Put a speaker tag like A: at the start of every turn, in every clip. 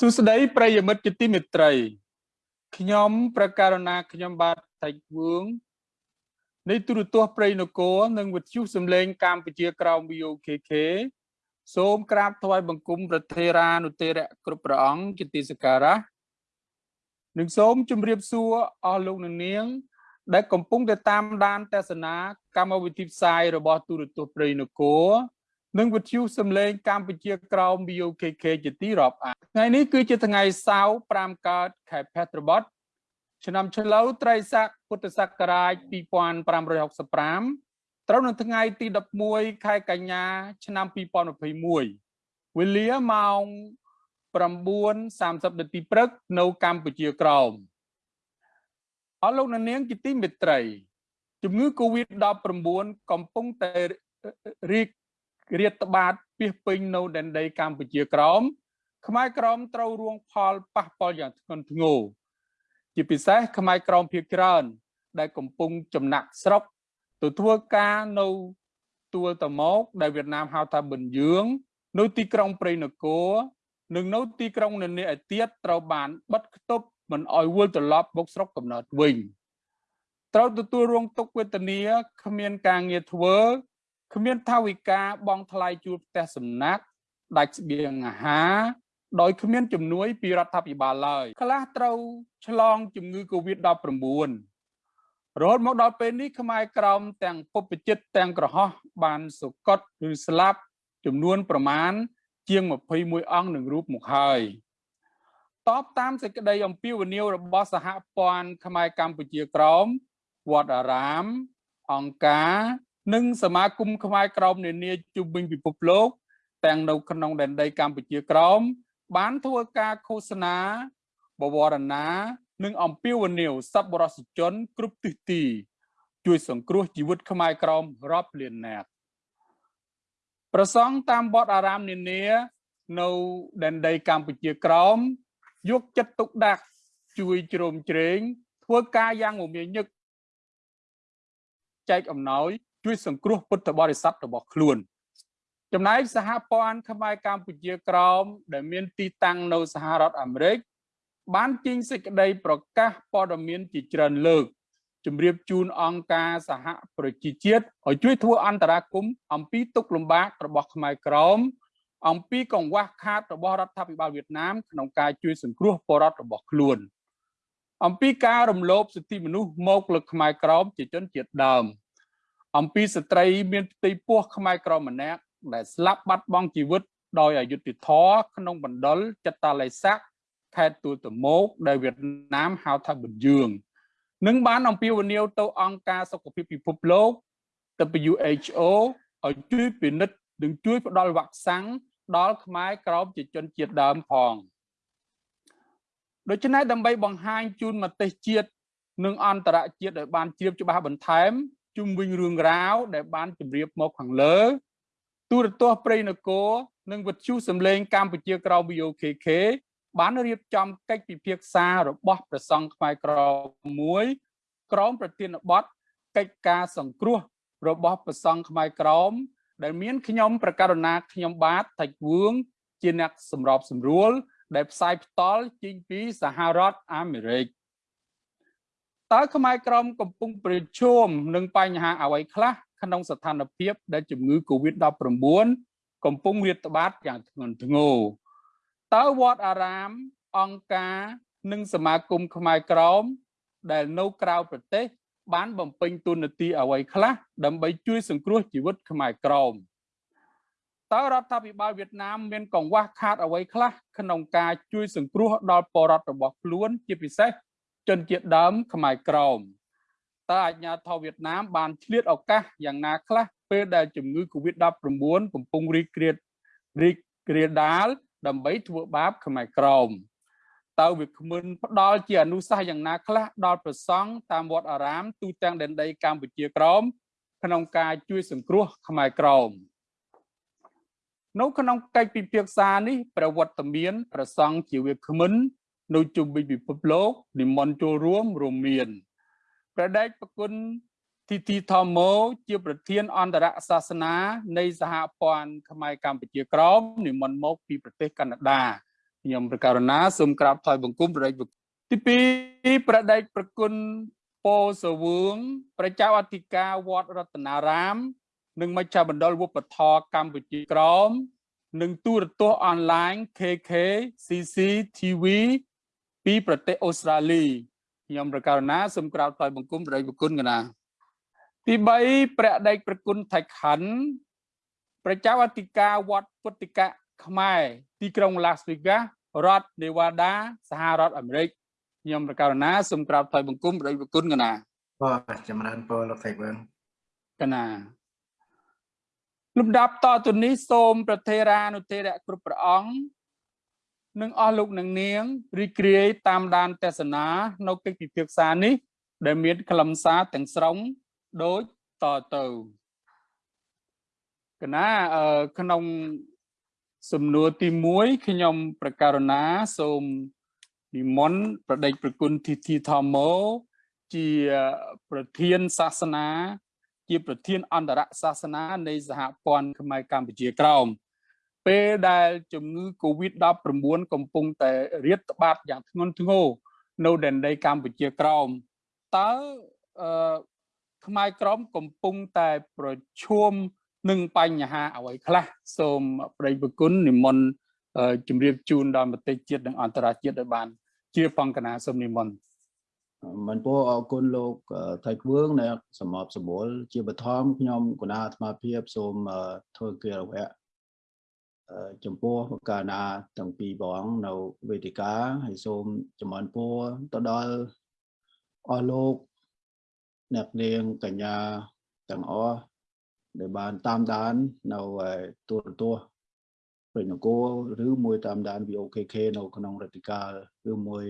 A: សួស្តីប្រិយមិត្តជាទីមេត្រីខ្ញុំប្រកាសណាខ្ញុំបាទតៃវឿងនៃទូរទស្សន៍ព្រៃនគរនិងវិទ្យុសំឡេងកម្ពុជាក្រោម VOKK សូមក្រាបថ្វាយបង្គំប្រធេរានុទេរៈគ្រប់ព្រះអង្គជាទីសក្ការៈនិងសូមជម្រាបសួរអស់លោកអ្នកនាង ដែលកំពុងតែតាមដានទស្សនាកម្មវិធីផ្សាយរបស់ទូរទស្សន៍ព្រៃនគរ និងវិទ្យុសំឡេងកម្ពុជាក្រោម BOKK ជាទីរាប់អានថ្ងៃនេះគឺជាថ្ងៃសៅរ៍5កើតខែភទ្របទឆ្នាំឆ្លូវត្រីស័កពុទ្ធសករាជ2565ត្រូវនៅថ្ងៃទី11ខែកញ្ញា ឆ្នាំ2021វេលាម៉ោង9:30នាទីព្រឹកនៅកម្ពុជាក្រោមអស់លោកនាងជាទីមេត្រីជំងឺ Covid-19 កំពុងតែរីក រាតត្បាតពីពេញនៅដែនដីកម្ពុជាក្រោមខ្មែរក្រមត្រូវរងផលប៉ះពាល់យ៉ាងធ្ងន់ធ្ងរជាពិសេសខ្មែរក្រមភាគច្រើន ដែលកំពុងចំណាក់ស្រុកទៅធ្វើការនៅទួលតមកដែលវៀតណាមហៅថាប៊ិនយឿងនៅទីក្រុងព្រៃនគរនិងនៅទីក្រុងនានាឯទៀតត្រូវបានបិទគប់មិនអោយវិលត្រឡប់មកស្រុកកំណើតវិញត្រូវទទួលរងទុក្ខវេទនាគ្មានការងារធ្វើ គ្មានថាវិការបងថ្លៃជួលផ្ទះសំណាក់ដាច់ស្បៀងអាហារដោយគ្មានជំនួយពីរដ្ឋាភិបាលឡើយខ្លះត្រូវឆ្លងជំងឺ Covid-19 រហូតមកដល់ពេលនេះខ្មែរក្រមទាំងពុបចិត្តទាំងក្រហោះបានសុគតឬស្លាប់ចំនួនប្រមាណជាង21អង្គនឹងរូបមកហើយតបតាមសេចក្តីអំពាវនាវរបស់សហព័ន្ធខ្មែរកម្ពុជាក្រមវត្តអារាមអង្គការ និងសមាគមខ្មែរក្រមនានាជុំវិញពិភពលោកទាំងនៅក្នុងដែនដីកម្ពុជាក្រមបានធ្វើការឃោសនាបវរណានិងអំពាវនាវសប្បុរសជនគ្រប់ទិសទី ជួយសង្គ្រោះជីវិតខ្មែរក្រមរាប់លាននាក់ប្រសង់តាមវត្តអារាមនានា នៅដែនដីកម្ពុជាក្រមយកចិត្តទុកដាក់ជួយជ្រោមជ្រែងធ្វើការយ៉ាងមមាញឹកចែកអំណោយ ជួយសង្គ្រោះពុទ្ធបរិស័ទរបស់ខ្លួនចំណែកសហព័ន្ធខ្មែរកម្ពុជាក្រោមដែលមានទីតាំងនៅសហរដ្ឋអាមេរិកបានចេញសេចក្តីប្រកាសព័ត៌មានជាច្រើនលើកជម្រាបជូនអង្គការសហប្រជាជាតិឲ្យជួយធ្វើអន្តរាគមន៍អំពីទុកលំបាករបស់ខ្មែរក្រមអំពីកង្វះខាតរបស់រដ្ឋាភិបាលវៀតណាមក្នុងការជួយសង្គ្រោះពលរដ្ឋរបស់ខ្លួន អំពីការរំលោភសិទ្ធិមនុស្សមកលើខ្មែរក្រមជាជនជាតិដើម អំពីស្ត្រីមានផ្ទៃពោះខ្មែរក្រម្នាក់ដែលស្លាប់បាត់បង់ជីវិតដោយអយុត្តិធម៌ក្នុងបណ្ដុលចិត្តតាល័យស័កខេត្តទួលតមោកដែលវៀតណាមហៅថាប៊ុនយឿងនិងបានអំពាវនាវទៅអង្គការសុខភាពពិភពលោក WHO ឲ្យជួយពិនិត្យនិងជួយផ្ដល់វ៉ាក់សាំងដល់ខ្មែរក្រោមជាជនជាតិដើមផងដូច្នេះដើម្បីបង្ហាញជូនមតិជាតិនិងអន្តរជាតិឲ្យបានជ្រាបច្បាស់បន្ថែម ជុំវិញរឿងរ៉ាវដែលបានជម្រាបមកខាងលើ ទូរទស្សន៍ព្រៃនគរនិងវិទ្យុសំឡេងកម្ពុជាក្រៅ VOKK បានរៀបចំកិច្ចពិភាក្សារបស់ព្រះសង្ឃខ្មែរក្រមួយក្រមប្រធានបទកិច្ចការសង្គ្រោះរបស់ព្រះសង្ឃខ្មែរក្រមដែលមានខ្ញុំប្រកាសណាខ្ញុំបាទថៃវឿងជាអ្នកសម្របសម្រួល ដែលផ្សាយផ្ទាល់ចេញពីសហរដ្ឋអាមេរិក តើខ្មែរក្រមកំពុងប្រឈមនឹងបញ្ហាអ្វីខ្លះក្នុងស្ថានភាពដែលជំងឺ Covid-19 កំពុងរាតត្បាតយ៉ាងធ្ងន់ធ្ងរតើវត្តអារាមអង្គការនិងសមាគមខ្មែរក្រមដែលនៅក្រៅប្រទេស បានបំពេញទូនាទីអ្វីខ្លះដើម្បីជួយសង្គ្រោះជីវិតខ្មែរក្រមតើរដ្ឋាភិបាលវៀតណាមមានកង្វះខាតអ្វីខ្លះក្នុងការជួយសង្គ្រោះដល់ពលរដ្ឋរបស់ខ្លួនជាពិសេស ជនជាតិដើមខ្មែរក្រមតើអាជ្ញាធរវៀតណាមបានឆ្លៀតឱកាសយ៉ាងណាខ្លះពេលដែលជំងឺ Covid-19 កំពុងរីករាលរីករាលដាលដើម្បីធ្វើបាបខ្មែរក្រមតើវាគ្មិនផ្ដល់ជាអនុសាសន៍យ៉ាងណាខ្លះដល់ប្រសង់តាមវត្តអារាមទូទាំងដែនដីកម្ពុជាក្រមក្នុងការជួយសង្គ្រោះខ្មែរក្រមនៅក្នុងកិច្ចពិភាក្សានេះប្រវត្តិមានប្រសង់ជាវាគ្មិន នៅជុំវិញពិភពលោកនិមន្តចូលរួមរួមមានព្រះដេចប្រគុណទីទីធម្មោជាប្រធានអន្តរសាសនា នៃសហព័ន្ធខ្មែរកម្ពុជាក្រមនិមន្តមកពីប្រទេសកាណាដាខ្ញុំប្រកាសណាសូមក្រាបថ្វាយបង្គំព្រះរាជទី2ប្រដេចប្រគុណពោសវឿងប្រជាអធិការវត្តរតនារាម និងមជ្ឈមណ្ឌលវប្បធម៌កម្ពុជាក្រមនិងទូរទស្សន៍អនឡាញ KK CCTV ពីប្រទេសអូស្ត្រាលីខ្ញុំប្រកាសណាសូមក្រាបថ្វាយបង្គំព្រះរាជគុណកណាទី3ព្រះដេចប្រគុណថៃខណ្ឌប្រជាអធិការវត្តពុទ្ធិកៈខ្មែរទីក្រុង Las Vegas រដ្ឋ Nevada សហរដ្ឋអាមេរិកខ្ញុំប្រកាសណាសូមក្រាបថ្វាយបង្គំព្រះគុណកណា
B: បាទចម្រើនពរលោកថៃវឿង
A: កណាលំដាប់តទៅនេះសូមប្រធេរានុធេរៈគ្រប់ព្រះអង្គ និងអស់លោកអ្នកនាងរីករាយតាមដានទេសនានៅកិច្ចពិភាក្សានេះ ដែលមានខ្លឹមសារទាំងស្រុងដូចតទៅកណាក្នុងសំណួរទី1ខ្ញុំប្រកាសណាសូមនិមន្តប្រដេចប្រគុណធីធីធម្មោជាប្រធានសាសនា ជាប្រធានអន្តរសាសនានៃសហព័ន្ធខ្មែរកម្ពុជាក្រោម ពេលដែលជំងឺ Covid-19 កំពុងតែរាតត្បាតយ៉ាងធ្ងន់ធ្ងរនៅដែនដីកម្ពុជាក្រោមតើអឺខ្មែរក្រមកំពុងតែប្រឈមនឹងបញ្ហាអ្វីខ្លះសូមប្រិយប្រគុណនិមន្តជម្រាបជូនដល់មតិជាតិនិងអន្តរជាតិឲ្យបានជាបង្កណាសូមនិមន្ត
C: មិនពោអរគុណលោកថៃគឿងដែលសម្របសម្រួលជាបឋមខ្ញុំគណៈអាត្មាភាពសូមធ្វើគិរវៈ ចំពោះកាលណាទាំងពីរបងនៅវេទិកាហើយសូមចំអនពោទៅដល់អស់លោកអ្នកនាងកញ្ញាទាំងអស់ដែលបានតាមដាននៅទូរទស្សន៍ព្រឹកនគរឬមួយតាមដាន VOKK នៅក្នុងរតិកាលឬមួយ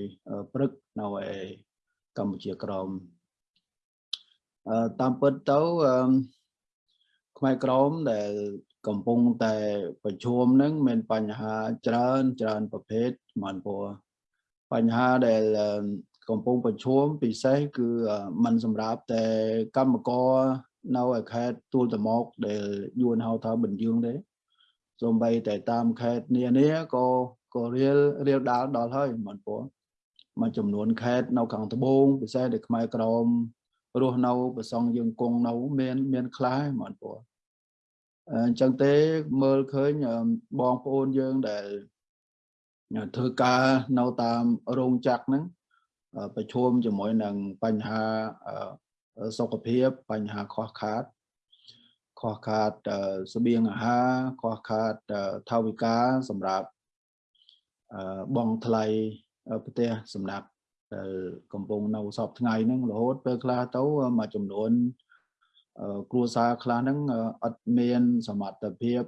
C: ព្រឹកនៅឯកម្ពុជាក្រមតាមពិតទៅខ្មែរក្រមដែល កំពុងតែប្រឈមនឹងមានបញ្ហាច្រើនច្រើនប្រភេទមិនព្រោះបញ្ហាដែលកំពុងប្រឈមពិសេសគឺมันសម្រាប់តែកម្មករនៅឯខេត្តទួលតមកដែលយួនហៅថាបញ្យើងទេសូម្បីតែតាមខេត្តនានាក៏ក៏រៀលរៀលដាល់ដល់ហើយមិនព្រោះមួយចំនួនខេត្តនៅខាងត្បូងពិសេសដែលខ្មែរក្រមរស់នៅប្រសងយើងគង់នៅមានមានខ្លះមិនព្រោះ អញ្ចឹងទេមើលឃើញបងប្អូនយើងដែលធ្វើការនៅតាមរោងចក្រហ្នឹងប្រឈមជាមួយនឹងបញ្ហាសុខភាពបញ្ហាខ្វះខាតខ្វះខាតស្បៀងអាហារខ្វះខាតថវិកាសម្រាប់បងថ្លៃប្រទេសសំណាក់ដែលកំពុងនៅសពថ្ងៃហ្នឹងរហូតពេលខ្លះទៅមួយចំនួន គ្រួសារខ្លះហ្នឹងអត់មានសមត្ថភាព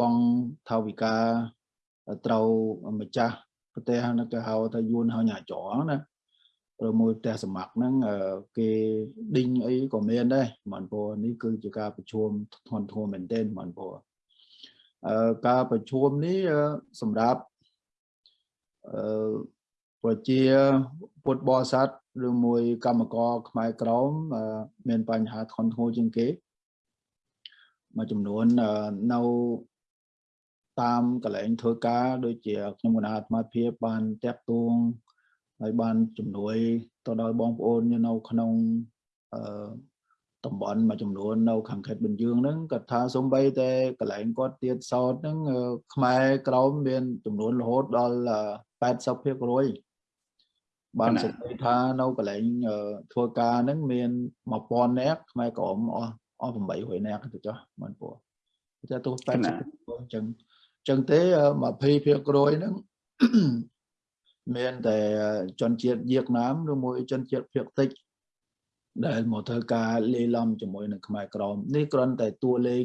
C: បងថវិកាត្រូវម្ចាស់ប្រទេសហ្នឹងគេហៅថាយួនហៅញ៉ាចងណាឬមួយផ្ទះសម្ាក់ហ្នឹងគេឌីងអីក៏មានដែរមិនព្រោះនេះគឺជាការប្រជុំធ្ងន់ធ្ងរមែនទែនមិនព្រោះអឺការប្រជុំនេះសម្រាប់អឺប្រជាពុទ្ធបរិស័ទ ឬមួយកម្មករខ្មែរក្រមមានបញ្ហាធ្ងន់ធ្ងរជាងគេមួយចំនួននៅតាមកន្លែងធ្វើការដូចជាខ្ញុំគណៈអាត្មាភាពបានតាក់ទងហើយបានជំនួយទៅដល់បងប្អូននៅក្នុងអឺតំបន់មួយចំនួននៅខាងខេត្តបន្ទាយហ្នឹងគាត់ថាសំបីតែកន្លែងគាត់ទៀតសោតហ្នឹងខ្មែរក្រមមានចំនួនរហូតដល់80% បានសេចក្តីថានៅកន្លែងធ្វើការហ្នឹងមាន1000នាក់ខ្មែរក្រមអស់អស់800នាក់ទៅចុះមិនពោះតែទោះ80%អញ្ចឹងអញ្ចឹងទេ20%ហ្នឹងមានតែជនជាតិវៀតណាមឬមួយជនជាតិភាគតិចដែលមកធ្វើការលេឡំជាមួយនឹងខ្មែរក្រមនេះគ្រាន់តែតួលេខ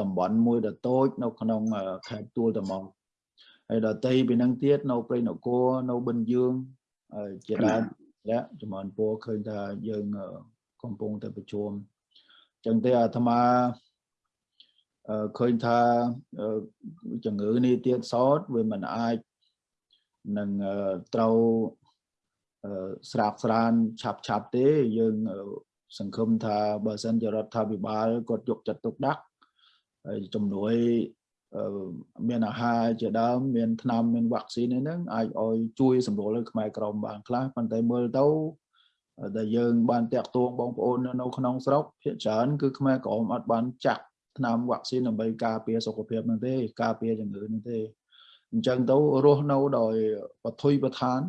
C: តំបន់មួយដ៏តូចនៅក្នុងខេត្តទួលត្មង ហើយដល់តីពីនឹងទៀតនៅព្រៃនគរនៅបិណ្ឌយើងជាដើមរយៈចំនួនពោឃើញថាយើងកំពុងតែប្រជុំអញ្ចឹងទេអាត្មាឃើញថាជំងឺនេះទៀតសោតវាមិនអាចនឹងត្រូវស្រាកស្រានឆាប់ឆាប់ទេយើងសង្ឃឹមថាបើសិនជារដ្ឋាភិបាលគាត់យកចិត្តទុកដាក់ហើយជំនួយអឺ មានអាហារជាដើមមានថ្នាំមានវ៉ាក់ស៊ីនហ្នឹងអាចឲ្យជួយសម្រួលឲ្យខ្មែរក្រមបានខ្លះប៉ុន្តែមើលទៅដែលយើងបានតាក់ទងបងប្អូននៅក្នុងស្រុកភាគច្រើនគឺខ្មែរក្រមអត់បានចាក់ថ្នាំវ៉ាក់ស៊ីនដើម្បីការពារសុខភាពហ្នឹងទេការពារជំងឺហ្នឹងទេអញ្ចឹងទៅរស់នៅដោយបថុយប្រឋាន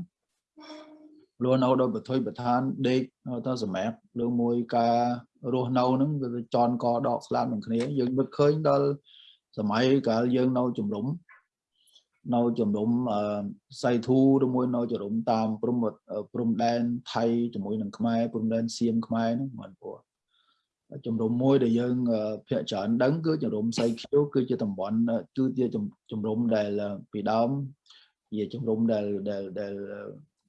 C: រស់នៅដោយបថុយប្រឋានដេកទៅសម្រាប់ឬមួយការរស់នៅហ្នឹងវាចន់កដកស្លាប់នឹងគ្នាយើងនឹកឃើញដល់ សម័យកាលយើងនៅជំរំនៅជំរំសៃធូឬមួយនៅជំរំតាមព្រំព្រំដែនថៃជាមួយនឹងខ្មែរព្រំដែនសៀមខ្មែរហ្នឹងមិនព្រោះជំរំមួយដែលយើងភាគច្រើនដឹងគឺជំរំសៃខៀវគឺជាតំបន់គឺជាជំរំដែលពីដើមជាជំរំដែលដែលដែល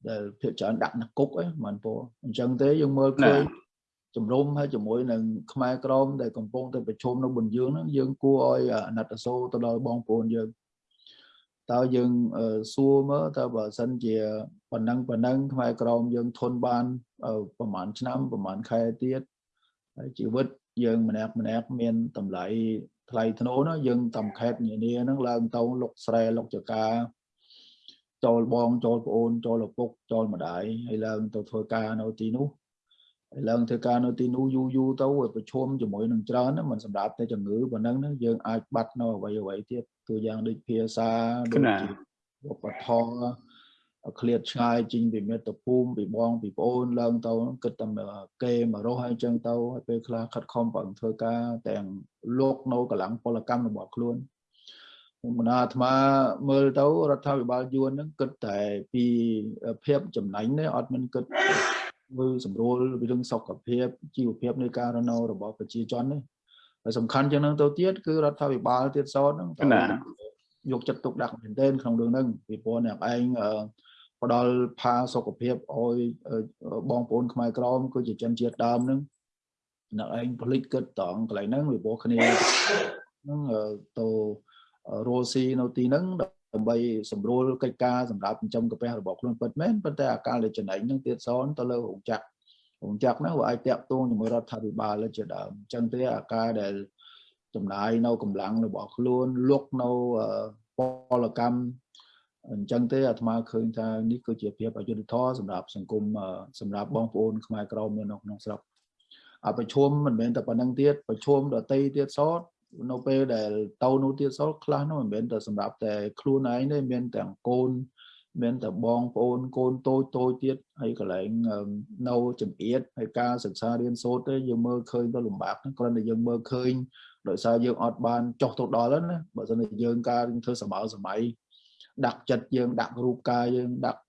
C: ដែលភាគច្រើនដាក់នៅគុកហ្នឹងមិនព្រោះអញ្ចឹងទេយើងមើលឃើញ ជំរុំហើយជាមួយនឹងខ្មែរក្រមដែលកំពុងតែប្រជុំនៅបនយើងហ្នឹងយើងគួរឲ្យអាណិតអាសូរទៅដល់បងប្អូនយើងតើយើងសួរមើលតើបើសិនជាប៉ុណ្ណឹងប៉ុណ្ណឹងខ្មែរក្រមយើងធន់បានប្រហែលឆ្នាំប្រហែលខែទៀតហើយជីវិតយើងម្នាក់ម្នាក់មានតម្លៃថ្លៃធ្នូណាយើងតំខេតនានាហ្នឹងឡើងទៅលុកស្រែលុកចកាចូលបងចូលប្អូនចូលឪពុកចូលម្ដាយហើយឡើងទៅធ្វើការនៅទីនោះហើយ ឡើងធ្វើការនៅទីនោះយូរយូរទៅប្រឈមជាមួយនឹងច្រើនណាមិនសម្រាប់តែជំងឺប៉ុណ្ណឹងយើងអាចបាត់នៅអ្វីអ្វីទៀតទូយ៉ាងដូចភាសាដូចជាឧបត្ថម្ភឃ្លាតឆ្ងាយចេញពីមិត្តភូមិពីបងពីប្អូនឡើងទៅគិតតែគេមករស់ហើយអញ្ចឹងទៅហើយពេលខ្លះខិតខំប្រឹងធ្វើការទាំងលោកនៅកម្លាំងពលកម្មរបស់ខ្លួនមនាអាត្មាមើលទៅរដ្ឋាភិបាលយួនហ្នឹងគិតតែពីភាពចំណេញទេអត់មិនគិត មើលសម្រួលពីរឿងសុខភាពជីវភាពនៃការរស់នៅរបស់ប្រជាជននេះហើយសំខាន់ជាងហ្នឹងទៅទៀតគឺរដ្ឋាភិបាលទៀតសោតហ្នឹងយកចិត្តទុកដាក់មែនទែនក្នុងរឿងហ្នឹងពីព្រោះអ្នកឯងផ្ដល់ផាសុខភាពឲ្យបងប្អូនខ្មែរក្រមគឺជាជនជាតិដើមហ្នឹងអ្នកឯងផ្លិចគិតតងកន្លែងហ្នឹងពីព្រោះគ្នាហ្នឹងទៅរស់ស៊ីនៅទីហ្នឹង ដើម្បីសម្រួលកិច្ចការសម្រាប់ចិញ្ចឹមកាពះរបស់ខ្លួនពិតមែនប៉ុន្តែអាកាលដែលចំណេញហ្នឹងទៀតសនទៅលើរោងចក្ររោងចក្រហ្នឹងវាអាចតាក់ទងជាមួយរដ្ឋាភិបាលជាដើមអញ្ចឹងទេអាការដែលចំណាយនៅកម្លាំងរបស់ខ្លួនលុកនៅពលកម្មអញ្ចឹងទេអាត្មាឃើញថានេះគឺជាភាពអយុត្តិធម៌សម្រាប់សង្គមសម្រាប់បងប្អូនខ្មែរក្រមនៅក្នុងស្រុកអប្រជុំមិនមែនតែប៉ុណ្្នឹងទៀតប្រជុំដតីទៀតសត នៅពេលដែលទៅនោះទៀតសល់ខ្លះនោះមិនមែនតែសម្រាប់តែខ្លួនឯងទេមានទាំងកូនមានតែបងប្អូនកូនតូចតូចទៀតហើយកន្លែងនៅចំអៀតហើយការសិក្សារៀនសូត្រទេយើងមើលឃើញទៅលំបាកគ្រាន់តែយើងមើលឃើញដោយសារយើងអត់បានចុះទៅដល់ណាបើមិនតែយើងការធ្វើសម័យសម័យដាក់ចិត្តយើងដាក់រូបកាយយើងដាក់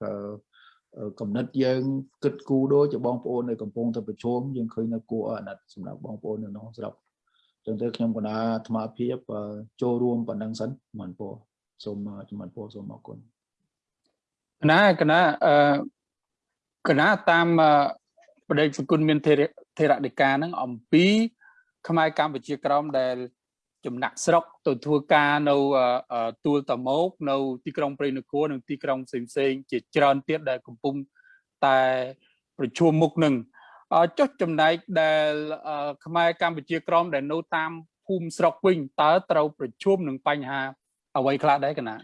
C: កំណត់យើងគិតគូរដូចជាបងប្អូននៅកំពុងតែប្រជុំយើងឃើញនៅគួរអាណិតសម្រាប់បងប្អូននៅក្នុងស្រុក ចឹងទៅខ្ញុំកណាអាត្មាភាពចូលរួមប៉ុណ្ណឹងសិនមិនពោសូមជំរាបពោសូមអរគុណ
A: កណាកណាអឺកណាតាមបដិសគុណមានធរដេកាហ្នឹងអំពីខ្មែរកម្ពុជាក្រមដែលចំណាក់ស្រុកទៅធ្វើការនៅទួលតមោកនៅទីក្រុងព្រៃនគរនិងទីក្រុងផ្សេងផ្សេងជាច្រើនទៀតដែលកំពុងតែប្រជុំមុខនឹង ចុះចំណែកដែលខ្មែរកម្ពុជាក្រមដែលនៅតាមភូមិស្រុកវិញតើត្រូវប្រជុំនឹងបញ្ហាអ្វីខ្លះដែរកណា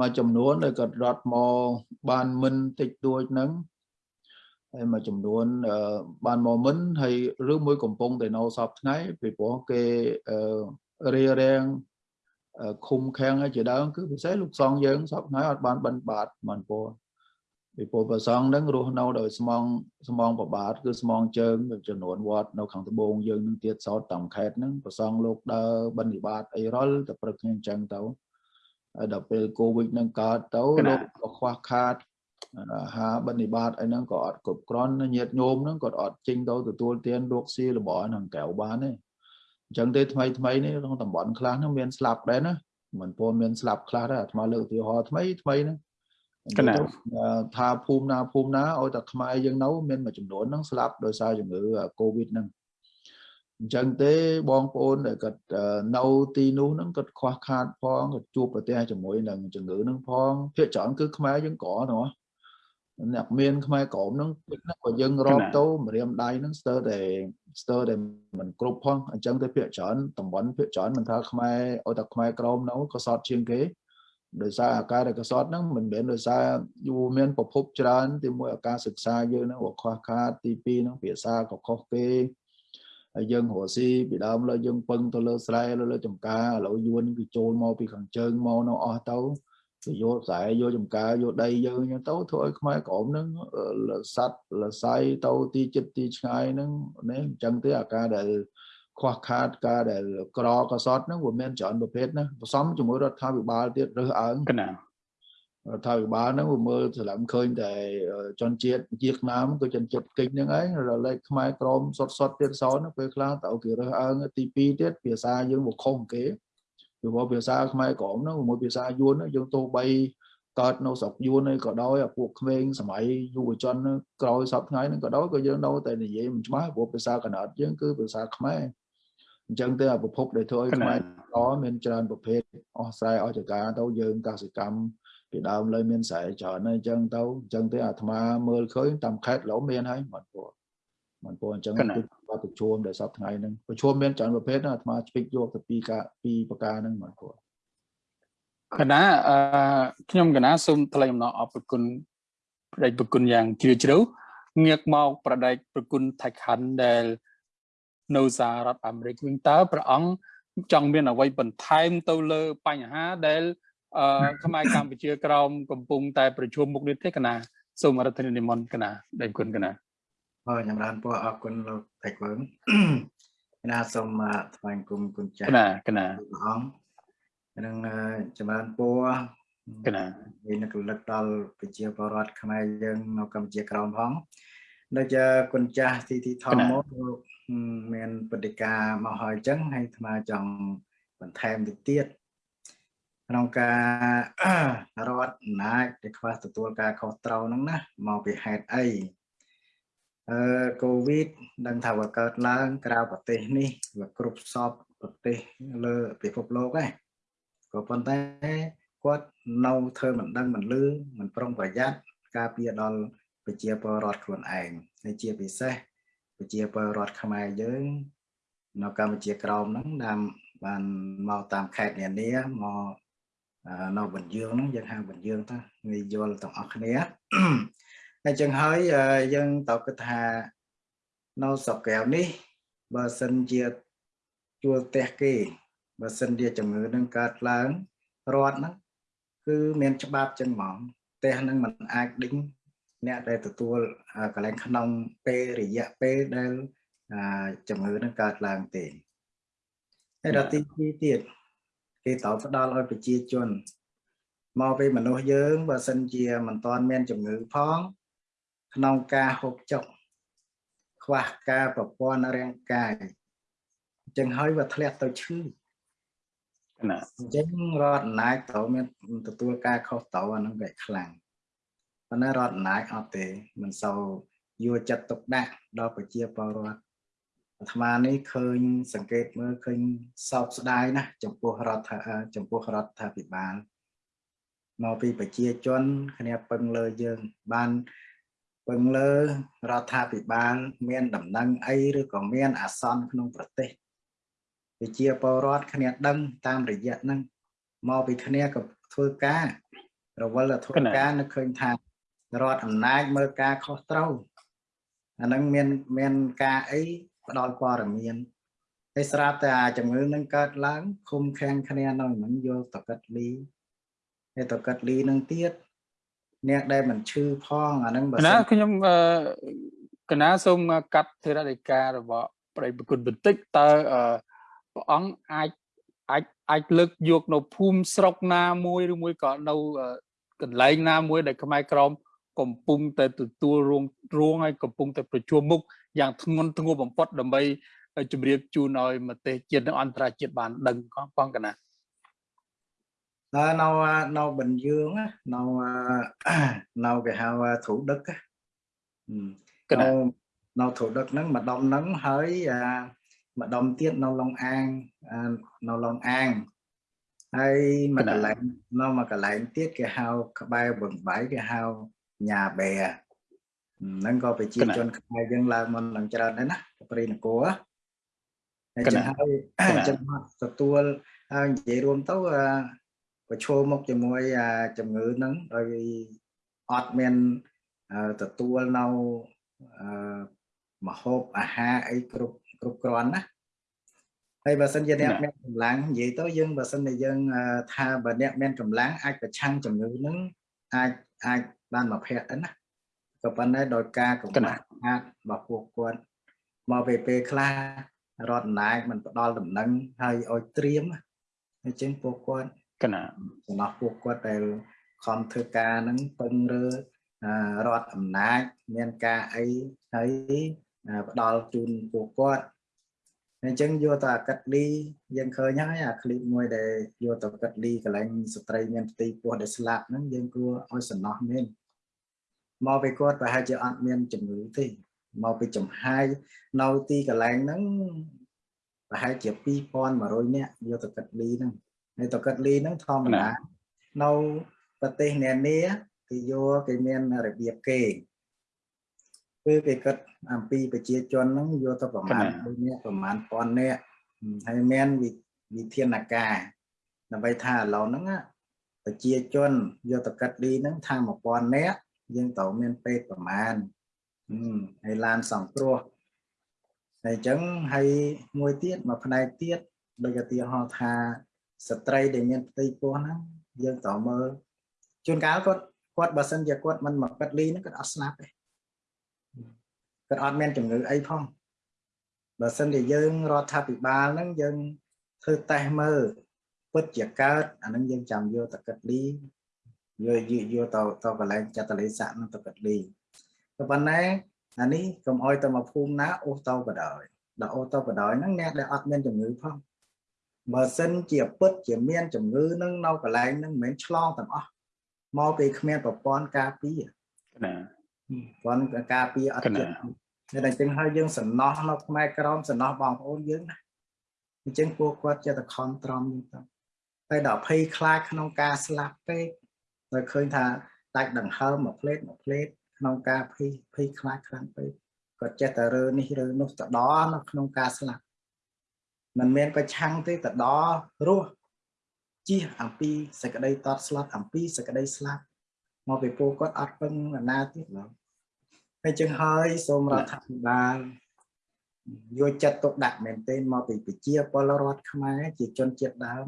C: មួយចំនួនដែលគាត់រត់មកបានមិនតិចតួចហ្នឹងហើយមួយចំនួនបានមកមិនហើយឬមួយកំពុងតែនៅសពថ្ងៃពីព្រោះគេរៀបរៀងឃុំខាំងជាដើមគឺពិសេសលោកសងយើងសពថ្ងៃអត់បានបិណ្ឌបាតមិនពោ ពីពលប្រសងហ្នឹងរស់នៅដោយស្មងស្មងប្របាទគឺស្មងជើងចំនួនវត្តនៅខាងត្បូងយើងនឹងទៀតសោតតាមខេត្តហ្នឹងប្រសងលោកដើរបិណ្ឌបាតអីរលតែព្រឹកខ្ញុំអញ្ចឹងទៅហើយដល់ពេលកូវីដហ្នឹងកើតទៅលោកក៏ខ្វះខាតអាហារបិណ្ឌបាតអីហ្នឹងក៏អត់គ្រប់គ្រាន់ញាតញោមហ្នឹងក៏អត់ចេញទៅទទួលទានលោកស៊ីរបស់ហ្នឹងកៅបានទេអញ្ចឹងទេថ្មីថ្មីនេះក្នុងតំបន់ខ្លះហ្នឹងមានស្លាប់ដែរណាមិនពោមានស្លាប់ខ្លះដែរអាត្មាលើកឧទាហរណ៍ថ្មីថ្មីហ្នឹង កណាថាភូមិណាភូមិណាឲ្យតែខ្មែរយើងនៅមានមួយចំនួនហ្នឹងស្លាប់ដោយសារជំងឺកូវីដហ្នឹងអញ្ចឹងទេបងប្អូនដែលគាត់នៅទីនោះហ្នឹងគាត់ខ្វះខាតផងគាត់ជួបប្រទះជាមួយនឹងជំងឺហ្នឹងផងភាគច្រើនគឺខ្មែរយើងក្រណាអ្នកមានខ្មែរក្រមហ្នឹងក៏យើងរាប់ទៅម្រាមដៃហ្នឹងស្ទើរតែស្ទើរតែមិនគ្រប់ផងអញ្ចឹងទៅភាគច្រើនតំបន់ភាគច្រើនមិនថាខ្មែរឲ្យតែខ្មែរក្រមនោះក៏សតជាងគេ ដោយសារអាការដែលកសត់ហ្នឹងមិនមែនដោយសារយូរមានប្រភពច្រើនទីមួយអាការសិក្សាយើងហ្នឹងក៏ខ្វះខាតទី2ហ្នឹងភាសាក៏ខុសគេហើយយើងរស់ស៊ីពីដើមលើយើងពឹងទៅលើស្រែលើលើចំការឥឡូវយួនគឺចូលមកពីខាងជើងមកនៅអស់ទៅទៅយកខ្សែយកចំការយកដីយើងអញ្ចឹងទៅធ្វើឲ្យខ្មែរក្រមហ្នឹងសัตว์លស័យទៅទីចិត្តទីឆ្ងាយហ្នឹងនេះអញ្ចឹងទេអាការដែល ខ្វះខាតការដែលក្រកសតហ្នឹងវាមានច្រើនប្រភេទណាផ្សំជាមួយរដ្ឋាភិបាលទៀតរើសអើង
A: កណា
C: រដ្ឋាភិបាលហ្នឹងវាមើលស្លាំឃើញតែជនជាតិជាឆ្នាំគឺជនជាតិគិចហ្នឹងឯងរលែកខ្មែរក្រមសុតសុតទៀតសោនពេលខ្លះតើគេរើសអើងទី2ទៀតភាសាយើងមកខុសគេពីព្រោះភាសាខ្មែរក្រមហ្នឹងមួយភាសាយួនយើងទោះបីកើតនៅស្រុកយួននេះក៏ដោយអាពួកក្មេងសម័យយុវជនក្រោយសពថ្ងៃហ្នឹងក៏ដោយក៏យើងនៅតែនិយាយមិនច្បាស់ព្រោះភាសាកណ្ដាលយើងគឺភាសាខ្មែរ អញ្ចឹងទៅប្រភពដែលធ្វើឲ្យខ្មែរក្រមានច្រើនប្រភេទអស់ស្រែអស់ចការទៅយើងកសិកម្មពីដើមលើមានស្រែច្រើនហើយអញ្ចឹងទៅអញ្ចឹងទៅអាត្មាមើលឃើញតាមខេត្តឡូមានហើយមិនពោះមិនពោះអញ្ចឹងគឺប្រជុំដែលសពថ្ងៃហ្នឹងប្រជុំមានច្រើនប្រភេទណាអាត្មាឆ្ពិចយកទៅពីការពីប្រការហ្នឹងមិនពោះ
A: កណាអឺខ្ញុំកណាសូមថ្លែងអំណរអរគុណប្រដេកប្រគុណយ៉ាងជ្រាលជ្រៅងាកមកប្រដេកប្រគុណថៃខាន់ដែល នៅសហរដ្ឋអាមេរិកវិញតើព្រះអង្គចង់មានអ្វីបន្ថែមទៅលើបញ្ហាដែលអឺខ្មែរកម្ពុជាក្រមកំពុងតែប្រជុំមុខនេះទេកណាសូមរដ្ឋនិមន្តកណាដែលគុណកណា
B: អរចម្រើនពរអរគុណលោកតែកវើងកណាសូមថ្លែងគុំគុណចាស់
A: កណាកណា
B: ព្រះអង្គនឹងចម្រើនពរ
A: កណា
B: មានកលឹកដល់ប្រជាពលរដ្ឋខ្មែរយើងនៅកម្ពុជាក្រមផងដូចជាគុណចាស់ទីទីធម្មមកលោក មានបដិការមកហើយអញ្ចឹងហើយអាត្មាចង់បន្ថែមទៅទៀតក្នុងការរត់អំណាចដែលខ្វះទទួលការខុសត្រូវហ្នឹងណាមកពីហេតុអីអឺកូវីដដឹងថាវាកើតឡើង ក្រៅប្រទេសនេះវាគ្រប់សពប្រទេសលើពិភពលោកឯងក៏ប៉ុន្តែគាត់នៅធ្វើមិនដឹងមិនលឺមិនប្រុងប្រយ័ត្នការពារដល់ប្រជាពលរដ្ឋខ្លួនឯងហើយជាពិសេស ប្រជាពលរដ្ឋខ្មែរយើងនៅកម្ពុជាក្រោមហ្នឹងតាមបានមកតាមខេត្តនានាមកនៅបញ្យើងហ្នឹងយើងហៅបញ្យើងទៅងាយយល់ទាំងអស់គ្នាហើយចឹងហើយយើងតើគិតថានៅស្រុកកែវនេះបើសិនជាជួលផ្ទះគេបើសិនជាជំងឺនឹងកើតឡើងរដ្ឋហ្នឹងគឺមានច្បាប់ចឹងហ្មងផ្ទះហ្នឹងมันអាចដេញ អ្នកដែលទទួលកន្លែងក្នុងពេលរយៈពេលដែលជំងឺនឹងកើតឡើងទេហើយដល់ទី2ទៀតគេត្រូវផ្ដល់ឲ្យប្រជាជនមកពីមនុស្សយើងបើសិនជាមិនទាន់មានជំងឺផង ក្នុងការហូបចុកខ្វះការប្រព័ន្ធរាងកាយអញ្ចឹងហើយវាធ្លាក់ទៅឈឺណាអញ្ចឹងរដ្ឋអំណាចត្រូវមានទទួលការខុសត្រូវអានឹងវាខ្លាំង ប៉ុន្តែរដ្ឋអំណាចអត់ទេមិនសូវយកចិត្តទុកដាក់ដល់ប្រជាពលរដ្ឋអាត្មានេះឃើញសង្កេតមើលឃើញសោកស្ដាយណាស់ចំពោះរដ្ឋចំពោះរដ្ឋាភិបាលមកពីប្រជាជនគ្នាពឹងលើយើងបានពឹងលើរដ្ឋាភិបាលមានដំណឹងអីឬក៏មានអាសន្នក្នុងប្រទេសវិជាពលរដ្ឋគ្នាដឹងតាមរយៈហ្នឹងមកពីគ្នាក៏ធ្វើការរវល់ធ្វើការនឹកឃើញថា រដ្ឋអំណាចមើលការខុសត្រូវអានឹងមានមានការអីផ្ដល់ព័ត៌មានហើយស្រាប់តែជំងឺនឹងកើតឡើងឃុំខាំងគ្នានៅនឹងយកតកិតលីហើយតកិតលីនឹងទៀតអ្នកដែលមិនឈឺផងអានឹង
A: បើណាខ្ញុំកណាសូមកាត់ធរណីការរបស់ប្រិយប្រគុណបន្តិចតើព្រះអង្គអាចអាចអាចលើកយកនៅភូមិស្រុកណាមួយឬមួយក៏នៅកន្លែងណាមួយដែលខ្មែរក្រម កំពុងតែទទួលរងរងហើយកំពុងតែប្រជុំមុខយ៉ាងធ្ងន់ធ្ងរបំផុតដើម្បីជម្រាបជូនឲ្យប្រទេសជាតិនិងអន្តរជាតិបានដឹងផងកណា
B: នៅនៅបញ្យើងនៅនៅគេហៅធូដឹក
A: កណា
B: នៅធូដឹកហ្នឹងម្ដុំហ្នឹងហើយម្ដុំទៀតនៅឡុងអាងនៅឡុងអាងហើយមួយកន្លែងនៅមួយកន្លែងទៀតគេហៅក្បែរបឹងបៃគេហៅ ញ៉ាបែហ្នឹងក៏ប្រជាជនខ្មែរយើងឡើងមកនឹងច្រើនដែរណាព្រៃនគរហើយចឹងហើយចឹងទទួលហើយនិយាយរួមទៅប្រឈមមុខជាមួយជំងឺហ្នឹងដោយអត់មានទទួលនៅមហូបអាហារអីគ្រប់គ្រប់គ្រាន់ណាហើយបើសិនជាអ្នកមានកម្លាំងនិយាយទៅយើងបើសិនជាយើងថាបើអ្នកមានកម្លាំងអាចប្រឆាំងជំងឺហ្នឹងអាចអាច បានមកភ័ក្រទៅណាក៏ប៉ុន្តែដោយការកំណត់អាចរបស់ពួកគាត់មកពេលពេលខ្លះរដ្ឋអំណាចមិនផ្ដល់ដំណឹងហើយឲ្យត្រៀមអញ្ចឹងពួកគាត់
A: កណា
B: សំណោះពួកគាត់ដែលខំធ្វើការហ្នឹងពឹងរើរដ្ឋអំណាចមានការអីហើយផ្ដល់ជូនពួកគាត់ អញ្ចឹងយកទៅអាកាត់លីយើងឃើញហើយអាឃ្លីបមួយដែលយកទៅកាត់លីកន្លែងស្ត្រីមានផ្ទៃពោះដែលស្លាប់ហ្នឹងយើងគួរឲ្យសំណោះមែនមកពីគាត់ប្រហែលជាអត់មានជំងឺទេមកពីចំហាយនៅទីកន្លែងហ្នឹងប្រហែលជា2100នាក់យកទៅកាត់លីហ្នឹងហើយទៅកាត់លីហ្នឹងធម្មតានៅប្រទេសនានាគេយកគេមានរបៀបគេ គឺគេគិតអំពីប្រជាជនហ្នឹងយកទៅប្រមាណដូចនេះប្រមាណពាន់នាក់ហើយមានវិធានការដើម្បីថាឥឡូវហ្នឹងប្រជាជនយកទៅកាត់លីហ្នឹងថា1000នាក់យើងត្រូវមានពេទ្យប្រមាណហើយឡានសង្គ្រោះហើយអញ្ចឹងហើយមួយទៀតមួយផ្នែកទៀតដូចឧទាហរណ៍ថាស្ត្រីដែលមានផ្ទៃពោះហ្នឹងយើងត្រូវមើលជួនកាលគាត់គាត់បើសិនជាគាត់មិនមកកាត់លីហ្នឹងគាត់អត់ស្លាប់ទេ គាត់អត់មានជំងឺអីផងបើសិនជាយើងរដ្ឋាភិបាលហ្នឹងយើងធ្វើតេស្តមើលពិតជាកើតអាហ្នឹងយើងចាំយកទៅកាត់លីយកយកទៅទៅកន្លែងចតលេស័កនឹងទៅកាត់លីក៏ប៉ុន្តែអានេះកុំអោយទៅមកភូមិណាអូសទៅបដ ாய் ដល់អូសទៅបដ ாய் ហ្នឹងអ្នកដែលអត់មានជំងឺផងបើសិនជាពិតជាមានជំងឺនឹងនៅកន្លែងហ្នឹងមិនមែនឆ្លងទាំងអស់មកពីគ្មានប្រព័ន្ធការពារ
A: ណា
B: ប្រព័ន្ធការពារអត់ចិត្តតែអញ្ចឹងហើយយើងសំណោះនៅផ្នែកក្រមសំណោះបងប្អូនយើងណាអញ្ចឹងពួកគាត់ចេះតែខំត្រំយើងទៅហើយដល់ភ័យខ្លាចក្នុងការស្លាប់ពេកដោយឃើញថាដាច់ដង្ហើមមួយផ្លេតមួយផ្លេតក្នុងការភ័យភ័យខ្លាចខ្លាំងពេកគាត់ចេះតែរើនេះរើនោះទៅដល់នៅក្នុងការស្លាប់មិនមែនប្រឆាំងទេទៅដល់រស់ជិះអំពីសេចក្តីតតស្លាប់អំពីសេចក្តីស្លាប់ មកពីពួកគាត់អត់ពឹងណាទៀតឡើយហើយចឹងហើយសូមរដ្ឋាភិបាលយកចិត្តទុកដាក់មែនទែនមកពីប្រជាពលរដ្ឋខ្មែរជាជនជាតិដើម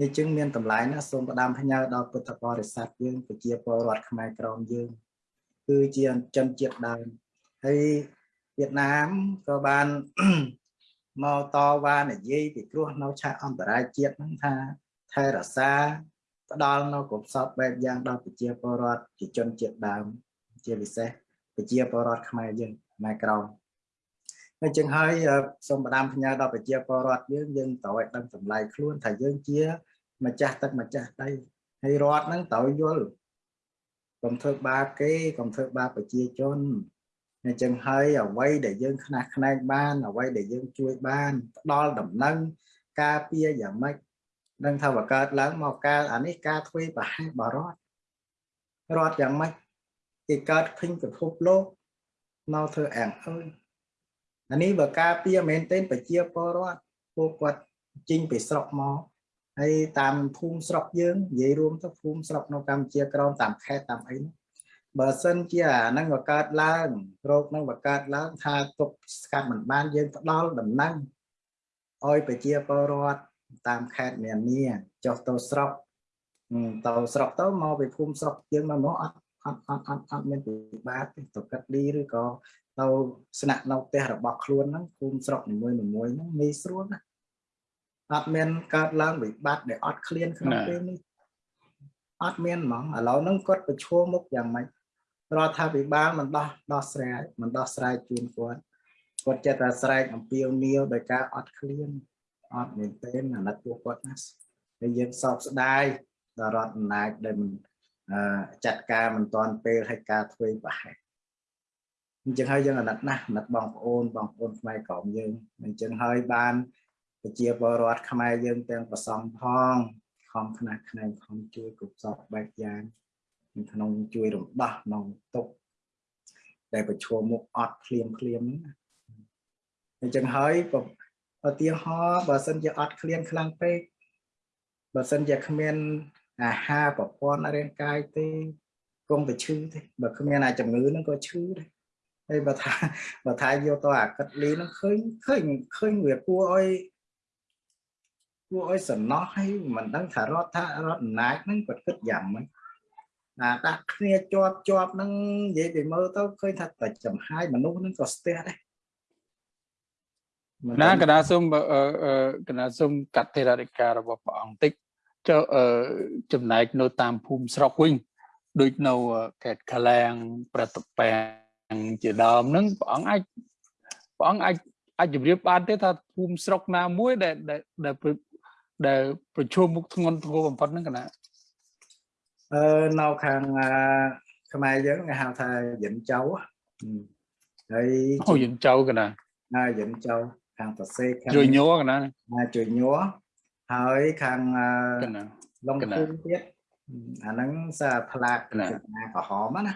B: នេះចឹងមានតម្លៃណាស់សូមផ្ដាំផ្ញើដល់ពុទ្ធបរិស័ទយើងប្រជាពលរដ្ឋខ្មែរក្រមយើង គឺជាជនជាតិដើមហើយវៀតណាមក៏បានមកតវ៉ានិយាយពីគ្រោះនៅឆាកអន្តរាយជាតិហ្នឹងថាថែរក្សា ផ្ដល់នៅកុសលបែបយ៉ាងដល់ប្រជាពលរដ្ឋជាជនជាតិដើម ជាពិសេសប្រជាពលរដ្ឋខ្មែរយើងខ្មែរក្រមហើយចឹងហើយសូមផ្ដាំផ្ញើដល់ប្រជាពលរដ្ឋយើងយើងត្រូវឲ្យដឹងតម្លៃខ្លួនថាយើងជាម្ចាស់ទឹកម្ចាស់ដីហើយរដ្ឋហ្នឹងត្រូវយល់កុំធ្វើបាបគេកុំធ្វើបាបប្រជាជនអញ្ចឹងហើយអ្វីដែលយើងខ្នះខ្នែងបានអ្វីដែលយើងជួយបានផ្ដល់ដំណឹងការពារយ៉ាងម៉េច នឹងថាបើកើតឡើងមកការអានេះការធ្វើប្រហែលបរតរត់យ៉ាងម៉េចគេកើតភីងពិភពលោកមកធ្វើអាំងអើយអានេះបើការពារមែនទែនប្រជាពលរដ្ឋពួកគាត់ជីងពីស្រុកមកហើយតាមភូមិស្រុកយើងនិយាយរួមទៅភូមិស្រុកនៅកម្ពុជាក្រមតាមខេត្តតាមអីនោះបើសិនជាអាហ្នឹងបើកើតឡើងរោគហ្នឹងបើកើតឡើងថាទុកស្កាត់មិនបានយើងផ្ដល់ដំណឹងឲ្យប្រជាពលរដ្ឋ តាមខេត្តនានាចុះទៅស្រុកទៅស្រុកទៅមកពីភូមិស្រុកយើងមកមកអត់អត់អត់អត់អត់មានពិបាកទេទៅកាត់ឌីឬក៏ទៅស្នាក់នៅផ្ទះរបស់ខ្លួនហ្នឹងភូមិស្រុកនីមួយៗហ្នឹងងាយស្រួលណាអត់មានកើតឡើងវិបត្តិដែលអត់ឃ្លានក្នុងពេលនេះអត់មានហ្មងឥឡូវហ្នឹងគាត់ប្រឈមមុខយ៉ាងម៉េចរដ្ឋាភិបាលមិនដោះដោះស្រាយមិនដោះស្រាយជូនគាត់គាត់ចេះតែស្រែកអំពាវនាវដោយការអត់ឃ្លាន អត់មែនទេអាណិតពួកគាត់ណាហើយយើងសោកស្ដាយដល់រដ្ឋអំណាចដែលមិនចាត់ការមិនទាន់ពេលឲ្យការធ្វើប្រហែលអញ្ចឹងហើយយើងអាណិតណាស់អាណិតបងប្អូនបងប្អូនខ្មែរក្រមយើងអញ្ចឹងហើយបានប្រជាពលរដ្ឋខ្មែរយើងទាំងប្រសងផងខំខ្នះខ្នែងខំជួយគ្រប់សពបែបយ៉ាងក្នុងជួយរំដោះក្នុងទុកដែលប្រឈមមុខអត់ភ្លាមភ្លាមហ្នឹងណាអញ្ចឹងហើយ ឧទាហរណ៍បើសិនជាអត់ឃ្លានខ្លាំងពេកបើសិនជាគ្មានអាហារប្រព័ន្ធរាងកាយទេគង់តែឈឺទេបើគ្មានអាជំងឺហ្នឹងក៏ឈឺដែរហើយបើថាបើថាយកទៅអាកិតលីហ្នឹងឃើញឃើញឃើញវាគួរឲ្យគួរឲ្យសំណោះហើយមិនដឹងថារដ្ឋថារដ្ឋអំណាចហ្នឹងគាត់គិតយ៉ាងម៉េចអាដាក់គ្នាជាប់ជាប់ហ្នឹងនិយាយពីមើលទៅឃើញថាតែចំហាយមនុស្សហ្នឹងក៏ស្ទះដែរ
A: ណាកណាសុំកណាសុំកតិរតិការបស់ព្រះអង្គតិចចុះចំណែកនៅតាមភូមិស្រុកវិញដូចនៅខេត្តកលែងប្រតប៉ែងជាដើមហ្នឹងព្រះអង្គអាចព្រះអង្គអាចអាចជម្រាបបានទេថាភូមិស្រុកណាមួយដែលដែលដែលប្រឈមមុខធ្ងន់ធ្ងរបំផុតហ្នឹងកណា
B: អឺនៅខាងខ្មែរយើងគេហៅថាយិនចៅហើយ
A: អូយិនចៅកណា
B: ណាយិនចៅ ខាងសរសេរ
A: ខាងជួយញ័រកណា
B: ជួយញ័រហើយខាងឡុងភូមិទៀតអាហ្នឹងសាផ្លាកចំណាក្រហមណា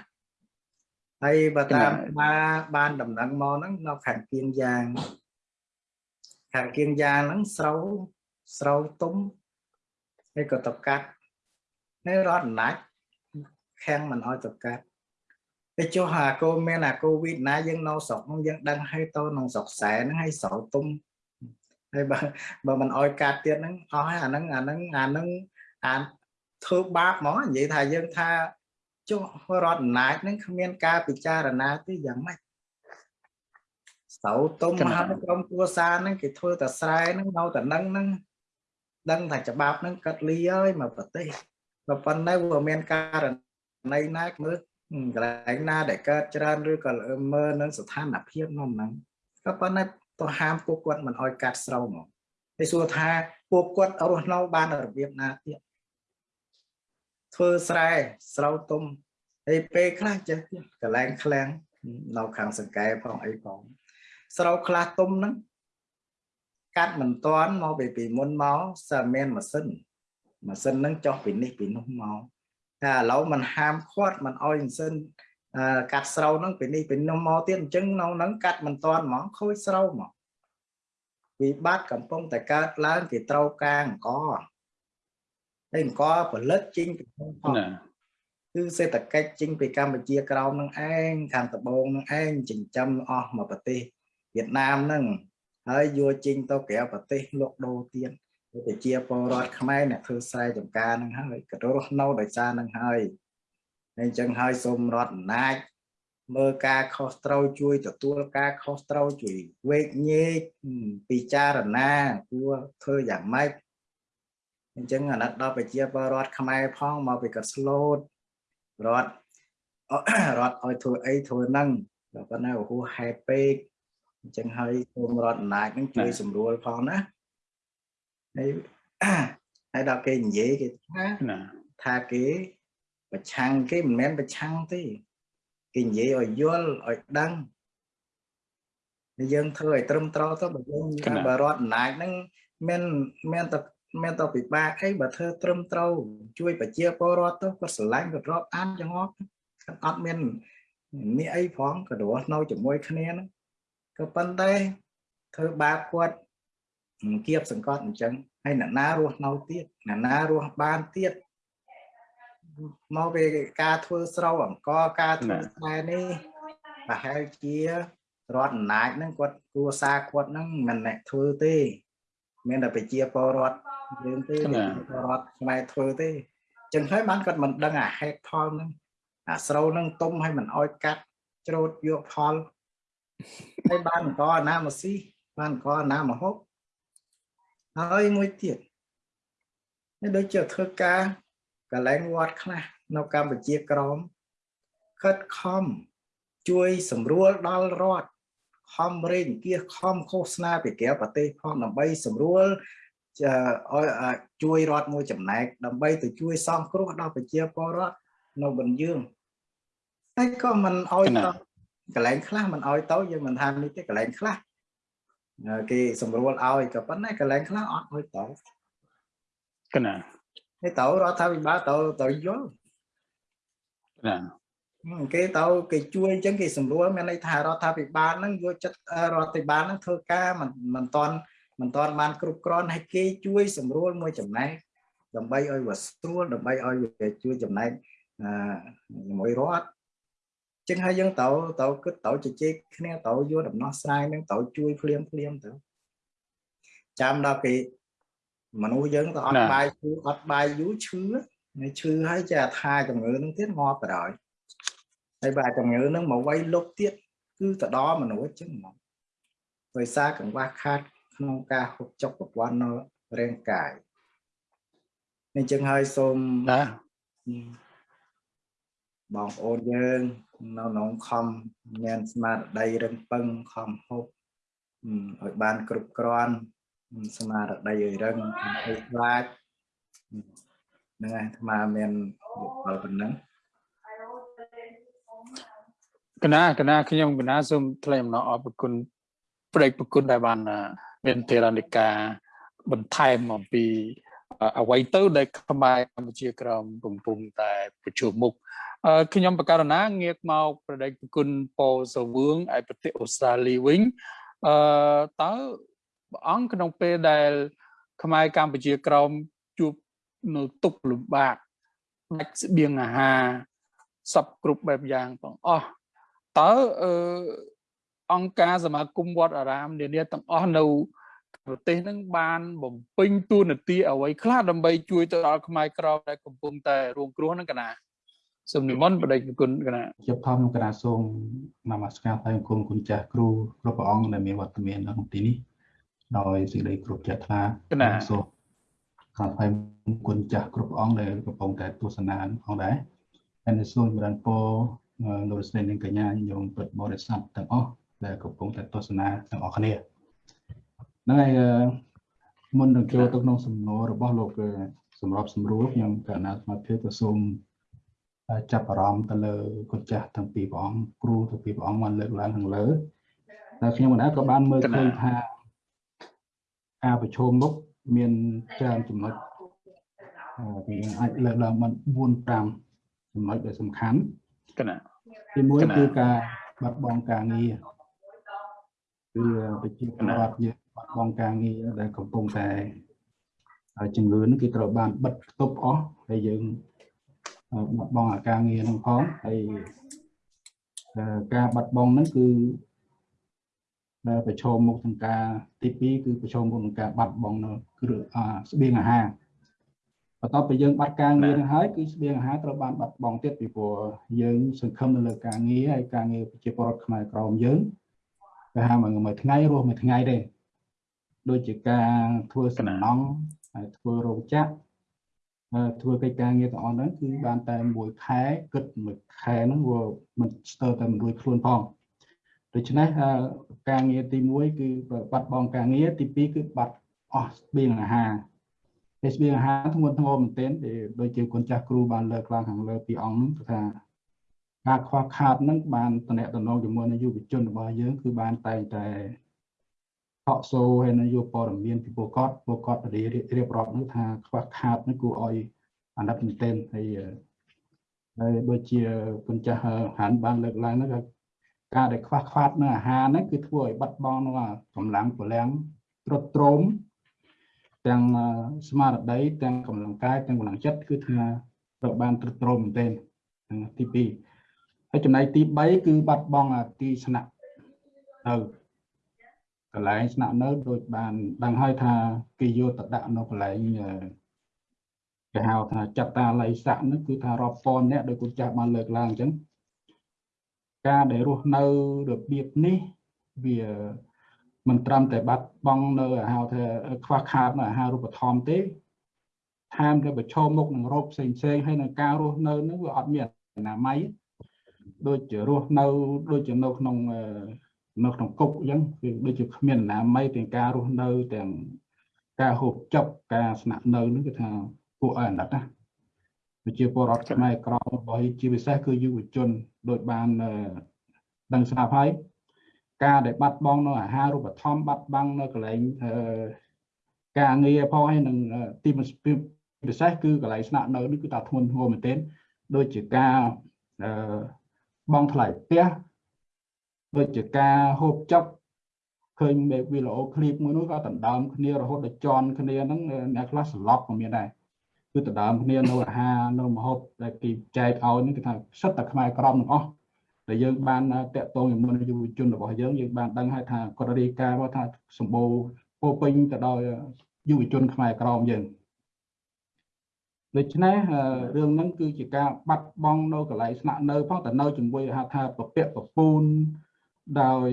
B: ហើយបើតាមបានបានដំណឹងមកហ្នឹងនៅខាងគៀងយ៉ាងខាងគៀងយ៉ាងហ្នឹងស្រូវស្រូវទុំហើយក៏តកាត់ហើយរត់អំណាចខាំងមិនអោយតកាត់ ទៅចុះអាកូមានអាកូវីដណាយើងនៅស្រុកហ្នឹងយើងដឹងហើយទៅក្នុងស្រុកខ្សែហ្នឹងហើយស្រោទុំហើយបើបើមិនអោយកាត់ទៀតហ្នឹងអស់ហើយអាហ្នឹងអាហ្នឹងអាហ្នឹងអាធ្វើបាបហ្មងនិយាយថាយើងថាចុះរដ្ឋអំណាចហ្នឹងគ្មានការពិចារណាទេយ៉ាងម៉េចស្រោទុំហើយក្រុមគ្រួសារហ្នឹងគេធ្វើតែស្រែហ្នឹងនៅតែនឹងហ្នឹងដឹងថាច្បាប់ហ្នឹងកាត់លីហើយមកប្រទេសក៏ប៉ុន្តែវាមានករណីណាមើល កន្លែងណាដែលកើតច្រើនឬក៏មើលនឹងស្ថានភាពនោះហ្នឹងក៏ប៉ុន្តែទៅហាមពួកគាត់មិនអោយកាត់ស្រោមកតែសួរថាពួកគាត់រស់នៅបានរបៀបណាទៀតធ្វើស្រែស្រោទុំហើយពេលខ្លះចេះទៀតកន្លែងឃ្លាំងនៅខាងសង្កែផងអីផងស្រោខ្លះទុំហ្នឹងកាត់មិនតាន់មកពីពីមុនមកសើមានម៉ាស៊ីនម៉ាស៊ីនហ្នឹងចុះពីនេះពីនោះមក តែឥឡូវมันហាមឃាត់มันឲ្យម៉ាស៊ីនកាត់ស្រូវហ្នឹងពីនេះពីនោះមកទៀតអញ្ចឹងនៅហ្នឹងកាត់មិនតាន់ហ្មងខូចស្រូវហ្មងវិបត្តិកំពុងតែកើតឡើងគេត្រូវការអង្គហើយអង្គផលិតចេញពីក្នុងផងគឺសេដ្ឋកិច្ចចេញពីកម្ពុជាក្រោមនឹងឯងខាងត្បូងនឹងឯងចិញ្ចឹមអស់មកប្រទេសវៀតណាមហ្នឹងហើយយកចេញទៅក្រៅប្រទេសលក់ដូរទៀត ប្រជាពលរដ្ឋខ្មែរអ្នកធ្វើស្រែចម្ការនឹងហើយក៏រស់នៅដោយសារនឹងហើយអញ្ចឹងហើយសូមរដ្ឋអំណាចមើលការខុសត្រូវជួយទទួលការខុសត្រូវជួយវេកញែកពិចារណាគួរធ្វើយ៉ាងម៉េចអញ្ចឹងអាណិតដល់ប្រជាពលរដ្ឋខ្មែរផងមកពីគាត់ស្លូតរដ្ឋរដ្ឋឲ្យធ្វើអីធ្វើហ្នឹងតែប៉ុន្តែហួសហេតុពេកអញ្ចឹងហើយសូមរដ្ឋអំណាចហ្នឹងជួយសម្រួលផងណា ហើយហើយដល់គេនិយាយគេថាថាគេប្រឆាំងគេមិនមែនប្រឆាំងទេគេនិយាយឲ្យយល់ឲ្យដឹងយើងធ្វើឲ្យត្រឹមត្រូវទៅបើយើងបើរដ្ឋអំណាចហ្នឹងមានមានតែមានតែពិបាកអីបើធ្វើត្រឹមត្រូវជួយប្រជាពលរដ្ឋទៅគាត់ស្រឡាញ់គាត់រាប់អានចង្អត់គាត់អត់មាននេះអីផងក៏រស់នៅជាមួយគ្នាហ្នឹងក៏ប៉ុន្តែធ្វើបាបគាត់គៀបសង្កត់អញ្ចឹង ហើយអ្នកណារស់នៅទៀតអ្នកណារស់បានទៀតមកពីការធ្វើស្រូវអង្គការធ្វើខ្សែនេះប្រហែលជារដ្ឋអំណាចហ្នឹងគាត់គួរសារគាត់ហ្នឹងមិនអ្នកធ្វើទេមានតែប្រជាពលរដ្ឋយើងទេពលរដ្ឋខ្មែរធ្វើទេចឹងហើយបានគាត់មិនដឹងអាហេតុផលហ្នឹងអាស្រូវហ្នឹងទុំឲ្យមិនអោយកាត់ច្រូតយកផលហើយបានអង្គណាមកស៊ីបានអង្គណាមកហូប ហើយមួយទៀតនេះដូចជាធ្វើការកលែងវត្តខ្លះនៅកម្ពុជាក្រមខិតខំជួយសម្រួលដល់រដ្ឋខំរេងគៀសខំឃោសនាពីក្រៅប្រទេសផងដើម្បីសម្រួលឲ្យជួយរដ្ឋមួយចំណែកដើម្បីទៅជួយសងគ្រោះដល់ប្រជាពលរដ្ឋនៅបនយើងហើយក៏មិនអោយទៅកន្លែងខ្លះមិនអោយទៅយើងមិនថានេះទេកន្លែងខ្លះ គេសម្រួលឲ្យក៏ប៉ុន្តែកន្លែងខ្លះអត់អោយទៅ
A: កណា
B: នេះទៅរដ្ឋាភិបាលទៅទៅយល់
A: ណា
B: គេទៅគេជួយអញ្ចឹងគេសម្រួលមានន័យថារដ្ឋាភិបាលហ្នឹងយកចិត្តរដ្ឋាភិបាលហ្នឹងធ្វើការមិនមិនតន់មិនតន់បានគ្រប់គ្រាន់ហើយគេជួយសម្រួលមួយចំណែកដើម្បីឲ្យវាស្រួលដើម្បីឲ្យវាជួយចំណែកអឺជាមួយរដ្ឋ ចឹងហើយយើងទៅទៅគិតទៅជជែកគ្នាទៅយកដំណោះស្រាយនឹងទៅជួយភ្លាមភ្លាមទៅចាំដល់គេមនុស្សយើងទៅអត់បាយយូរអត់បាយយូរឈឺឈឺហើយចេះថាជំងឺនឹងទៀតងាប់បណ្ដោយហើយបើជំងឺនឹងមកវាយលុបទៀតគឺទៅដល់មនុស្សចឹងហ្មងដោយសារកង្វះខាតក្នុងការហូបចុកប្រព័ន្ធនៅរាងកាយអញ្ចឹងហើយសូម
A: ណា
B: បងប្អូនយើង នៅក្នុងខំមានស្មារតីរឹងប៉ឹងខំហូបឲ្យបានគ្រប់គ្រាន់ស្មារតីឲ្យរឹងឲ្យខ្លាចហ្នឹងហើយអាត្មាមានយោបល់ប៉ុណ្ណឹង
A: កណាកណាខ្ញុំកណាសូមថ្លែងអំណរអរគុណប្រេកប្រគុណដែលបានមានធរណិកាបន្ថែមអំពីអ្វីទៅដែលខ្មែរកម្ពុជាក្រមកំពុងតែប្រជុំមុខ ខ្ញុំបករណាងាកមកប្រដេកប្រគុណពោសវឿងឯប្រទេសអូស្ត្រាលីវិញអឺតើព្រះអង្គក្នុងពេលដែល ខ្មែរកម្ពុជាក្រមជួបនៅទុកលំបាកដាច់ស្បៀងអាហារសពគ្រប់បែបយ៉ាងទាំងអស់តើអឺអង្គការសមាគមវត្តអារាមនានាទាំងអស់នៅប្រទេសនឹងបានបំពេញតួនាទីអ្វីខ្លះដើម្បីជួយទៅដល់ខ្មែរក្រមដែលកំពុងតែរងគ្រោះនឹងកណា សូមនិមន្តបដិគុណកណា
D: ជាបឋមកណាសូមនមស្ការថ្លែងគុណគុណចាស់គ្រូគ្រប់ព្រះអង្គដែលមានវត្តមាននៅក្នុងទីនេះដោយសេចក្តីគ្រប់ជ្រះថ្លា
A: កណា
D: សូមថ្លែងគុណចាស់គ្រប់ព្រះអង្គដែលកំពុងតែទស្សនាផងដែរហើយសូមចម្រើនពរលោកស្រីនិងកញ្ញាញោមពុទ្ធបរិស័ទទាំងអស់ដែលកំពុងតែទស្សនាទាំងអស់គ្នាហ្នឹងហើយមុននឹងចូលទៅក្នុងសំណួររបស់លោកសម្រាប់សម្រួលខ្ញុំកណ្ណាសមាធិក៏សូម ចាប់អារម្មណ៍ទៅលើគុណចាស់ទាំងពីរព្រះអង្គគ្រូទាំងពីរព្រះអង្គបានលើកឡើងខាងលើតែខ្ញុំមិនអាចក៏បានមើលឃើញថាការប្រជុំមុខមានច្រើនចំណុចវាអាចលើកឡើងបាន4 5ចំណុចដែលសំខាន់
A: កណា
D: ទី1គឺការបាត់បង់ការងារគឺប្រជាពលរដ្ឋយើងបាត់បង់ការងារដែលកំពុងតែជំងឺនេះគឺត្រូវបានបិទទប់អស់ហើយយើង បាត់បង់អាការងារហ្នឹងផងហើយការបាត់បង់ហ្នឹងគឺដែលប្រឈមមុខនឹងការទី2គឺប្រឈមមុខនឹងការបាត់បង់នៅគ្រឿងស្បៀងអាហារបន្ទាប់ពីយើងបាត់ការងារនឹងហើយគឺស្បៀងអាហារត្រូវបានបាត់បង់ទៀតពីព្រោះយើងសង្ឃឹមនៅលើការងារហើយការងារប្រជាពលរដ្ឋខ្មែរក្រមយើងគេហៅមួយថ្ងៃរស់មួយថ្ងៃទេដូចជាការធ្វើសំណង់ហើយធ្វើរោងចក្រ ធ្វើកិច្ចការងារទាំងអស់ហ្នឹងគឺបានតែមួយខែគិតមួយខែហ្នឹងវាមិនស្ទើរតែមិនរួចខ្លួនផងដូច្នេះការងារទី1គឺបាត់បង់ការងារទី2គឺបាត់អស់ស្បៀងអាហារតែស្បៀងអាហារធ្ងន់ធ្ងរមែនទែនដូចជាគុណចាស់គ្រូបានលើកឡើងខាងលើពីអង្គហ្នឹងថាការខ្វះខាតហ្នឹងបានតំណែងតំណងជាមួយនឹងយុវជនរបស់យើងគឺបានតែងតែ ហកសូហើយនៅយកព័ត៌មានពីពួកគាត់ពួកគាត់រៀបរាប់នោះថាខ្វះខាតនេះគួរឲ្យអាណិតមែនទែនហើយហើយដូចជាគុណចាស់ហានបានលើកឡើងហ្នឹងការដែលខ្វះខាតនៅអាហារហ្នឹងគឺធ្វើឲ្យបាត់បង់នៅកម្លាំងពលំទ្រុឌទ្រោមទាំងស្មារតីទាំងកម្លាំងកាយទាំងកម្លាំងចិត្តគឺថាត្រូវបានទ្រុឌទ្រោមមែនទែនទី2ហើយចំណែកទី3គឺបាត់បង់ទីស្នាក់ទៅ កន្លែងស្នាក់នៅដូចបានដឹងហើយថាគេយកទៅដាក់នៅកន្លែងគេហៅថាចតាល័យស័កនោះគឺថារាប់ពាន់អ្នកដោយគុណចាស់បានលើកឡើងអញ្ចឹងការដែលរស់នៅរបៀបនេះវាមិនត្រឹមតែបាត់បង់នៅហៅថាខ្វះខាតនៅអាហារូបត្ថម្ភទេថែមទាំងប្រឈមមុខនឹងរោគផ្សេងផ្សេងហើយនឹងការរស់នៅនឹងវាអត់មានអនាម័យដូចជារស់នៅដូចជានៅក្នុង នៅក្នុងគុកអញ្ចឹងគឺដូចជាគ្មានអនាម័យទាំងការរស់នៅទាំងការហូបចុកការស្នាក់នៅនោះគឺថាពួកអណិតណាប្រជាពលរដ្ឋខ្មែរក្រមរបស់ជាពិសេសគឺយុវជនដោយបានដឹងស្រាប់ហើយការដែលបាត់បង់នៅអាហារូបត្ថម្ភបាត់បង់នៅកន្លែងការងារផងហើយនឹងទីពិសេសគឺកន្លែងស្នាក់នៅនេះគឺថាធ្ងន់ធ្ងរមែនទែនដូចជាការបងថ្លៃផ្ទះ ដូចជាការហូបចុកឃើញវីដេអូឃ្លីបមួយនោះក៏ដណ្ដើមគ្នារហូតដល់ជន់គ្នាហ្នឹងអ្នកខ្លះសន្លប់ក៏មានដែរគឺដណ្ដើមគ្នានៅអាហារនៅម្ហូបដែលគេចែកឲ្យនេះគឺថាសិតតែខ្មែរក្រមទាំងអស់ដែលយើងបានតាក់ទងជាមួយយុវជនរបស់យើងយើងបានដឹងហើយថាគាត់រាយការណ៍មកថាសម្បូរពោពេញទៅដោយយុវជនខ្មែរក្រមយើងដូច្នេះរឿងហ្នឹងគឺជាការបាត់បង់នៅកន្លែងស្នាក់នៅផងតែនៅជាមួយហៅថាពពាក់ពពូន ដោយ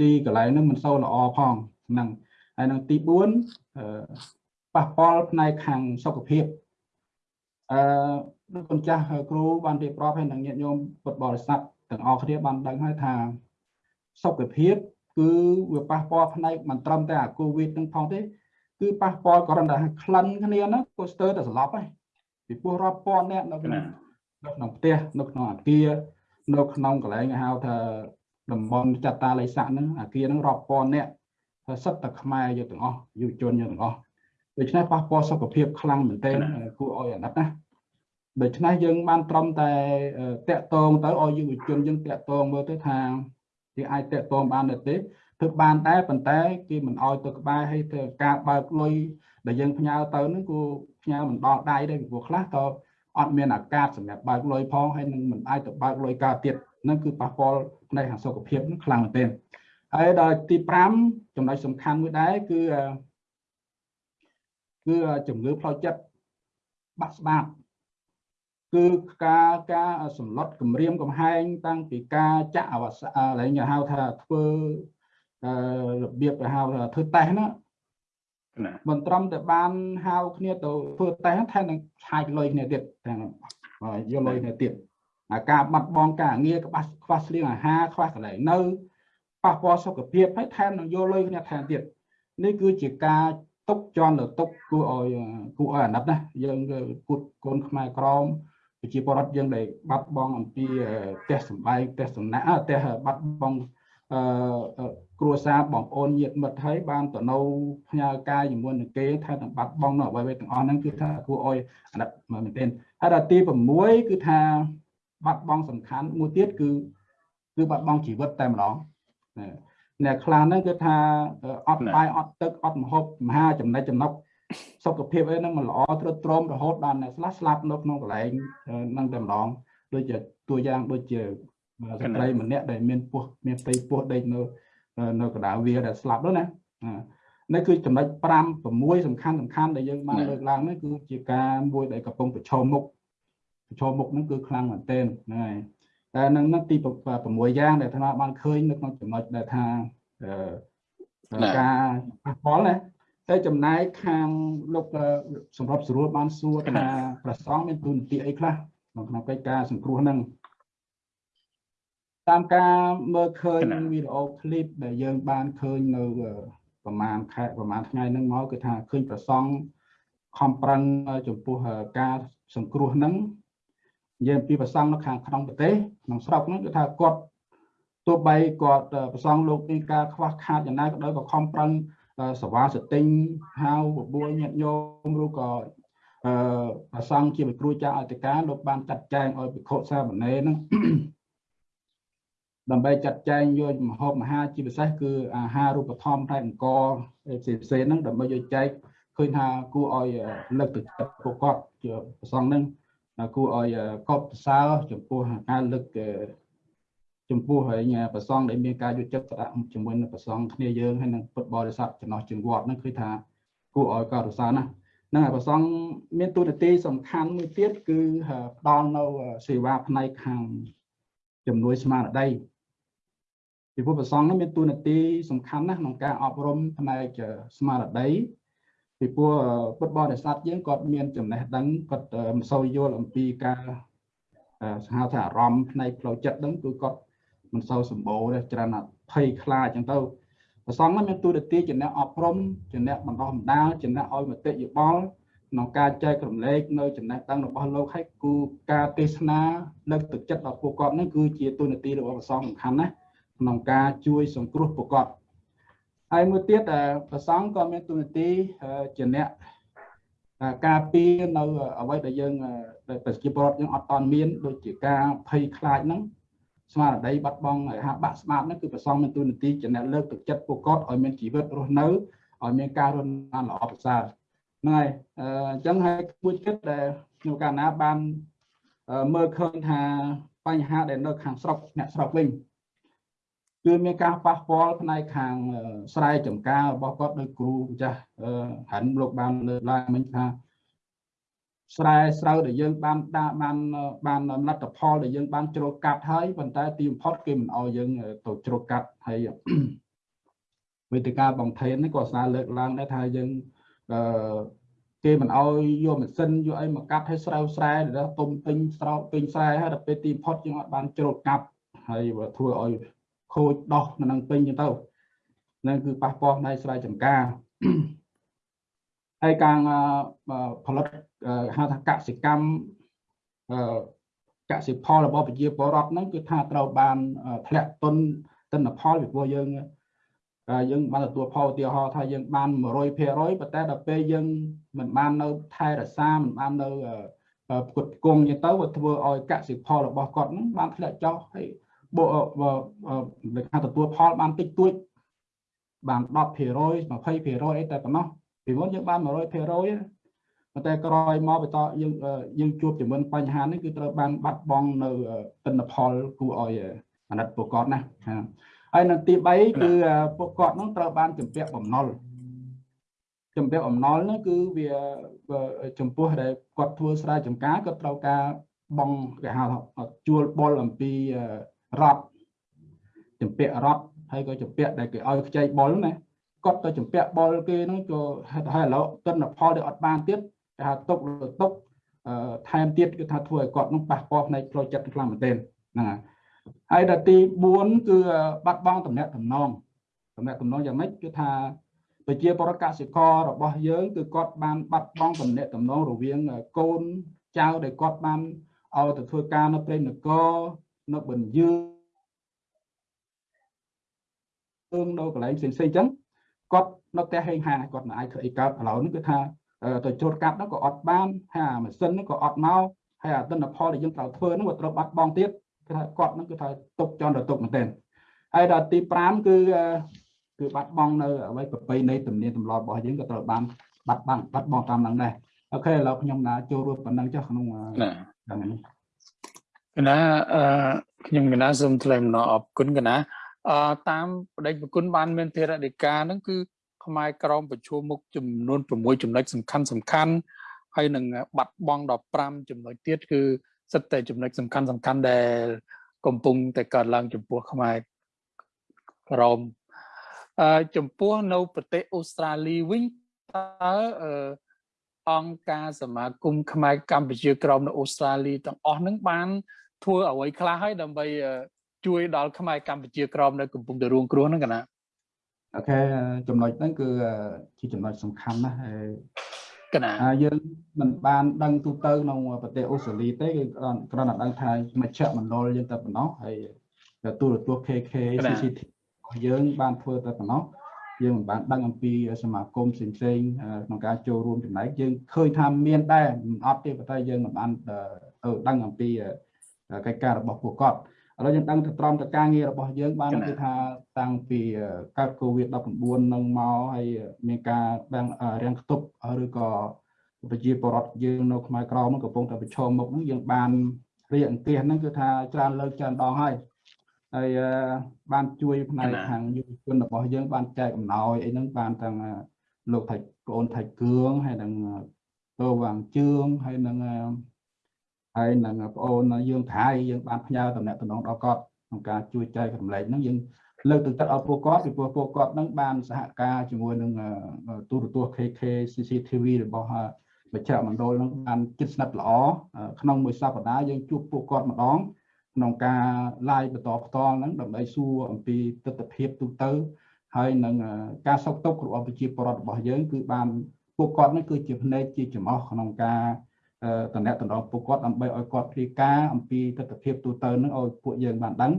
D: ទីកន្លែងហ្នឹងមិនសូវល្អផងហ្នឹងហើយនឹងទី4ប៉ះពាល់ផ្នែកខាងសុខភាពអឺលោកគុណចាស់គ្រូបានរៀបរាប់ឲ្យនឹងញាតិញោមពុទ្ធបរិស័ទទាំងអស់គ្នាបានដឹងហើយថាសុខភាព គឺវាប៉ះពាល់ផ្នែកមិនត្រឹមតែអាកូវីដនឹងផងទេ គឺប៉ះពាល់គ្រាន់តែក្លិនគ្នាណាក៏ស្ទើរតែស្លាប់ហើយពីព្រោះរាប់ពាន់អ្នកនៅក្នុងនៅក្នុងផ្ទះនៅក្នុងអាគារនៅក្នុងកន្លែងហៅថា តំបន់ចតាល័យស័កហ្នឹងអាគារហ្នឹងរាប់ពាន់អ្នកសិតតែខ្មែរយកទាំងអស់យុវជនយកទាំងអស់ដូច្នេះប៉ះពាល់សុខភាពខ្លាំងមែនទែនគួរឲ្យអាណិតណាដូច្នេះយើងបានត្រឹមតែតាក់ទងទៅឲ្យយុវជនយើងតាក់ទងមើលទៅថាគេអាចតាក់ទងបានទេធ្វើបានដែរប៉ុន្តែគេមិនអោយទៅក្បែរឲ្យទៅការបើកលុយដែលយើងផ្ញើទៅហ្នឹងគូផ្ញើមិនដល់ដៃទេពីព្រោះខ្លះក៏អត់មានអាកាសសម្រាប់បើកលុយផងហើយនឹងមិនអាចទៅបើកលុយកើតទៀតហ្នឹងគឺប៉ះពាល់ផ្នែកខាងសុខភាពហ្នឹងខ្លាំងមែនទែនហើយដល់ទី5ចំណុចសំខាន់មួយដែរគឺគឺជំងឺផ្លូវចិត្តបាក់ស្បាតគឺការការសម្លុតគម្រាមកំហែង តាំងពីការចាក់អវសឡើងហៅថាធ្វើរបៀបហៅថាធ្វើតេស្តណាមិនត្រឹមតែបានហៅគ្នាទៅធ្វើតេស្តថែមនឹងឆាយលុយគ្នាទៀតទាំងយកលុយគ្នាទៀតអា ការបាត់បង់ការងារក្បាស់ខ្វះស្លៀងអាហារខ្វះកន្លែងនៅប៉ះពាល់សុខភាពហើយថែមនឹងយកលុយគ្នាថែមទៀតនេះគឺជាការទុកជន់ទៅទុកគួរឲ្យគួរឲ្យអាណិតណាយើងគូតកូនខ្មែរក្រមប្រជាពលរដ្ឋយើងដែលបាត់បង់អំពីផ្ទះសម្បែងផ្ទះសំណាក់ផ្ទះបាត់បង់អឺគ្រួសារបងប្អូនញាតិមិត្តហើយបានទៅនៅផ្ញើការជាមួយនឹងគេថាទាំងបាត់បង់នៅអ្វីៗទាំងអស់ហ្នឹងគឺថាគួរឲ្យអាណិតមែនទែនហើយដល់ទី6គឺថា បាត់បង់សំខាន់មួយទៀតគឺគឺបាត់បង់ជីវិតតែម្ដងអ្នកខ្លះហ្នឹងគឺថាអត់បាយអត់ទឹកអត់ម្ហូបមហាចំណិចចំណុកសុខភាពអីហ្នឹងមិនល្អទ្រុឌទ្រោមរហូតដល់អ្នកខ្លះស្លាប់នៅក្នុងកន្លែងហ្នឹងតែម្ដងដូចជាតួយ៉ាងដូចជាស្ត្រីម្នាក់ដែលមានពោះមានផ្ទៃពោះដេកនៅនៅកណ្ដាលវាដែលស្លាប់នោះណានេះគឺចំណុច5 6សំខាន់សំខាន់ដែលយើងបានលើកឡើងនេះគឺជាការមួយដែលកំពុងប្រឈមមុខ ប្រឈមមុខហ្នឹងគឺខ្លាំងមែនទែនហ្នឹងហើយតែនឹងនឹងទី6យ៉ាងដែលអាត្មាបានឃើញនៅក្នុងចំណុចដែលថាការប៉ះពាល់ណាតែចំណែកខាងលោកសម្រាប់ស្រួលបានសួរថាប្រសងមានទូនាទីអីខ្លះក្នុងកិច្ចការសង្គ្រោះហ្នឹងតាមការមើលឃើញវីដេអូឃ្លីបដែលយើងបានឃើញនៅប្រហែលខែប្រហែលថ្ងៃហ្នឹងមកគឺថាឃើញប្រសងខំប្រឹងចំពោះការសង្គ្រោះហ្នឹង និយាយពីប្រសងនៅខាងក្នុងប្រទេសក្នុងស្រុកហ្នឹងគឺថាគាត់ទោះបីគាត់ប្រសងលោកមានការខ្វះខាតយ៉ាងណាក៏ដោយក៏ខំប្រឹងសវាសតិញហៅបបួលញាតិញោមឬក៏អឺប្រសងជាវិគ្រូចាស់អធិការលោកបានចាត់ចែងឲ្យភិក្ខុសាមណេរហ្នឹងដើម្បីចាត់ចែងយកម្ហូបអាហារជាពិសេសគឺអាហាររូបធម្មផ្នែកអង្គផ្សេងផ្សេងហ្នឹងដើម្បីយកចែកឃើញថាគួរឲ្យលើកទឹកចិត្តពួកគាត់ជាប្រសងហ្នឹង គួរឲ្យកត់សើចំពោះការលើកចំពោះហើយប្រសងដែលមានការយកចិត្តទុកដាក់ជាមួយនឹងប្រសងគ្នាយើងហើយនឹងពុទ្ធបរិស័ទចំណោះជើងវត្តហ្នឹងគឺថាគួរឲ្យកត់សើណាហ្នឹងហើយប្រសងមានទូនាទីសំខាន់មួយទៀតគឺផ្ដល់នៅសេវាផ្នែកខាងជំនួយស្មារតីពីព្រោះប្រសងនេះមានតួនាទីសំខាន់ណាស់ក្នុងការអប់រំផ្នែកស្មារតី ពីព្រោះពុទ្ធបរិស័ទយើងគាត់មានចំណេះដឹងគាត់មិនសូវយល់អំពីការហៅថាអារម្មណ៍ផ្នែកផ្លូវចិត្តហ្នឹងគឺគាត់មិនសូវសម្បូរទេច្រើនភ័យខ្លាចអញ្ចឹងទៅប្រសងនេះមានតួនាទីជាអ្នកអប់រំជាអ្នកបណ្ដុះបណ្ដាលជាអ្នកឲ្យមតិយោបល់ក្នុងការចែករំលែកនៅចំណេះដឹងរបស់លោកឲ្យគូការទេសនាលើកទឹកចិត្តដល់ពួកគាត់នេះគឺជាតួនាទីរបស់ប្រសងសំខាន់ណាស់ក្នុងការជួយសង្គ្រោះប្រកប ហើយមួយទៀតប្រសង់ក៏មានទូនាទីជាអ្នកការពារនៅអ្វីដែលយើងប្រជាពលរដ្ឋយើងអត់តន់មានដូចជាការភ័យខ្លាចហ្នឹងស្មារតីបាត់បង់ហើយហាបាក់ស្មាតហ្នឹងគឺប្រសងមានទូនាទីជាអ្នកលើកទឹកចិត្តពួកគាត់ឲ្យមានជីវិតរស់នៅឲ្យមានការរស់នៅល្អប្រសើរហ្នឹងហើយអញ្ចឹងហើយមួយចិត្តដែលក្នុងកាលណាបានមើលឃើញថាបញ្ហាដែលនៅខាងស្រុកអ្នកស្រុកវិញ គឺមានការប៉ះពាល់ផ្នែកខាងស្រែចម្ការរបស់គាត់ដោយគ្រូម្ចាស់ហាន់លោកបានលើកឡើងមិញថាស្រែស្រូវដែលយើងបានដាក់បានបានលទ្ធផលដែលយើងបានជ្រោកកាត់ហើយប៉ុន្តែទីបំផុតគេមិនអោយយើងទៅជ្រោកកាត់ហើយវេទិកាបងថេននេះក៏ស្នើលើកឡើងដែរថាយើងអឺគេមិនអោយយកម៉ាស៊ីនយកអីមកកាត់ឲ្យស្រូវស្រែដែលទុំពេញស្រោបពេញស្រែហើយដល់ពេលទីបំផុតយើងអត់បានជ្រោកកាត់ហើយធ្វើឲ្យ ខូចដោះនៅនឹងពេញចឹងទៅនឹងគឺប៉ះពាល់ផ្នែកស្រែចម្ការហើយការផលិតហៅថាកសិកម្មកសិផលរបស់ប្រជាពលរដ្ឋហ្នឹងគឺថាត្រូវបានធ្លាក់ទុនទិន្នផលពីព្រោះយើងយើងបានទទួលផលឧទាហរណ៍ថាយើងបាន100%ប៉ុន្តែដល់ពេលយើងមិនបាននៅថែរក្សាមិនបាននៅផ្គត់ផ្គង់ចឹងទៅវាធ្វើឲ្យកសិផលរបស់គាត់ហ្នឹងបានធ្លាក់ចុះហើយ បើគេថាទទួលផលបានតិចតួចបាន10% 20%អីតែប៉ុណ្ណោះពីមុនយើងបាន100%ប៉ុន្តែក្រោយមកបន្តយើងយើងជួបជាមួយបញ្ហានេះគឺត្រូវបានបាត់បង់នៅទិន្នផលគួរឲ្យអាណិតពួកគាត់ណាហើយនៅទី3គឺពួកគាត់នឹងត្រូវបានចម្ពាក់បំណុលចម្ពាក់បំណុលនោះគឺវាចំពោះដែលគាត់ធ្វើស្រែចម្ការគាត់ត្រូវការបងគេហៅជួលបុលអំពី រដ្ឋចម្ពាក់រដ្ឋហើយក៏ចម្ពាក់ដែលគេឲ្យខ្ចីបុលណាគាត់ទៅចម្ពាក់បុលគេហ្នឹងក៏ហើយឥឡូវទិន្នផលដែលអត់បានទៀតគេហៅទុកទុកថែមទៀតគឺថាធ្វើឲ្យគាត់នឹងប៉ះពាល់ផ្នែកផ្លូវចិត្តខ្លាំងមែនទែនហ្នឹងហើយហើយដល់ទី4គឺបាត់បង់តំណែងតំណងតំណែងតំណងយ៉ាងម៉េចគឺថាប្រជាពលរដ្ឋកសិកររបស់យើងគឺគាត់បានបាត់បង់តំណែងតំណងរវាងកូនចៅដែលគាត់បានឲ្យទៅធ្វើការនៅព្រៃនគរ នៅបញ្ញើនៅកន្លែងផ្សេងៗអញ្ចឹងគាត់នៅផ្ទះហេងហាគាត់មិនអាចធ្វើអីកើតឥឡូវនេះគឺថាទៅជ្រត់កាត់នោះក៏អត់បានហើយអាម៉ាស៊ីននោះក៏អត់មកហើយអាទិន្នផលដែលយើងត្រូវធ្វើនោះក៏ត្រូវបាត់បង់ទៀតគឺថាគាត់នឹងគឺថាຕົកចន់ទៅຕົកមែនទែនហើយដល់ទី5គឺគឺបាត់បង់នៅអ្វីប្រពៃណីទំនៀមទម្លាប់របស់យើងក៏ត្រូវបានបាត់បង់បាត់បង់តាមនឹងដែរអូខេឥឡូវខ្ញុំណាចូលរួមប៉ុណ្ណឹងចុះក្នុងហ្នឹងនេះ
A: កណាអឺខ្ញុំកណាសូមថ្លែងអំណរអរគុណកណាអឺតាមបដិប្រគុណបានមានធរដេកាហ្នឹងគឺខ្មែរក្រមប្រជុំមុខចំនួន6ចំណុចសំខាន់សំខាន់ហើយនឹងបាត់បង់ដល់5ចំណុចទៀតគឺសិតតែចំណុចសំខាន់សំខាន់ដែល កំពុងតែកើតឡើងចំពោះខ្មែរក្រមអឺចំពោះនៅប្រទេសអូស្ត្រាលីវិញតើអឺអង្គការសមាគមខ្មែរកម្ពុជាក្រមនៅអូស្ត្រាលីទាំងអស់ហ្នឹងបាន ធ្វើអ្វីខ្លះហើយដើម្បីជួយដល់ខ្មែរកម្ពុជាក្រមនៅកំពុងតែរងគ្រោះហ្នឹងកណា
D: អូខេចំណុចហ្នឹងគឺជាចំណុចសំខាន់ណាស់ហើយក
A: ណា
D: យើងមិនបានដឹងទូទៅក្នុងប្រទេសអូស្ត្រាលីទេគឺគ្រាន់តែដឹងថាមជ្ឈមណ្ឌលយើងតែប៉ុណ្ណោះហើយទូរទស្សន៍ KK CCTV របស់យើងបានធ្វើតែប៉ុណ្ណោះយើងមិនបានដឹងអំពីសមាគមផ្សេងផ្សេងក្នុងការចូលរួមចំណែកយើងឃើញថាមានដែរមិនអត់ទេប៉ុន្តែយើងមិនបានដឹងអំពី កិច្ចការរបស់ពួកគាត់ឥឡូវយើងដឹងទៅត្រង់ទៅការងាររបស់យើងបានគឺថាតាំងពីកើត COVID-19 នឹងមកហើយមានការបាំងរាំងខ្ទប់ឬក៏ប្រជាពលរដ្ឋយើងនៅខ្មែរក្រមកំពុងតែប្រឈមមុខហ្នឹងយើងបានរៀបអង្គាសហ្នឹងគឺថាច្រើនលើកច្រើនដងហើយហើយបានជួយផ្នែកខាងយុវជនរបស់យើងបានចែកអំណោយអីហ្នឹងបានទាំងលោកថៃប្អូនថៃគឿងហើយនឹងតោវាងជឿងហើយនឹង ហើយនឹងប្អូនយើងថៃយើងបានផ្ញើតំណែងតំណងដល់គាត់ក្នុងការជួយចែករំលែកហ្នឹងយើងលើកទឹកចិត្តឲ្យពួកគាត់ពីព្រោះពួកគាត់ហ្នឹងបានសហការជាមួយនឹងទូរទស្សន៍ KK CCTV របស់មជ្ឈមណ្ឌលហ្នឹងបានជិតស្និទ្ធល្អក្នុងមួយសប្តាហ៍យើងជួបពួកគាត់ម្ដងក្នុងការ live បន្តផ្ទាល់ហ្នឹងដើម្បីសួរអំពីទស្សនវិជ្ជាទូទៅហើយនឹងការសោកទុក្ខរបស់ប្រជាពលរដ្ឋរបស់យើងគឺបានពួកគាត់ហ្នឹងគឺជាភ្នែកជាចំអស់ក្នុងការ តំណែងតំណងពួកគាត់ដើម្បីឲ្យគាត់ព្រាការអំពីទស្សនវិជ្ជាទូទៅហ្នឹងឲ្យពួកយើងបានដឹង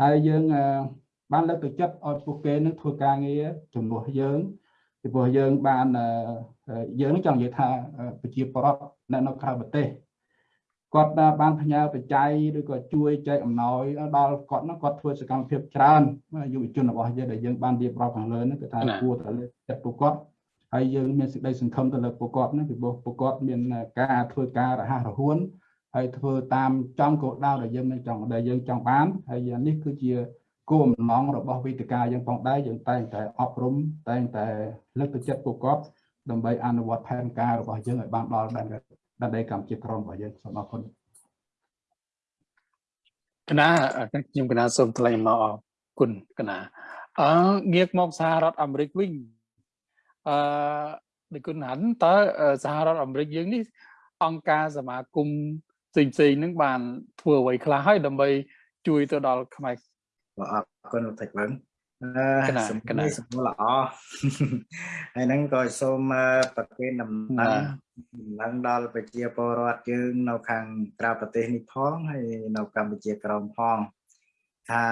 D: ហើយយើងបានលើកទឹកចិត្តឲ្យពួកគេនឹងធ្វើការងារជំនួសយើងពីព្រោះយើងបានយើងនឹងចង់និយាយថាប្រជាពលរដ្ឋនៅក្រៅប្រទេសគាត់បានផ្ញើបច្ច័យឬក៏ជួយចែកអំណោយដល់គាត់ហ្នឹងគាត់ធ្វើសកម្មភាពច្រើនយុវជនរបស់យើងដែលយើងបានរៀបរាប់ខាងលើហ្នឹងគឺថាគួរតែលើកចិត្តពួកគាត់ ហើយយើងមានសេចក្តីសង្ឃឹមទៅលើពួកគាត់ហ្នឹងពីព្រោះពួកគាត់មានការធ្វើការរហ័សរហួនហើយធ្វើតាមចំគោលដៅដែលយើងមានចង់ដែលយើងចង់បានហើយនេះគឺជាគោលបំណងរបស់វេទិកាយើងផងដែរយើងតែងតែអប់រំតែងតែលើកទឹកចិត្តពួកគាត់ដើម្បីអនុវត្តផែនការរបស់យើងឲ្យបានដល់ដែនដីកម្ពុជាក្រមរបស់យើងសូមអរគុណ
A: កណាខ្ញុំកណាសូមថ្លែងអំណរអគុណកណាអឺងាកមកសហរដ្ឋអាមេរិកវិញ អឺដូចគុណហាន់តើសហរដ្ឋអាមេរិកយើងនេះអង្គការសមាគមផ្សេងផ្សេងហ្នឹងបានធ្វើអ្វីខ្លះហើយដើម្បីជួយទៅដល់ខ្មែរ
B: បាទអរគុណលោកថៃវឹងអឺសំណួរសំណួរល្អហើយហ្នឹងក៏សូមប្រកេនដំណឹងដំណឹងដល់ប្រជាពលរដ្ឋយើងនៅខាងក្រៅប្រទេសនេះផងហើយនៅកម្ពុជាក្រមផងថា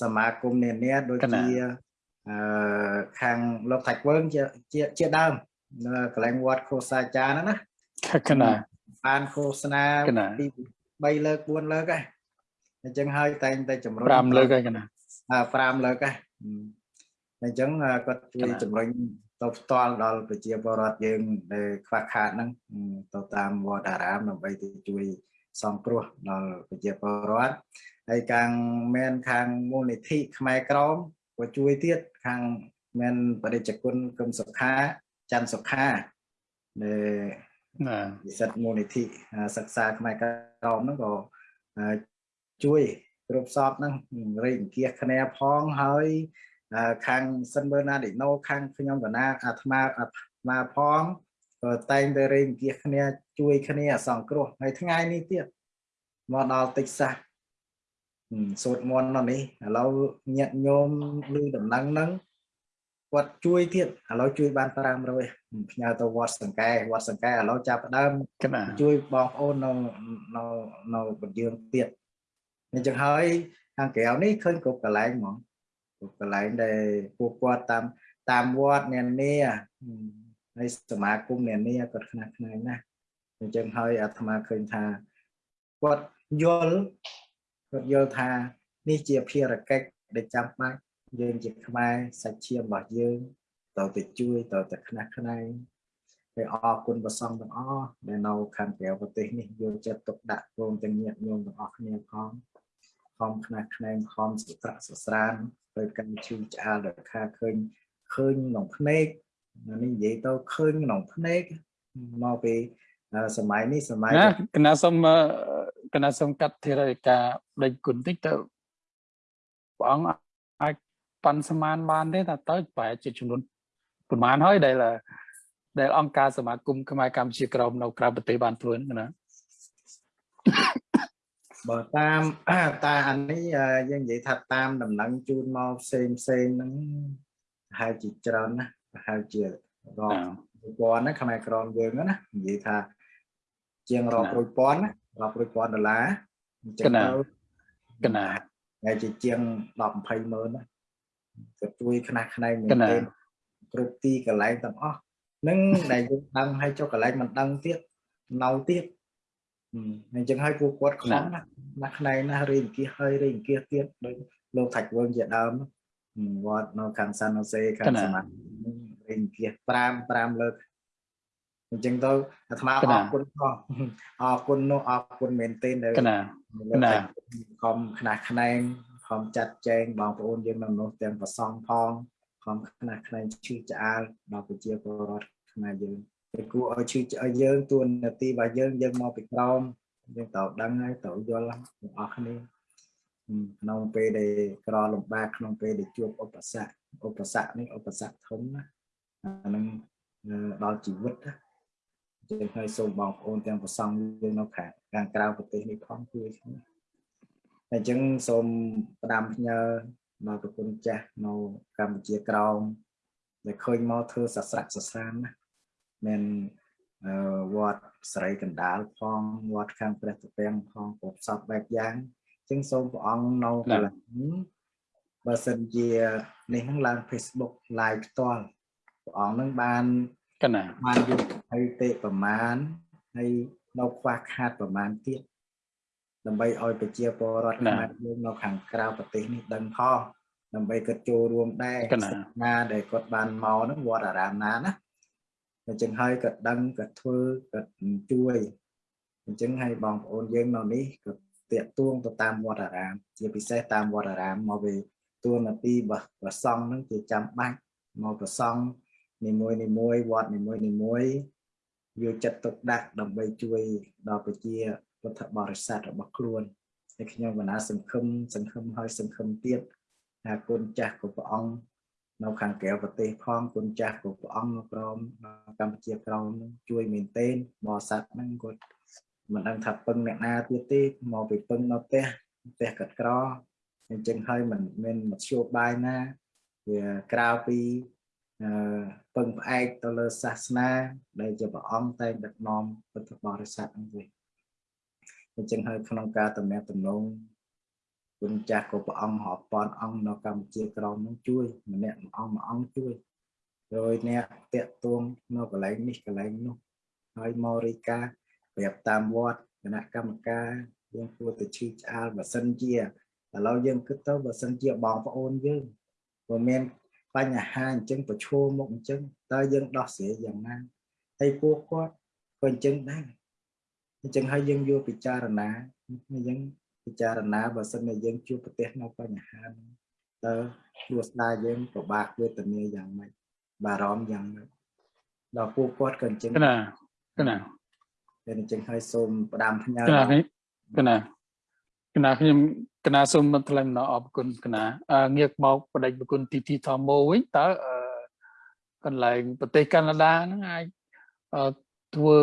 B: សមាគមនានាដូចជាអឺ ខាងលោកថាច់វើងជាជាដើមនៅកន្លែងវត្តខោសាចាហ្នឹងណា
A: កណា
B: បានឃោសនាពី3លើក4លើកហើយអញ្ចឹងហើយតែងតែជំរុញ
A: 5លើកហើយកណា
B: 5លើកហើយអញ្ចឹងគាត់ជួយជំរុញទៅផ្ទាល់ដល់ប្រជាពលរដ្ឋយើងដែលខ្វះខាតហ្នឹងទៅតាមវត្តអារាមដើម្បីទៅជួយសង្គ្រោះដល់ប្រជាពលរដ្ឋហើយខាងមែនខាងមូលនិធិខ្មែរក្រម ក៏ជួយទៀតខាងមែនបរិជ្ជគុណគឹមសុខាច័ន្ទសុខាដែលនិស្សិតមូលនិធិសិក្សាខ្មែរក្រមហ្នឹងក៏ជួយគ្រប់សពហ្នឹងរៃអង្គាសគ្នាផងហើយខាងសិនមើលណាឌីណូខាងខ្ញុំកណាអាត្មាអាត្មាផងក៏តែងតែរៃអង្គាសគ្នាជួយគ្នាសង្គ្រោះហើយថ្ងៃនេះទៀតមកដល់តិចសាស សូត្រមន្តនៅនេះឥឡូវញាក់ញោមឮដំណឹងហ្នឹងគាត់ជួយទៀតឥឡូវជួយបាន500ផ្ញើទៅវត្តសង្កែវត្តសង្កែឥឡូវចាប់ដើមជួយបងប្អូននៅនៅនៅបញ្យើងទៀតអញ្ចឹងហើយខាងក្រៅនេះឃើញគ្រប់កន្លែងហ្មងគ្រប់កន្លែងដែលពួកគាត់តាមតាមវត្តនានាហើយសមាគមនានាគាត់ខ្នះខ្នែងណាស់អញ្ចឹងហើយអាត្មាឃើញថាគាត់យល់ គាត់យល់ថានេះជាភារកិច្ចដែលចាំបាច់យើងជាខ្មែរសាច់ឈាមរបស់យើងតើទៅជួយតើទៅខ្នះខ្នែងហើយអរគុណប្រសងទាំងអស់ដែលនៅខាងក្រៅប្រទេសនេះយកចិត្តទុកដាក់ព្រមទាំងញាតិញោមទាំងអស់គ្នាផងខំខ្នះខ្នែងខំសុត្រសស្រានទៅកាន់ឈឺឆ្អាលដល់ខាឃើញឃើញក្នុងភ្នែកនេះនិយាយទៅឃើញក្នុងភ្នែកមកពីសម័យនេះសម័យ
A: ណាកណាសុំ កណាសុំកាត់ធារការដេញគុណតិចទៅព្រះអង្គអាចប៉ាន់ស្មានបានទេថាតើប្រហែលជាចំនួនប្រហែលហើយដែលដែលអង្គការសមាគមខ្មែរកម្ពុជាក្រមនៅក្រៅប្រទេសបានធ្វើណា
B: បើតាមតាអានេះយើងនិយាយថាតាមដំណឹងជូនមកផ្សេងផ្សេងហ្នឹងប្រហែលជាច្រើនណាប្រហែលជារាប់ពាន់ណាខ្មែរក្រមយើងណានិយាយថាជាងរាប់រយពាន់ណា រាប់រយពាន់ដុល្លារ
A: អញ្ចឹងទៅកណា
B: តែជាជាង10 20ម៉ឺនណាក៏ជួយខ្នះខ្នែងមែនទេគ្រប់ទីកន្លែងទាំងអស់នឹងដែលយើងដឹងឲ្យចុះកន្លែងមិនដឹងទៀតនៅទៀតអញ្ចឹងហើយពួកគាត់ខ្លាំងណាស់ណាស់ខ្នែងណាស់រៀងគៀសហើយរៀងគៀសទៀតដោយលោកថាច់វើងជាដើមវត្តនៅខាងសានអូសេខាងសមារៀងគៀស5 5លើក អញ្ចឹងទៅអាត្មាអរគុណផងអរគុណនោះអរគុណមែនទែនដែល
A: ណា
B: ខំខ្នះខ្នែងខំចាត់ចែងបងប្អូនយើងនៅនោះទាំងប្រសងផងខំខ្នះខ្នែងឈឺឆ្អាលដល់ប្រជាពលរដ្ឋខ្មែរយើងតែគួរឲ្យឈឺឲ្យយើងទួនាទីរបស់យើងយើងមកពីក្រោមយើងត្រូវដឹងហើយត្រូវយល់ទាំងអស់គ្នាក្នុងពេលដែលក្រលំបាកក្នុងពេលដែលជួបឧបសគ្គឧបសគ្គនេះឧបសគ្គធំណាអានឹងដល់ជីវិតណា ចឹងហើយសូមបងប្អូនទាំងប្រសងយើងនៅខាងខាងក្រៅប្រទេសនេះផងជួយគ្នាអញ្ចឹងសូមផ្ដាំផ្ញើដល់ប្រគុណចាស់នៅកម្ពុជាក្រោមដែលឃើញមកធ្វើសស្រាក់សស្រានណាមានវត្តស្រីកណ្ដាលផងវត្តខាងព្រះតពាំងផងគ្រប់សពបែបយ៉ាងអញ្ចឹងសូមព្រះអង្គនៅកន្លែងបើសិនជានេះនឹងឡើង Facebook live ផ្ទាល់ព្រះអង្គនឹងបានក
A: ណា
B: បានយក ហើយទេប្រមាណហើយនៅខ្វះខាតប្រមាណទៀតដើម្បីឲ្យប្រជាពលរដ្ឋខ្មែរយើងនៅខាងក្រៅប្រទេសនេះដឹងផងដើម្បីគាត់ចូលរួមដែរណាដែលគាត់បានមកហ្នឹងវត្តអារាមណាណាអញ្ចឹងហើយគាត់ដឹងគាត់ធ្វើគាត់ជួយអញ្ចឹងហើយបងប្អូនយើងនៅនេះក៏តាកទួងទៅតាមវត្តអារាម ជាពិសេសតាមវត្តអារាមមកវិញទួនាទីរបស់ប្រសង់ហ្នឹងជាចាំបាច់មកប្រសង់នីមួយនីមួយវត្តនីមួយនីមួយ យកចិត្តទុកដាក់ដើម្បីជួយដល់ប្រជាពុទ្ធបរិស័ទរបស់ខ្លួនហើយខ្ញុំកណាសង្ឃឹមសង្ឃឹមហើយសង្ឃឹមទៀតថាគុណចាស់ của ព្រះអង្គនៅខាងក្រៅប្រទេសផងគុណចាស់ của ព្រះអង្គនៅក្រមកម្ពុជាក្រមជួយមែនទែនបរិស័ទហ្នឹងគាត់មិនដឹងថាពឹងអ្នកណាទៀតទេមកពីពឹងនៅផ្ទះផ្ទះកាត់ក្រអញ្ចឹងហើយមិនមានមធ្យោបាយណាវាក្រៅពីអឺ ពឹងផ្អែកទៅលើសាសនាដែលជាព្រះអង្គតែងដឹកនាំពុទ្ធបរិស័ទហ្នឹងវិញអញ្ចឹងហើយក្នុងការតំណាក់តំណងគុណចាស់ក៏ព្រះអង្គរាប់ពាន់អង្គនៅកម្ពុជាក្រមនឹងជួយម្នាក់មួយអង្គមួយអង្គជួយ rồi អ្នកតាក់ទួងនៅកន្លែងនេះកន្លែងនោះហើយមករីកាប្រាប់តាមវត្តគណៈកម្មការយើងគួរតែឈឺឆ្អាលបើសិនជាឥឡូវយើងគិតទៅបើសិនជាបងប្អូនយើងបើមាន បញ្ហាអញ្ចឹងប្រឈមមុខអញ្ចឹងតើយើងដោះស្រាយយ៉ាងណាហើយពួកគាត់ក៏អញ្ចឹងដែរអញ្ចឹងហើយយើងយកពិចារណាយើងពិចារណាបើសិនជាយើងជួបប្រទះនៅបញ្ហាតើគ្រួសារយើងពិបាកវេទនាយ៉ាងម៉េចបារម្ភយ៉ាងម៉េចដល់ពួកគាត់ក៏អញ្ចឹង
A: ណាណា
B: តែអញ្ចឹងហើយសូមផ្ដាំផ្ញើ
A: កណានេះកណាកណាខ្ញុំ កណាសូមបន្ថែមនៅអរគុណកណាងាកមកបដិបគុណទីទីធម្មវិញតើកន្លែងប្រទេសកាណាដាហ្នឹងអាចធ្វើ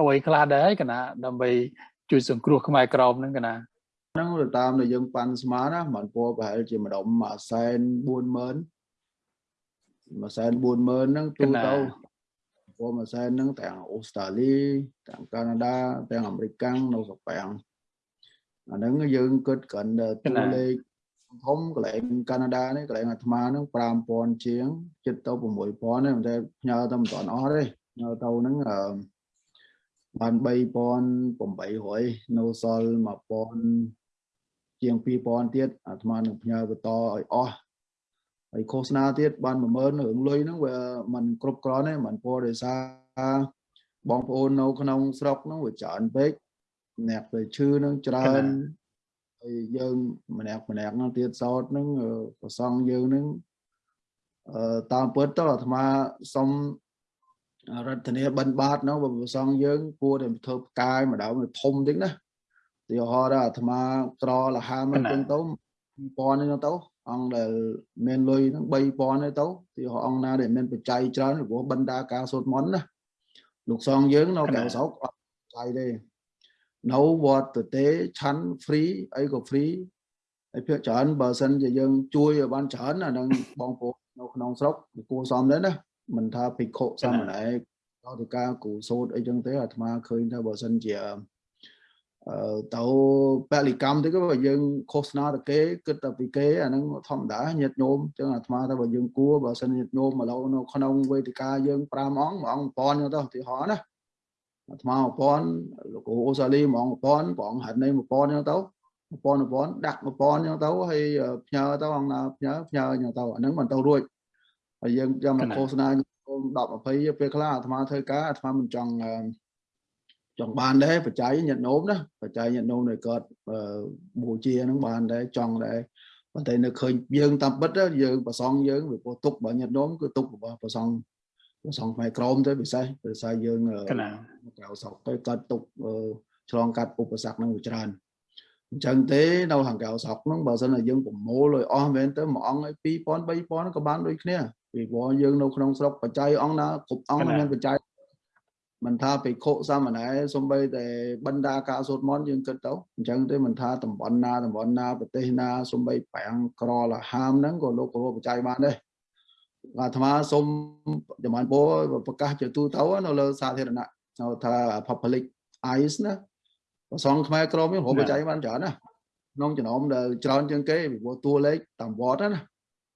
A: អ្វីខ្លះដែរកណាដើម្បីជួយសង្គ្រោះខ្មែរក្រមហ្នឹងកណា
C: ហ្នឹងទៅតាមដែលយើងប៉ាន់ស្មានណាមិនពោប្រហែលជាមួយដុំ1សែន40000 1សែន40000ហ្នឹងទូទៅព្រោះមួយសែនហ្នឹងទាំងអូស្ត្រាលីទាំងកាណាដាទាំងអាមេរិកកាំងនៅស្រុកប៉ាំង អាហ្នឹងយើងគិតគ្រាន់តែតួលេខធំកន្លែងកាណាដានេះកន្លែងអាត្មាហ្នឹង5000ជាងចិត្តទៅ6000ទេតែផ្ញើទៅមិនតាន់អស់ទេផ្ញើទៅហ្នឹងអឺបាន3800នៅសល់1000ជាង2000ទៀតអាត្មានឹងផ្ញើបន្តឲ្យអស់ហើយឃោសនាទៀតបាន10000រឿងលុយហ្នឹងវាมันគ្រប់គ្រាន់ទេมันពោដោយសារបងប្អូននៅក្នុងស្រុកហ្នឹងវាច្រើនពេក អ្នកទៅឈឺហ្នឹងច្រើនហើយយើងម្នាក់ម្នាក់ហ្នឹងទៀតសោតហ្នឹងប្រសងយើងហ្នឹងអឺតាមពិតទៅអាត្មាសុំរដ្ឋាភិបាលបិណ្ឌបាតហ្នឹងបើប្រសងយើងគួរតែធ្វើផ្កាយម្ដងធំតិចណាទីហោដល់អាត្មាក្រលហាមហ្នឹងទៅ2000ហ្នឹងទៅអង្គដែលមានលុយហ្នឹង3000ទៅទីអង្គណាដែលមានបច្ច័យច្រើនព្រោះបណ្ដាការសូត្រមន្តណាលោកសងយើងនៅកៅសោកអត់បច្ច័យទេ នៅវត្តទៅទេឆាន់ free អីក៏ free ហើយភាគច្រើនបើសិនជាយើងជួយឲ្យបានច្រើនអានឹងបងប្អូននៅក្នុងស្រុកគួរសមដែរណាមិនថាភិក្ខុសាមណេរដល់ទៅការគូសូត្រអីចឹងទេអាត្មាឃើញថាបើសិនជាទៅពលិកម្មទៅក៏យើងឃោសនាទៅគេគិតតែពីគេអាហ្នឹងធម្មតាញាតញោមចឹងអាត្មាថាបើយើងគួរបើសិនញាតញោមមកឡូវនៅក្នុងវេទិកាយើង5អង្គមួយអង្គ1000ចឹងទៅឧទាហរណ៍ណា អាត្មា1000លោកគ្រូអូសាលីមួយអង្គ1000ព្រះអង្គហាត់នៃ1000ចឹងទៅ1000 1000ដាក់1000ចឹងទៅហើយផ្ញើទៅអង្គណាផ្ញើផ្ញើចឹងទៅអាហ្នឹងមិនទៅរួចហើយយើងចាំមកឃោសនា10 20ពេលខ្លះអាត្មាធ្វើការអាត្មាមិនចង់ចង់បានដែរបច្ច័យញាតិញោមណាបច្ច័យញាតិញោមដែលគាត់បូជាហ្នឹងបានដែរចង់ដែរប៉ុន្តែនៅឃើញយើងតាមពិតយើងប្រសងយើងវាពោះទុកបើញាតិញោមគឺទុករបស់ប្រសង ប្រសងផ្នែកក្រមទៅពិសេសដោយសារយើងក្រៅសោកទៅកើតទុកឆ្លងកាត់ឧបសគ្គហ្នឹងវាច្រើនអញ្ចឹងទេនៅខាងក្រៅសោកហ្នឹងបើសិនជាយើងប្រមូលឲ្យអស់មែនទៅមួយអង្គឲ្យ2000 3000ក៏បានដូចគ្នាពីព្រោះយើងនៅក្នុងស្រុកបច្ច័យអង្គណាគ្រប់អង្គមានបច្ច័យមិនថាភិក្ខុសាមណេរសំបីតែបណ្ដាការសូត្រមន្តយើងគិតទៅអញ្ចឹងទេមិនថាតំបន់ណាតំបន់ណាប្រទេសណាសំបីប្រាំងក្រលហាមហ្នឹងក៏លោកគ្រូបច្ច័យបានដែរ អាត្មាសូមចំបានពោប្រកាសជាទូទៅនៅលើសាធារណៈហៅថា public eyes ណាប្រសងខ្មែរក្រមយើងគ្រូបច្ច័យបានច្រើនណាក្នុងចំណោមដែលច្រើនជាងគេពីព្រោះតួលេខតាមវត្តណា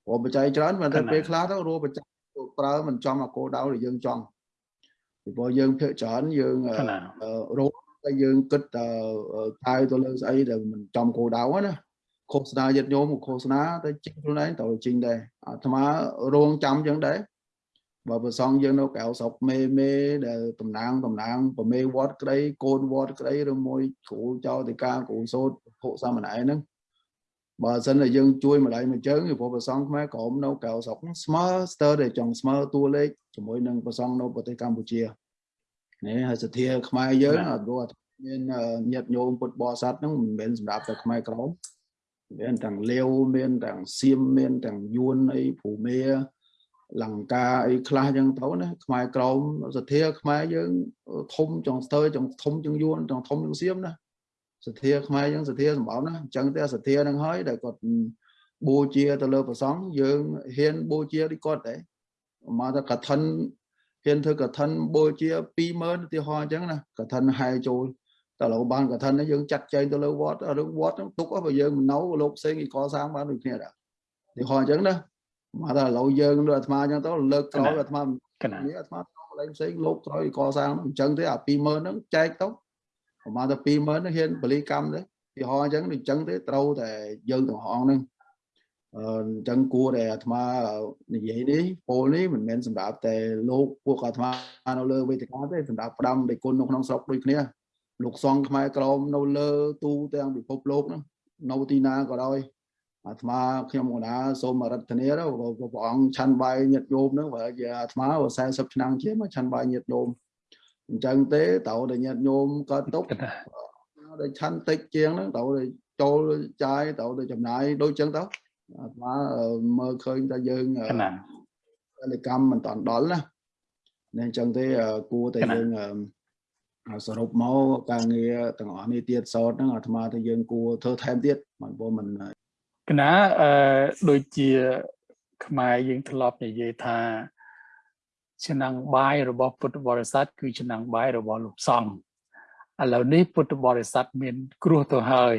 C: គ្រូបច្ច័យច្រើនប៉ុន្តែពេលខ្លះទៅរួបច្ច័យប្រើមិនចំអាគោដៅដែលយើងចង់ពីព្រោះយើងភាកច្រើនយើងរោតែយើងគិតតែកាយទៅលើស្អីដែលមិនចំគោលដៅណា ឃោសនាយត្តញោមឃោសនាទៅចេញខ្លួនឯងទៅចេញដែរអាត្មារងចាំចឹងដែរបើប្រសងយើងនៅក្រៅស្រុកមេមេដែលតំណាងតំណាងប្រមេវត្តក្តីកូនវត្តក្តីឬមួយគ្រូចៅតិកាគ្រូសូត្រភុសាមណែហ្នឹងបើសិនតែយើងជួយម្ដាយមួយជើងពីព្រោះប្រសងខ្មែរក្រមនៅក្រៅស្រុកស្មើស្ទើរតែចង់ស្មើតួលេខជាមួយនឹងប្រសងនៅប្រទេសកម្ពុជានេះហើយសទ្ធាខ្មែរយើងអត់รู้មានញាតិញោមពុទ្ធបរិស័ទហ្នឹងមិនមែនសម្រាប់តែខ្មែរក្រម មានទាំងលាវមានទាំងសៀមមានទាំងយួនអីភូមាលង្កាអីខ្លះចឹងទៅណាខ្មែរក្រមសទ្ធាខ្មែរយើងធំចង់ស្ទើរចង់ធំជាងយួនចង់ធំជាងសៀមណាសទ្ធាខ្មែរយើងសទ្ធាសម្បោណាអញ្ចឹងតែសទ្ធានឹងហើយដែលគាត់បូជាទៅលើព្រះសង្ឃយើងហ៊ានបូជាដូចគាត់ដែរមកថាកឋិនហ៊ានធ្វើកឋិនបូជា20000ឧទាហរណ៍អញ្ចឹងណាកឋិនហែចូល តែលោកបានកឋិនយើងចាត់ចែងទៅលើវត្តរឿងវត្តទុកបើយើងមិននៅលោកផ្សេងគេកសាងបានដូចគ្នាដែរឧទាហរណ៍អញ្ចឹងណាមកថាឥឡូវយើងលើអាត្មាអញ្ចឹងទៅលើកក្រោយអាត្មានេះអាត្មាកន្លែងផ្សេងលោកក្រោយកសាងអញ្ចឹងទេអា20000ហ្នឹងចែកទៅប្រហែលតែ20000ហ្នឹងហ៊ានបលីកម្មទេឧទាហរណ៍អញ្ចឹងដូចអញ្ចឹងទេត្រូវតែយើងទាំងអស់ហ្នឹងអញ្ចឹងគួរតែអាត្មានិយាយនេះពោលនេះមិនមែនសម្រាប់តែលោកពួកអាត្មានៅលើវេទិកាទេសម្រាប់ផ្ដាំដេគុណនៅក្នុងស្រុកដូចគ្នា លោកសង្ឃខ្មែរក្រមនៅលើទូទាំងពិភពលោកហ្នឹងនៅទីណាក៏ដោយអាត្មាខ្ញុំកណាសូមរតនាទៅព្រះអង្គឆាន់បាយញាតញោមហ្នឹងបើជាអាត្មា40ឆ្នាំជាមកឆាន់បាយញាតញោមអញ្ចឹងទេតើតែញាតញោមក៏ទុកតែឆាន់តិចជាងហ្នឹងតើចូលចាយតើទៅចំណាយដូចចឹងទៅអាត្មាមើលឃើញថាយើងពលកម្មមិនតាន់ដល់ណានេះអញ្ចឹងទេគួរតែយើង សរុបមកការងារទាំងអស់នេះទៀតសោតហ្នឹងអាត្មាថាយើងគួរធ្វើថែមទៀតមិនព្រោះមិនក
A: ណាអឺដូចជាខ្មែរយើងធ្លាប់និយាយថាឆ្នាំងបាយរបស់ពុទ្ធបរិស័ទគឺឆ្នាំងបាយរបស់លោកសង្ឃឥឡូវនេះពុទ្ធបរិស័ទមានគ្រោះទៅហើយ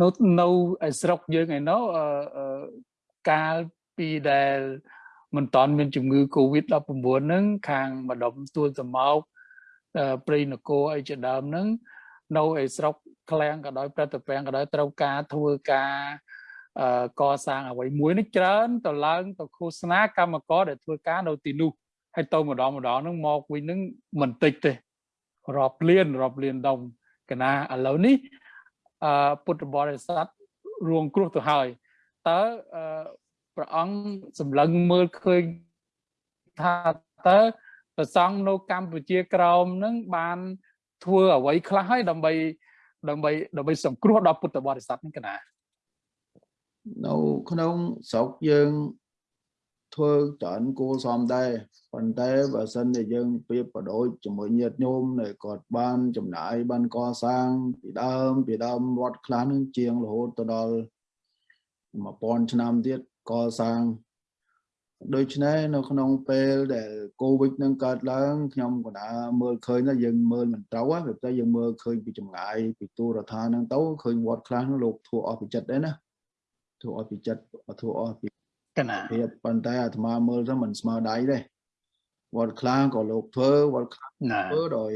A: នៅនៅឯស្រុកយើងឯណោះកាលពីដែលមិនតាន់មានជំងឺ Covid-19 ហ្នឹងខាងម្ដុំទួលសម៉ោក ព្រៃនគរអីជាដើមហ្នឹងនៅឯស្រុកក្លាំងក៏ដោយប្រតិពាំងក៏ដោយត្រូវការធ្វើការកសាងអ្វីមួយនេះច្រើនទៅឡើងទៅឃោសនាកម្មករដែលធ្វើការនៅទីនោះហើយទៅម្ដងម្ដងហ្នឹងមកវិញហ្នឹងមិនតិចទេរាប់លានរាប់លានដុំកណាឥឡូវនេះអឺពុទ្ធបរិស័ទរួងគ្រោះទៅហើយតើព្រះអង្គសម្លឹងមើលឃើញថាតើ ប្រសង់នៅកម្ពុជាក្រោមនឹងបានធ្វើអ្វីខ្លះហើយដើម្បីដើម្បីដើម្បីសង្គ្រោះដល់ពុទ្ធបរិស័ទនេះកណា
C: នៅក្នុងស្រុកយើងធ្វើច្រើនគួរសមដែរប៉ុន្តែបើសិនជាយើងប្រៀបប្រដូចជាមួយញាតិញោមដែលគាត់បានចំណាយបានកសាងពីដើមពីដើមវត្តខ្លះនឹងជាងរហូតទៅដល់1000ឆ្នាំទៀតកសាង ដូច្នេះនៅក្នុងពេលដែលកូវីដនឹងកើតឡើងខ្ញុំក៏ đã មើលឃើញថាយើងមើលមិនត្រូវទេតែយើងមើលឃើញពីចម្ងាយពីទូរដ្ឋានឹងទៅឃើញវត្តខ្លះនោះលោកធួអស់ពីចិត្តដែរណាធួអស់ពីចិត្តធួអស់ពី
A: កណា
C: ភាពប៉ុន្តែអាត្មាមើលទៅមិនស្មើដៃទេវត្តខ្លះក៏លោកធ្វើវត្តខ្លះធ្វើដោយ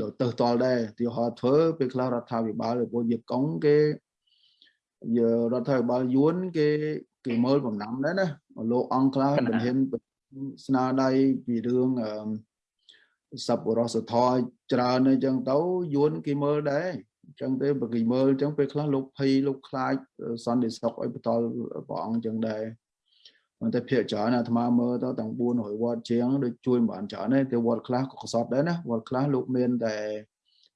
C: ដោយទៅតល់ដែរទីហោធ្វើពេលខ្លះរដ្ឋាភិបាលពួកយកកុងគេយើរដ្ឋាភិបាលយួនគេ គេមើលបំណាំដែរណាលោកអង្គខ្លះមិនហ៊ានស្នាដៃពីរឿងសពរសធរច្រើនអញ្ចឹងទៅយួនគេមើលដែរអញ្ចឹងទេបើគេមើលអញ្ចឹងពេលខ្លះលោកភ័យលោកខ្លាចសន្តិសុខឲ្យបន្តព្រះអង្គអញ្ចឹងដែរប៉ុន្តែភាគច្រើនអាត្មាមើលទៅទាំង400វត្តជាងដូចជួយមិនបានច្រើនទេតែវត្តខ្លះក៏ខ្សត់ដែរណាវត្តខ្លះលោកមានតែ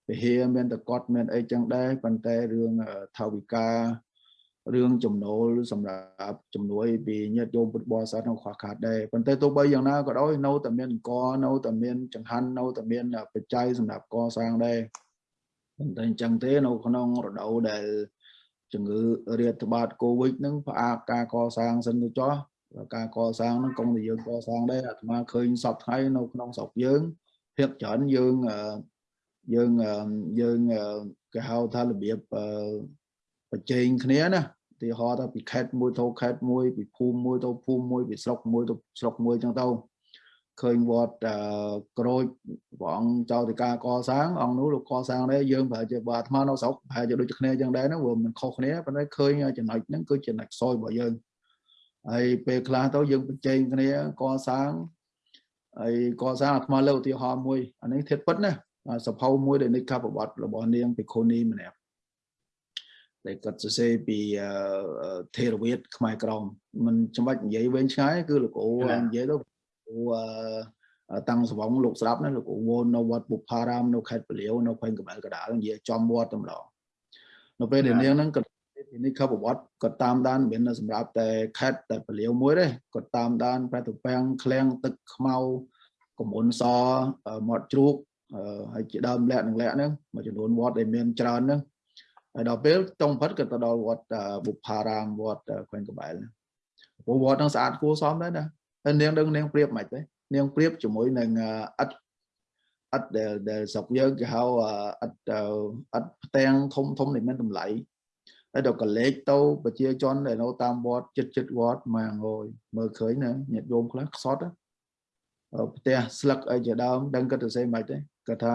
C: ពហិមានតែកត់មានអីចឹងដែរប៉ុន្តែរឿងថាវិការ រឿងចំណូលសម្រាប់ជំនួយពីញាតិញោមពុទ្ធបរិស័ទនៅខ្វះខាតដែរប៉ុន្តែទោះបីយ៉ាងណាក៏ដោយនៅតែមានអង្គនៅតែមានចង្ហាន់នៅតែមានបច្ច័យសម្រាប់កសាងដែរប៉ុន្តែអញ្ចឹងទេនៅក្នុងរដូវដែលជំងឺរាតត្បាតកូវីដហ្នឹងផ្អាកការកសាងសិនទៅចោះការកសាងហ្នឹងកុំតែយើងកសាងដែរអាត្មាឃើញសពថ្ងៃនៅក្នុងស្រុកយើងភាគច្រើនយើងយើងយើងគេហៅថារបៀប ប្រជែងគ្នាណាទីហោថាពីខេត្តមួយទៅខេត្តមួយពីភូមិមួយទៅភូមិមួយពីស្រុកមួយទៅស្រុកមួយចឹងទៅឃើញវត្តក្រូចព្រះអង្គចៅតិកាកសាងអង្គនោះលោកកសាងដែរយើងប្រហែលជាបើអាត្មានៅស្រុកប្រហែលជាដូចគ្នាចឹងដែរហ្នឹងវាមិនខុសគ្នាប៉ុន្តែឃើញចំណុចហ្នឹងគឺចំណុចខ្សោយរបស់យើងហើយពេលខ្លះទៅយើងបញ្ចេញគ្នាកសាងហើយកសាងអាត្មាលើកឧទាហរណ៍មួយអានេះធៀបពិតណាសភៅមួយដែលនិកបវត្តរបស់នាងភិក្ខុនីម្នាក់ ដែលគាត់សរសេរពីថេរវាទខ្មែរក្រមមិនចាំបាច់និយាយវែងឆ្ងាយគឺលោកគ្រូនិយាយទៅគ្រូតាំងសវងលោកស្ដាប់ណាលោកគ្រូវនៅវត្តបុប្ផារាមនៅខេត្តពលាវនៅខេត្តកបែលកដាលនិយាយចំវត្តតែម្ដងនៅពេលដែលនាងហ្នឹងគាត់ពីនេះខបវត្តគាត់តាមដានមិនមែនសម្រាប់តែខេត្តតែពលាវមួយទេគាត់តាមដានប្រតុពាំងឃ្លាំងទឹកខ្មៅកមុនសមាត់ជ្រូកហើយជាដើមលក្ខនឹងលក្ខហ្នឹងមួយចំនួនវត្តដែលមានច្រើនហ្នឹង ហើយដល់ពេលតុងផិតក៏ទៅដល់វត្តបុប្ផារាមវត្តខ្វែងកបែលព្រោះវត្តហ្នឹងស្អាតគួរសមដែរណាហើយនាងដឹងនាងប្រៀបមិនទេនាងប្រៀបជាមួយនឹងឥដ្ឋឥដ្ឋដែលដែលស្រុកយើងគេហៅឥដ្ឋឥដ្ឋផ្ទាំងធំធំដែលមានតម្លៃហើយដល់កលេចទៅប្រជាជនដែលនៅតាមវត្តចិត្តចិត្តវត្តមកអើយមើលឃើញណាញាតិញោមខ្លះខ្សត់ផ្ទះស្លឹកអីជាដើមដឹងគាត់ទៅសេមិនទេគាត់ថា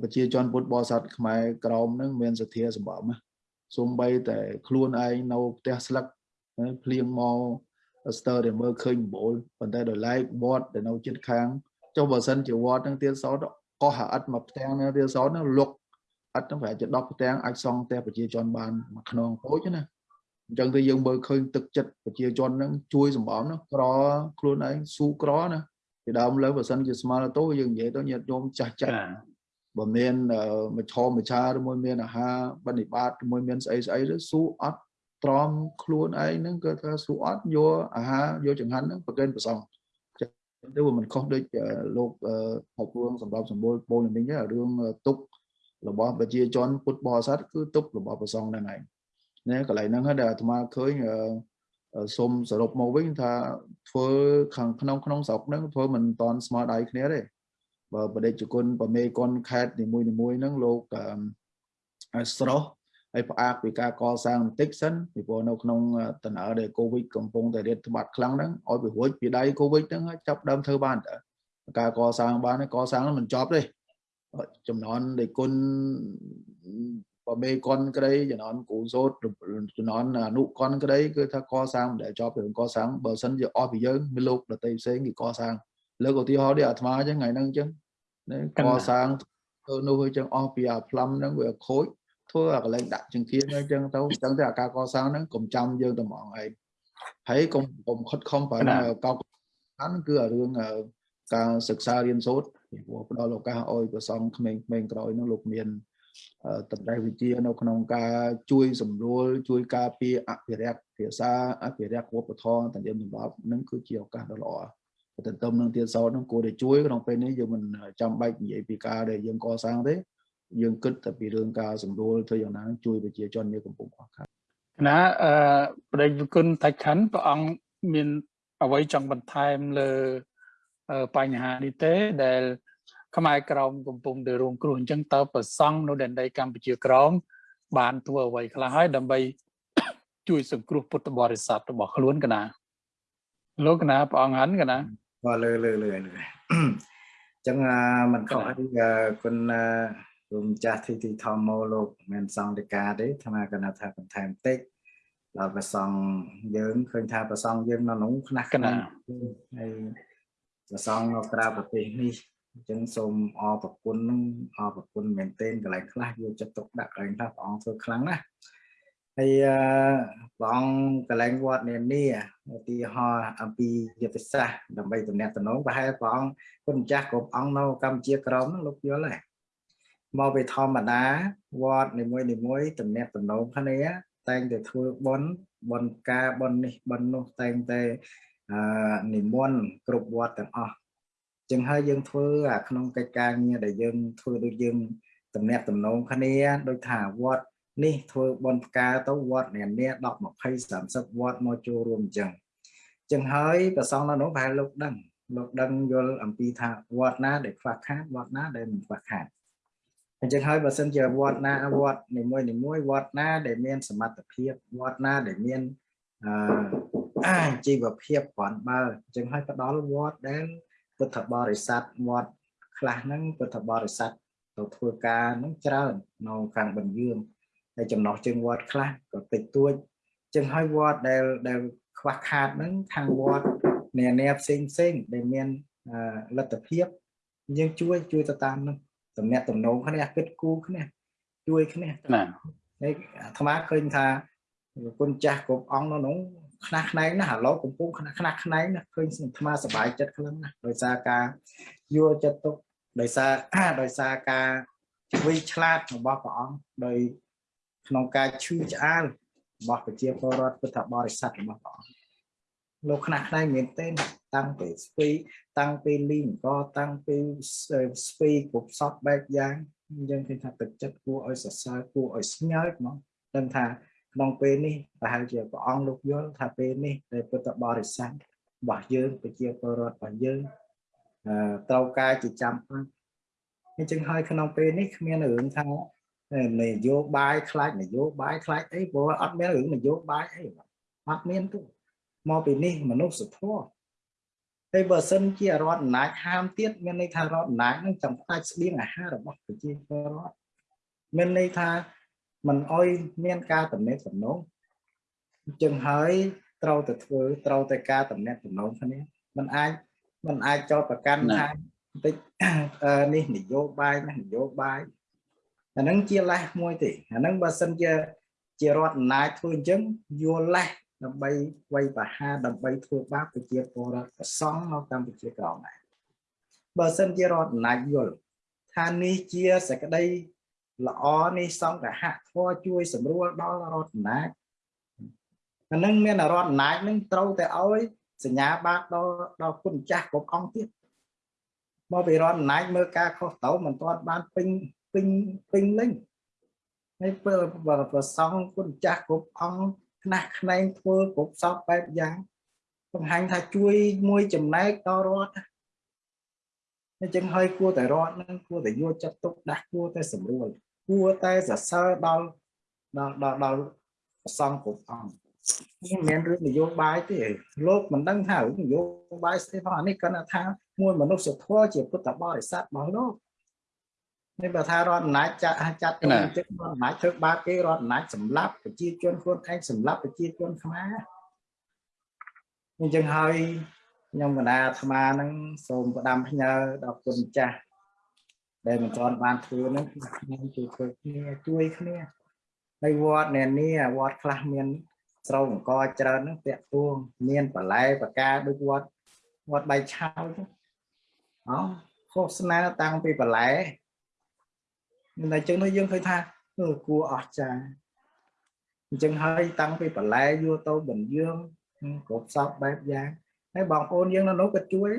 C: ប្រជាជនពុទ្ធបរិស័ទខ្មែរក្រមនឹងមានសទ្ធាសម្បំសំបីតែខ្លួនឯងនៅផ្ទះស្លឹកភ្លៀងមកស្ទើរតែមើលឃើញបូលប៉ុន្តែដោយឡែកវត្តដែលនៅជិតខាងចុះបើសិនជាវត្តនឹងទៀតសោតកោះអាអិតមកផ្ទាំងនឹងទៀតសោតនឹងលុកអិតនឹងប្រហែលជា10ផ្ទាំងអាចសង់ផ្ទះប្រជាជនបានមួយខ្នងតូចណាអញ្ចឹងទៅយើងមើលឃើញទឹកចិត្តប្រជាជននឹងជួយសម្បំនោះក្រខ្លួនឯងស៊ូក្រណាពីដើមលើបើសិនជាស្មារតីយើងនិយាយទៅញាតិញោមចាស់ចាស់ បើមានមច្ឆមច្ឆាឬមួយមានអាហារបនិបាតមួយមានស្អីស្អីទៅស៊ូអត់ទ្រាំខ្លួនឯងហ្នឹងគឺថាស៊ូអត់យកអាហារយកចង្ហាន់ហ្នឹងប្រកេនប្រសងចឹងទៅវាមិនខុសដូចលោកហៅរឿងសម្រាប់សម្បូរពលនេះរឿងទុករបស់ប្រជាជនពុទ្ធបរិស័ទគឺទុករបស់ប្រសងហ្នឹងឯងណាកន្លែងហ្នឹងហើយដែលអាត្មាឃើញសូមសរុបមកវិញថាធ្វើខាងក្នុងក្នុងស្រុកហ្នឹងធ្វើមិនតាន់ស្មើដៃគ្នាទេ បើបដិជគុណប្រមេគុណខេតនីមួយនីមួយហ្នឹងលោកស្រស់ហើយផ្អាកពីការកសាងបន្តិចសិនពីព្រោះនៅក្នុងតំណើដែលកូវីដកំពុងតែរាតត្បាតខ្លាំងហ្នឹងឲ្យពីរួចពីដៃកូវីដហ្នឹងចាប់ដើមធ្វើបានតើការកសាងបានកសាងមិនចប់ទេចំណន់ដែលគុណបមេកនក្តីចំណន់គូសោតចំណន់អនុកនក្តីគឺថាកសាងមិនដែលចប់រឿងកសាងបើសិនជាអស់ពីយើងមានលោកដតីផ្សេងគេកសាង លើកឧទាហរណ៍នេះអាត្មាអញ្ចឹងថ្ងៃហ្នឹងអញ្ចឹងកសាងធ្វើនោះអញ្ចឹងអស់ពីអាផ្លំហ្នឹងវាខូចធ្វើអាកន្លែងដាក់ចង្កៀងអញ្ចឹងទៅអញ្ចឹងទៅអាការកសាងហ្នឹងកុំចាំយើងតែហ្មងឯងហើយកុំកុំខិតខំប្រហែលកោកហ្នឹងគឺអារឿងការសិក្សារៀនសូត្រពីព្រោះផ្ដល់ឱកាសឲ្យប្រសងក្មេងៗក្រោយហ្នឹងលោកមានតម្រៃវិជានៅក្នុងការជួយសម្រួលជួយការពារអភិរក្សភាសាអភិរក្សវប្បធម៌តន្ទាមសម្បត្តិនឹងគឺជាឱកាសដ៏ល្អ ទន្ទឹមនឹងទៀតសោតនឹងគួរតែជួយក្នុងពេលនេះយើងមិនចាំបាច់និយាយពីការដែលយើងកសាងទេយើងគិតតែពីរឿងការសម្រួលធ្វើយ៉ាងណាជួយប្រជាជននៅកំពុងខ្វះខាត
A: ណាអឺប្រដេកគុណតាច់ខាន់ព្រះអង្គមានអ្វីចង់បន្ថែមលើបញ្ហានេះទេដែល ខ្មែរក្រមកំពុងតែរងគ្រោះអញ្ចឹងតើប្រសង់នៅដែនដីកម្ពុជាក្រមបានធ្វើអ្វីខ្លះហើយដើម្បីជួយសង្គ្រោះពុទ្ធបរិស័ទរបស់ខ្លួនកណាលោកកណាព្រះអង្គហាន់កណា
B: បាទលើលើលើលើអញ្ចឹងមិនខុសអីគុណគុំចាស់ទីទីធម្មលោកមិនសង្ឃតិកាទេអាត្មាកណាថាបន្ថែមតិចដល់ប្រសងយើងឃើញថាប្រសងយើងនៅក្នុងខ្នះខ្នះហើយប្រសងនៅក្រៅប្រទេសនេះអញ្ចឹងសូមអរប្រគុណនឹងអរប្រគុណមែនទែនកន្លែងខ្លះយកចិត្តទុកដាក់កន្លែងខ្លះព្រះអង្គធ្វើខ្លាំងណាស់ ហើយព្រះអង្គកន្លែងវត្តនានាឧទាហរណ៍អំពីយុទ្ធសាស្ត្រដើម្បីតំណាក់តំណងប្រហែលព្រះអង្គគុណម្ចាស់គ្រប់អង្គនៅកម្ពុជាក្រមនោះលោកយល់ហើយមកពីធម្មតាវត្តនីមួយនីមួយតំណាក់តំណងគ្នាតែងតែធ្វើបុណ្យបុណ្យការបុណ្យនេះបុណ្យនោះតែងតែអឺនិមន្តគ្រប់វត្តទាំងអស់ចឹងហើយយើងធ្វើអាក្នុងកិច្ចការងារដែលយើងធ្វើដូចយើងតំណាក់តំណងគ្នាដូចថាវត្ត នេះធ្វើបន់ផ្កាទៅវត្តនានា10 20 30វត្តមកចូលរួមអញ្ចឹងចឹងហើយប្រសងនៅនោះប្រហែលលោកដឹងលោកដឹងយល់អំពីថាវត្តណាដែលខ្វះខាតវត្តណាដែលមិនខ្វះខាតអញ្ចឹងហើយបើសិនជាវត្តណាវត្តនីមួយនីមួយវត្តណាដែលមានសមត្ថភាពវត្តណាដែលមានអឺជីវភាពគ្រាន់បើអញ្ចឹងហើយផ្ដល់វត្តដែលពុទ្ធបរិស័ទវត្តខ្លះហ្នឹងពុទ្ធបរិស័ទទៅធ្វើការហ្នឹងច្រើននៅខាងបញ្យើង ហើយចំណោះជើងវត្តខ្លះក៏តិចតួចចឹងហើយវត្តដែលដែលខ្វះខាតហ្នឹងខាងវត្តនានាផ្សេងផ្សេងដែលមានលទ្ធភាពយើងជួយជួយទៅតាមនោះតំណាក់តំណងគ្នាគិតគូរគ្នាជួយគ្នា
A: ណា
B: ហើយអាត្មាឃើញថាគុណចាស់គ្រប់អង្គនៅនោះខ្នះខ្នែងណាស់ឥឡូវកំពុងខ្នះខ្នះខ្នែងណាស់ឃើញអាត្មាសប្បាយចិត្តខ្លាំងណាស់ដោយសារការយល់ចិត្តទុកដោយសារដោយសារការវិឆ្លាតរបស់ព្រះអង្គដោយ ក្នុងការឈឺឆ្អាលរបស់ប្រជាពលរដ្ឋពុទ្ធបរិស័ទរបស់ព្រះអង្គលោកខ្នះខ្នែងមែនទែនតាំងពីស្ពីតាំងពីលីងក៏តាំងពីស្ពីគ្រប់សពបែបយ៉ាងយើងឃើញថាទឹកចិត្តគួរឲ្យសរសើរគួរឲ្យស្ញើហ្មងដឹងថាក្នុងពេលនេះប្រហែលជាព្រះអង្គលោកយល់ថាពេលនេះដែលពុទ្ធបរិស័ទរបស់យើងប្រជាពលរដ្ឋរបស់យើងត្រូវការជាចាំបាច់អញ្ចឹងហើយក្នុងពេលនេះគ្មានរឿងថា នយោបាយខ្លាចនយោបាយខ្លាចអីព្រោះអត់មានរឿងនយោបាយអីអត់មានទេមកពីនេះមនុស្សធម៌ហើយបើសិនជារដ្ឋអំណាចហាមទៀតមានន័យថារដ្ឋអំណាចនឹងចង់ផ្ដាច់ស្បៀងអាហាររបស់ប្រជាពលរដ្ឋមានន័យថាមិនអោយមានការតំណែងតំណងអញ្ចឹងហើយត្រូវតែធ្វើត្រូវតែការតំណែងតំណងគ្នាมันអាចมันអាចចោទប្រកាន់ថាបន្តិចនេះនយោបាយណានយោបាយ អាហ្នឹងជាលេសមួយទេអាហ្នឹងបើសិនជាជារដ្ឋអំណាចធ្វើអញ្ចឹងយល់លេសដើម្បីវាយប្រហារដើម្បីធ្វើបាបប្រជាពលរដ្ឋប្រសង់នៅកម្ពុជាក្រោមដែរបើសិនជារដ្ឋអំណាចយល់ថានេះជាសក្តីល្អនេះសង្កហធម៌ជួយសម្រួលដល់រដ្ឋអំណាចអានឹងមានរដ្ឋអំណាចនឹងត្រូវតែឲ្យសញ្ញាបត្រដល់ដល់គុណចាស់គ្រប់អង្គទៀតមកពីរដ្ឋអំណាចមើលការខុសត្រូវមិនទាន់បានពេញ ពេញពេញលេញហើយពេលប្រសងគុណចាស់គ្រប់អង្គខ្នះខ្នែងធ្វើគ្រប់សពបែបយ៉ាងបង្ហាញថាជួយមួយចំណែកដល់រដ្ឋអញ្ចឹងហើយគួរតែរដ្ឋនឹងគួរតែយកចិត្តទុកដាក់គួរតែសម្រួលគួរតែសរសើរដល់ដល់ដល់ដល់ប្រសងគ្រប់អង្គនេះមិនមែនរឿងនយោបាយទេលោកមិនដឹងថារឿងនយោបាយស្អីផងអានេះគាត់ថាមួយមនុស្សធម៌ជាពុទ្ធបរិស័ទរបស់លោក នេះបើថារដ្ឋអំណាចចាត់ចាត់ទៅចិត្តរដ្ឋអំណាចធ្វើបាបគេរដ្ឋអំណាចសម្លាប់ប្រជាជនខ្លួនឯងសម្លាប់ប្រជាជនខ្មែរអញ្ចឹងហើយខ្ញុំកណាអាត្មាហ្នឹងសូមផ្ដាំផ្ញើដល់គុណចាស់ដែលមិនទាន់បានធ្វើហ្នឹងខ្ញុំជួយធ្វើគ្នាជួយគ្នាហើយវត្តអ្នកនេះវត្តខ្លះមានស្រូវអង្គច្រើនហ្នឹងតាក់ទួងមានបន្លែបកាដូចវត្តវត្តបៃឆៅទៅអោឃោសនាតាំងពីបន្លែ តែអញ្ចឹងនោះយើងឃើញថាគួរអស្ចារ្យអញ្ចឹងហើយតាំងពីបន្លែយកទៅបញ្យើងគ្រប់សពបែបយ៉ាងហើយបងប្អូនយើងនៅនោះក៏ជួយ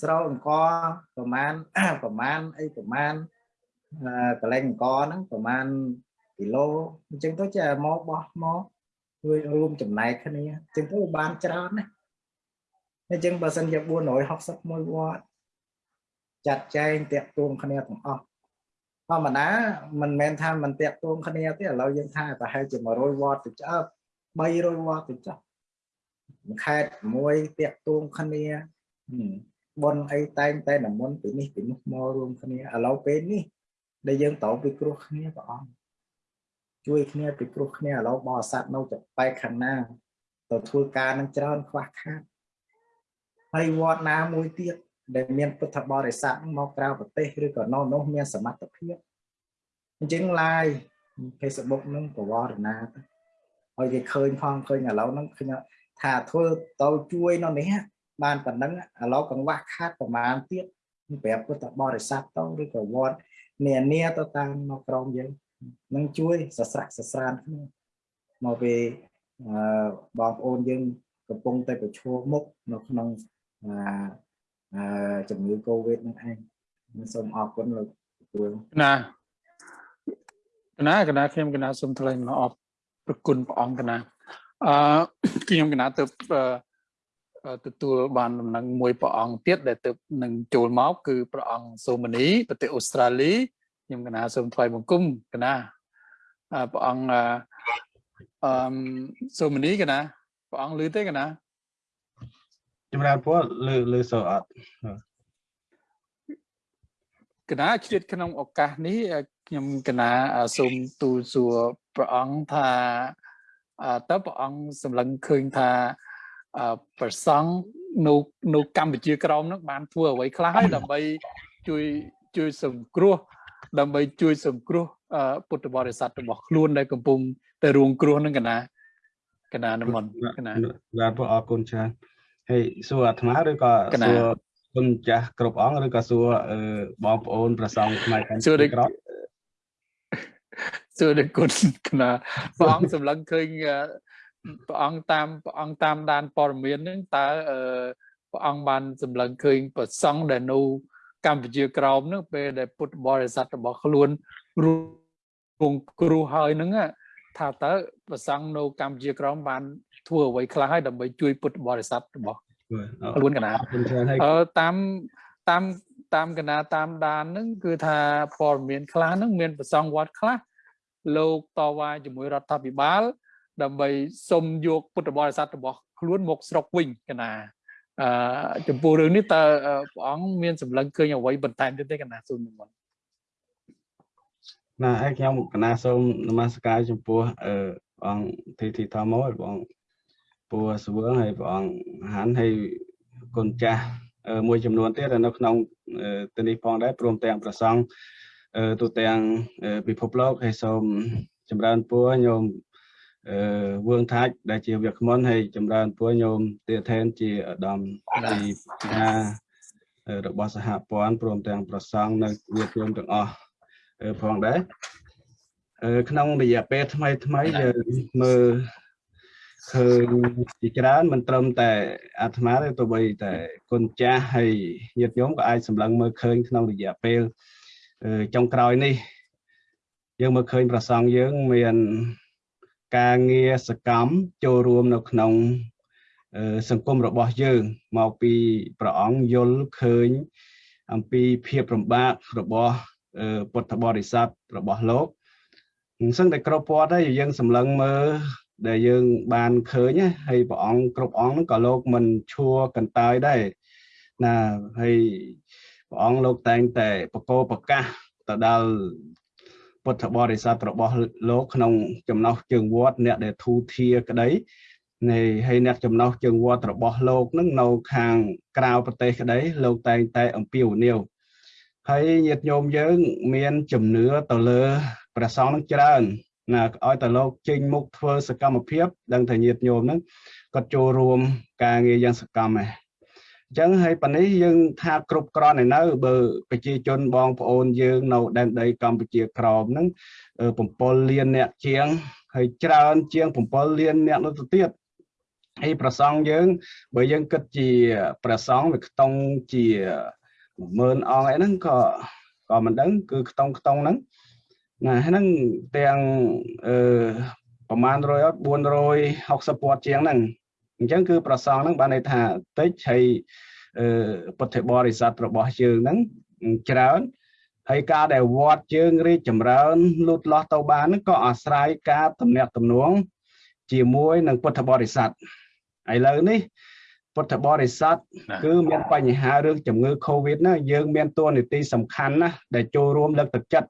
B: ស្រោអង្គប្រមាណប្រមាណអីប្រមាណកលែងអង្គហ្នឹងប្រមាណគីឡូអញ្ចឹងទៅចេះមកបោះមកជួយរួមចំណែកគ្នាអញ្ចឹងទៅបានច្រើនណាអញ្ចឹងបើសិនជា461វត្តចាត់ចែងតាក់ទងគ្នាទាំងអស់ ធម្មតាមិនមែនថាមិនតាក់ទងគ្នាទេឥឡូវយើងថាប្រហែលជា100វត្តទៅចើ300វត្តទៅចុះខេតមួយតាក់ទងគ្នាប៉ុនអីតែងតែនមន្តពីនេះពីនោះមករួមគ្នាឥឡូវពេលនេះដែលយើងត្រូវពិគ្រោះគ្នាព្រះអង្គជួយគ្នាពិគ្រោះគ្នាឥឡូវបរិស័ទនៅចបែកខាងណាទៅធ្វើការនឹងច្រើនខ្វះខាតហើយវត្តណាមួយទៀត ដែលមានពុទ្ធបរិស័ទមកក្រៅប្រទេសឬក៏នៅនោះមានសមត្ថភាពអញ្ចឹង live Facebook នឹងប្រវត្តិណាទៅឲ្យគេឃើញផងឃើញឥឡូវហ្នឹងឃើញថាធ្វើទៅជួយនៅនេះបានប៉ុណ្ណឹងឥឡូវកង្វះខាតប្រមាណទៀតប្រាប់ពុទ្ធបរិស័ទទៅឬក៏វត្តនានាទៅតាមនៅក្រមយើងនឹងជួយសស្រាក់សស្រានគ្នាមកពេលបងប្អូនយើងកំពុងតែប្រឈមមុខនៅក្នុង ជំងឺ Covid នឹងឯងសូមអរគុណលោកទទួល
A: ណាកណាកណាខ្ញុំកណាសូមថ្លែងអំណរប្រគុណព្រះអង្គកណាអឺខ្ញុំកណាទៅទទួលបានដំណឹងមួយព្រះអង្គទៀតដែលទៅនឹងចូលមកគឺព្រះអង្គសូម៉ានីប្រទេសអូស្ត្រាលីខ្ញុំកណាសូមថ្លែងបង្គំកណាព្រះអង្គអឺសូម៉ានីកណាព្រះអង្គឮទេកណា
E: ចម្រើនពរលើលើសូអត់
A: កណាជ្រាបក្នុងឱកាសនេះខ្ញុំកណាសូមទូលសួរព្រះអង្គថាតើព្រះអង្គសម្លឹងឃើញថាប្រសង់នៅនៅកម្ពុជាក្រមនឹងបានធ្វើអ្វីខ្លះហើយដើម្បីជួយជួយសង្គ្រោះដើម្បីជួយសង្គ្រោះពុទ្ធបរិស័ទរបស់ខ្លួនដែលកំពុងតែរងគ្រោះនឹងកណាកណានិមន្តកណា
E: បាទព្រះអរគុណច្រើន ហើយសួរអាត្មាឬក៏សួរគុណចាស់គ្រប់អង្គឬក៏សួរបងប្អូនប្រសងខ្មែរកម្ពុជាក្រម
A: សួរដល់គុណកណាព្រះអង្គសម្លឹងឃើញព្រះអង្គតាមព្រះអង្គតាមដានព័ត៌មានហ្នឹងតើព្រះអង្គបានសម្លឹងឃើញប្រសង់ដែលនៅកម្ពុជាក្រោមហ្នឹងពេលដែលពុទ្ធបរិស័ទរបស់ខ្លួនរងគ្រោះហើយហ្នឹង ថាតើប្រសង់នៅកម្ពុជាក្រោមបានធ្វើអ្វីខ្លះហើយដើម្បីជួយពុទ្ធបរិស័ទរបស់ខ្លួនកណាអឺតាមតាមតាមកណាតាមដានហ្នឹងគឺថាព័ត៌មានខ្លះហ្នឹងមានប្រសងវត្តខ្លះលោកតវ៉ាជាមួយរដ្ឋាភិបាល ដើម្បីសុំយកពុទ្ធបរិស័ទរបស់ខ្លួនមកស្រុកវិញកណាអឺចំពោះរឿងនេះតើព្រះអង្គមានសម្លឹងឃើញអ្វីបន្ថែមទៀតទេកណាសូមនិមន្ត
E: ណាហើយខ្ញុំកណាសូមនមស្ការចំពោះអឺព្រះអង្គធីធីធម្មហើយព្រះអង្គពូសវឿងហើយព្រះអង្គហានហើយគុណចាស់មួយចំនួនទៀតនៅក្នុងទីនេះផងដែរព្រមទាំងប្រសង់ទូទាំងពិភពលោកហើយសូមចម្រើនពរញោមអឺវឿងថាច់ដែលជាវាគ្មិនហើយចម្រើនពរញោមទាថេនជាឧត្តមទីណារបស់សហព័ន្ធព្រមទាំងប្រសង់នៅវាគ្មិនទាំងអស់ ផងដែរក្នុងរយៈពេលថ្មីថ្មីយើងមើលឃើញជាច្រើនមិនត្រឹមតែអាត្មាទេទោះបីតែគុណចាស់ហើយញាតិញោមក៏អាចសម្លឹងមើលឃើញក្នុងរយៈពេលចុងក្រោយនេះ យើងមើលឃើញប្រសងយើងមានការងារសកម្មចូលរួមនៅក្នុងសង្គមរបស់យើងមកពីព្រះអង្គយល់ឃើញអំពីភាពរំបាករបស់ ពុទ្ធបរិស័ទរបស់លោកអញ្ចឹងតែគ្រប់ពណ៌ដែរយើងសម្លឹងមើលដែលយើងបានឃើញហើយព្រះអង្គគ្រប់អង្គហ្នឹងក៏លោកមិនឈួរកន្តើយដែរណាហើយព្រះអង្គលោកតែងតែបកោប្រកាសទៅដល់ពុទ្ធបរិស័ទរបស់លោកក្នុងចំណោះជើងវត្តអ្នកដែលធូធាក្តីនៃហើយអ្នកចំណោះជើងវត្តរបស់លោកនឹងនៅខាងក្រៅប្រទេសក្តីលោកតែងតែអំពាវនាវ ហើយញាតិញោមយើង មានជំនឿទៅលើព្រះសង្ឃនឹងច្រើនណាឲ្យតែលោកចេញមុខធ្វើសកម្មភាព ដឹងថាញាតិញោមហ្នឹងគាត់ចូលរួមការងារយ៉ាងសកម្មដែរអញ្ចឹងហើយប៉ានេះយើងថាគ្រប់គ្រាន់ឯនៅបើប្រជាជនបងប្អូនយើងនៅដែនដីកម្ពុជាក្រោមហ្នឹង7លានអ្នកជាងហើយច្រើនជាង7លានអ្នកនោះទៅទៀតហើយប្រសងយើង បើយើងគិតជាប្រសងវាខ្ទង់ជា 10000អង្គអីហ្នឹងក៏ក៏មិនដឹងគឺខ្ទង់ខ្ទង់ហ្នឹងណាហ្នឹងទាំងអឺប្រហែល100 460ពាត់ជាងហ្នឹងអញ្ចឹងគឺប្រសងហ្នឹងបានន័យថាតិចហើយអឺពុទ្ធបរិស័ទរបស់យើងហ្នឹងច្រើនហើយការដែលវត្តយើងរីកចម្រើនលូតលាស់ទៅបានហ្នឹងក៏អាស្រ័យការតំណាក់តំណងជាមួយនឹងពុទ្ធបរិស័ទឥឡូវនេះ ពុទ្ធបរិស័ទគឺមានបញ្ហារឿងជំងឺ Covid ណាយើងមានតួនាទីសំខាន់ណាស់ដែលចូលរួមលើកទឹកចិត្ត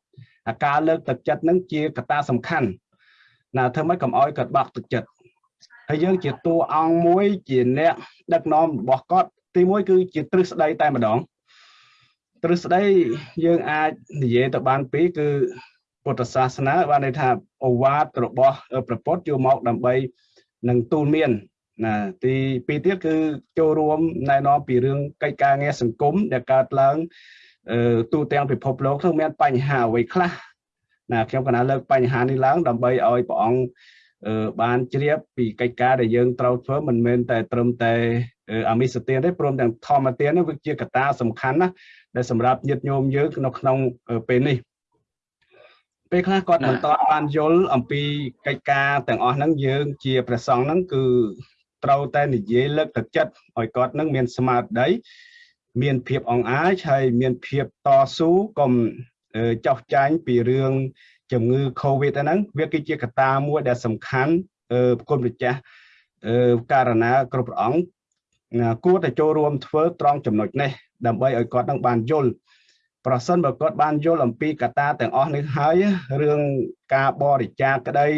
E: អាការលើកទឹកចិត្តនឹងជាកត្តាសំខាន់ណាធ្វើម៉េចកុំអោយគាត់បាក់ទឹកចិត្តហើយយើងជាតួអង្គមួយជាអ្នកដឹកនាំរបស់គាត់ទីមួយគឺជាទ្រឹស្ដីតែម្ដងទ្រឹស្ដីយើងអាចនិយាយទៅបានពីរគឺពុទ្ធសាសនាបានន័យថាអូវាទរបស់ព្រះពុទ្ធយកមកដើម្បីនឹងទូលមាន ណាទីពីរទៀតគឺចូលរួមណែនាំពីរឿងកិច្ចការងារសង្គមដែលកើតឡើងទូទាំងពិភពលោកនឹងមានបញ្ហាអ្វីខ្លះណាខ្ញុំកណាលើកបញ្ហានេះឡើងដើម្បីឲ្យព្រះអង្គបានជ្រាបពីកិច្ចការដែលយើងត្រូវធ្វើមិនមែនតែត្រឹមតែអាមិសទានទេព្រមទាំងធម្មទាននេះវាជាកត្តាសំខាន់ណាស់ដែលសម្រាប់ញាតិញោមយើងនៅក្នុងពេលនេះពេលខ្លះគាត់មិនតបបានយល់អំពីកិច្ចការទាំងអស់ហ្នឹងយើងជាព្រះសង្ឃហ្នឹងគឺ ត្រូវតែនិយាយលើកទឹកចិត្តឲ្យគាត់នឹងមានស្មារតីមានភាពអង្អាចហើយមានភាពតស៊ូកុំចោះចាញ់ពីរឿងជំងឺ Covid ហ្នឹងវាគឺជាកត្តាមួយដែលសំខាន់គុណម្ចាស់ករណាគ្រប់ព្រះអង្គគួរតែចូលរួមធ្វើត្រង់ចំណុចនេះដើម្បីឲ្យគាត់នឹងបានយល់ប្រសិនបើគាត់បានយល់អំពីកត្តាទាំងអស់នេះហើយរឿងការបរិច្ចាគក្តី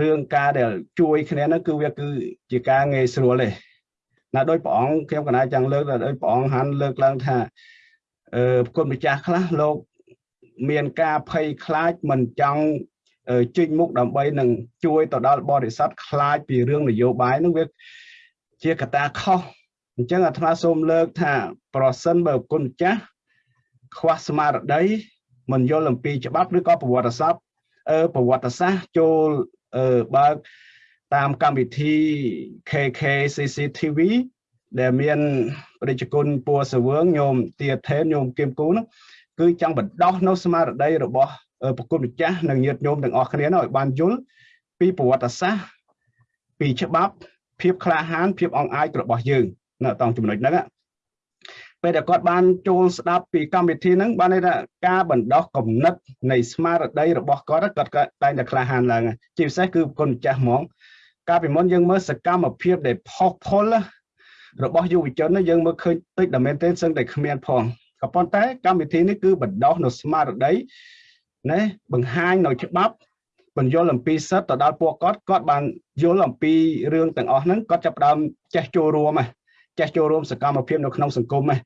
E: រឿងការដែលជួយគ្នានោះគឺវាគឺជាការងាយស្រួលទេណាដោយព្រះអង្គខ្ញុំកណាចង់លើកដោយព្រះអង្គហាន់លើកឡើងថាអឺគុណម្ចាស់ខ្លះលោកមានការភ័យខ្លាចមិនចង់ជិញមុខដើម្បីនឹងជួយទៅដល់បរិស័ទខ្លាចពីរឿងនយោបាយនឹងវាជាកត្តាខុសអញ្ចឹងអាត្មាសូមលើកថាប្រសិនបើគុណម្ចាស់ខ្វះស្មារតីមិនយល់អំពីច្បាប់ឬក៏ប្រវត្តិសាស្ត្រអឺប្រវត្តិសាស្ត្រចូល អឺបើកតាមកម្មវិធី KK CCTV ដែលមានប្រជាជនពួរសវឿងញោមទាថេនញោមគៀមគូនោះគឺចង់បណ្ដោះនៅស្មារតីរបស់ប្រគុណម្ចាស់និងញាតិញោមទាំងអស់គ្នានោះឲ្យបានយល់ពីប្រវត្តិសាស្ត្រពីច្បាប់ភាពក្លាហានភាពអង្អាចរបស់យើងនៅតង់ចំណុចហ្នឹង ពេលដែលគាត់បានចូលស្ដាប់ពីកម្មវិធីហ្នឹងបានន័យថាការបណ្ដោះគំនិតនៃស្មារតីរបស់គាត់គាត់តែងតែក្លាហានឡើងជាពិសេសគឺគុណម្ចាស់ហ្មង កាលពីមុនយើងមើលសកម្មភាពដែលផុសផុលរបស់យុវជនយើងមើលឃើញតិចតែមែនទេសឹងតែគ្មានផងក៏ប៉ុន្តែកម្មវិធីនេះគឺបណ្ដោះនៅស្មារតីណាបង្ហាញនៅច្បាប់បញ្យល់អំពីសិទ្ធទៅដល់ពួកគាត់គាត់បានយល់អំពីរឿងទាំងអស់ហ្នឹងគាត់ចាប់ផ្ដើមចេះចូលរួមហ៎ ចេះចូលរួមសកម្មភាពនៅក្នុងសង្គមហ៎